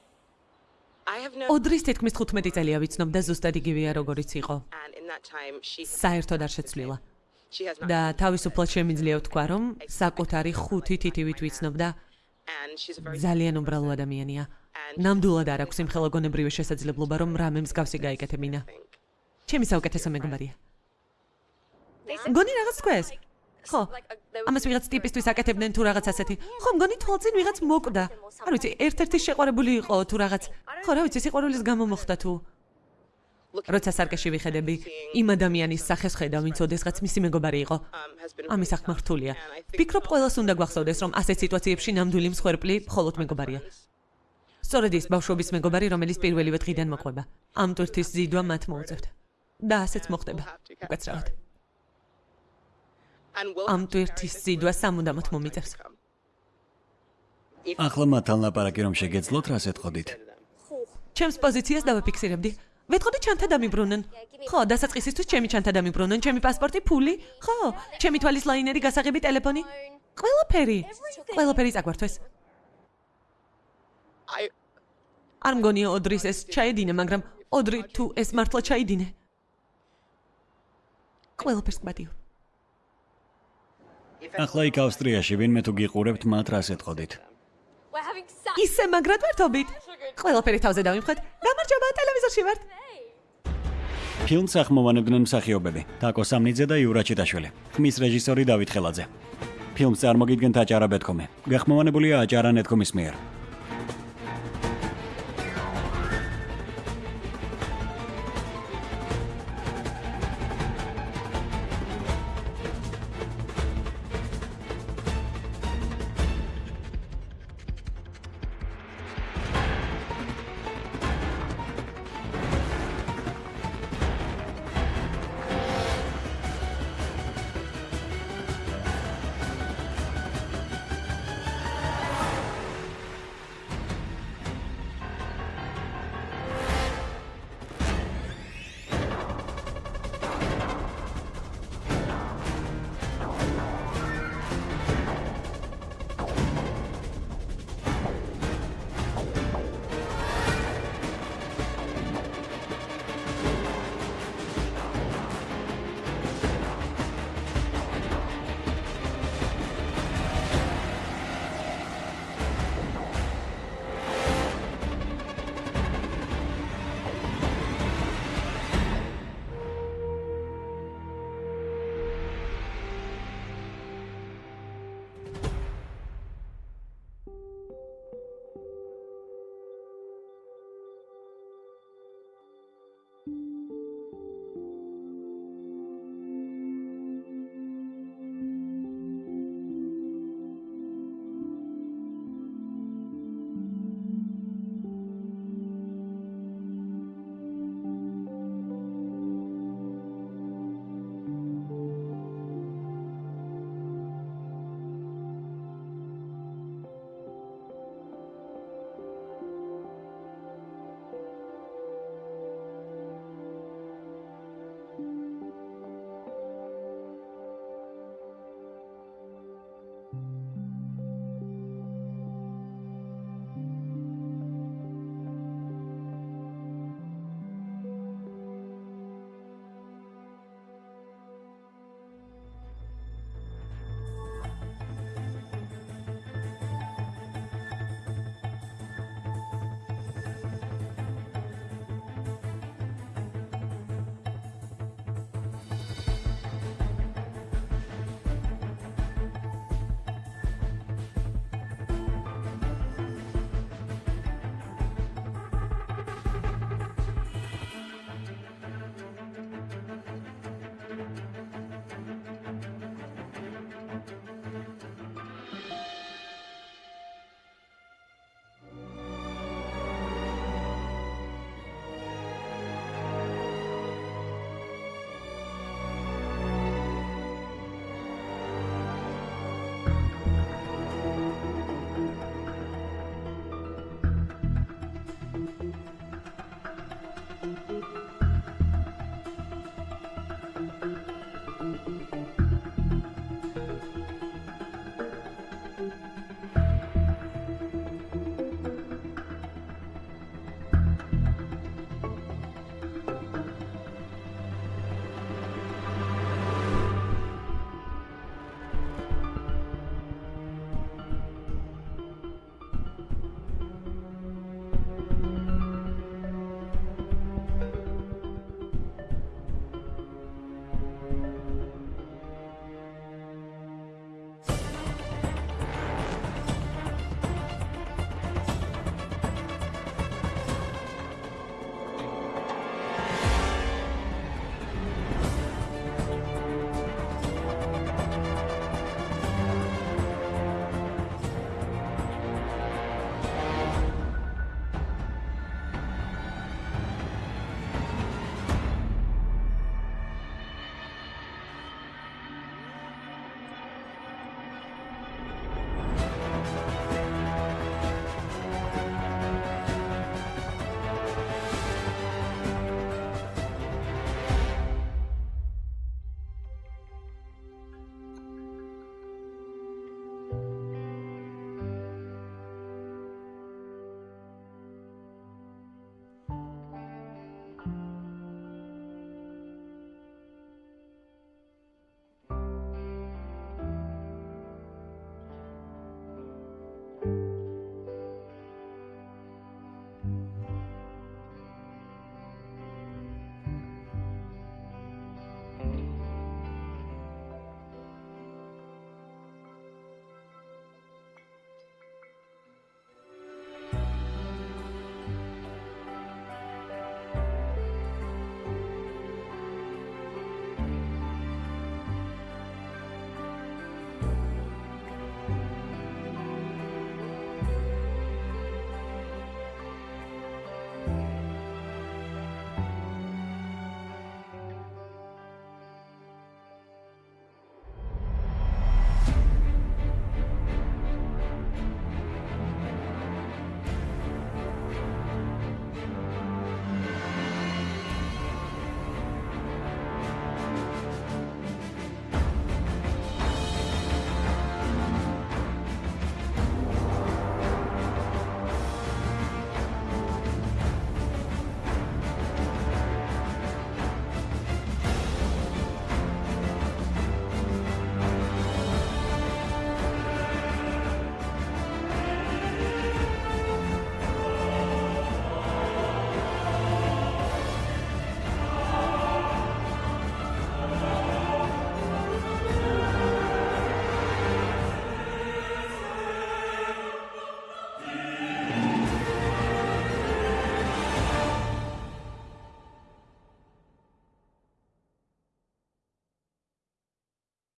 Ოდრის თითქმის 15 წელია ვიცნობ და ზუსტად იგივეა როგორიც იყო. საერთოდ არ შეცვლილა. და თავისუფლად შემიძლია ვთქვა, რომ საკუთარი ხუთი თითივით ვიცნობ და ძალიან უბრალო ადამიანია. ნამდვილად არ აქვს იმხელა გონებრივი შესაძლებლობა, რომ რამე მსგავსი გაიკეთებინა. ჩემი საუკეთესო მეგობარია. გონი რაღაც თქვეს? ხო. ამას ვიღაც ტიპისთვის აკეთებდნენ თუ რაღაც ასეთი. ხო, მგონი თვალწინ ვიღაც მოკვდა. არ ვიცი, ერთ-ერთი შეყვარებული იყო თუ რაღაც. ხო, რა ვიცი, სიყვარულის გამო მოხდა თუ როცა სარკეში ვიხედები, იმ ადამიანის სახეს ხედავ, ვინც ოდესღაც მისი მეგობარი იყო. ამის ახმა რთულია. ვფიქრობ, ყველას უნდა გვახსოვდეს, რომ ასეთ სიტუაციებში ნამდვილი მსხვერპლი მხოლოდ მეგობარია. სწორედ ის ბავშვობის მეგობარი, რომელიც პირველივე დღიდან მოყვება. ამ ტვირთის ზიდვა მათ მოუწევთ. და ასეც მოხდება. უკაცრავად. ამ ტვირთის ზიდვა სამუდამოდ მომიწევს. ახლა მათთან ლაპარაკი რომ შეგეძლოთ, რას ეთყოდით? ჩემს პოზიციას დავაფიქსირებდი. ვეთყოდი ჩანთა დამიბრუნენ. ხო, დასაწყისისთვის ჩემი ჩანთა დამიბრუნენ, ჩემი პასპორტი, ფული. ხო, ჩემი თვალის ლაინერი, გასაღები, ტელეფონი. ყველაფერი. ყველაფერი წაგვართვეს. Არ მგონია ოდრის ეს ჩაედინე, მაგრამ ოდრი თუ ეს მართლა ჩაიდინე. ყველაფერს გბადიო. ახლა იქ ავსტრიაში ვინმე თუ გიყურებთ, მათ რას ეთყოდით? Ისე მაგრად ვერთობით. ყველაფერი თავზე დავიმხეთ. გამარჯობა, ტელევიზორში ვართ. ფილმს ახმოვანებდნენ მსახიობები: თაკო სამნიძე და იურა ჩიტაშვილი. ხმის რეჟისორი დავით ხელაძე. ფილმს წარმოგიდგენთ აჭარა ბეთქომი. გახმოვანებულია აჭარა ნეტკომის მიერ.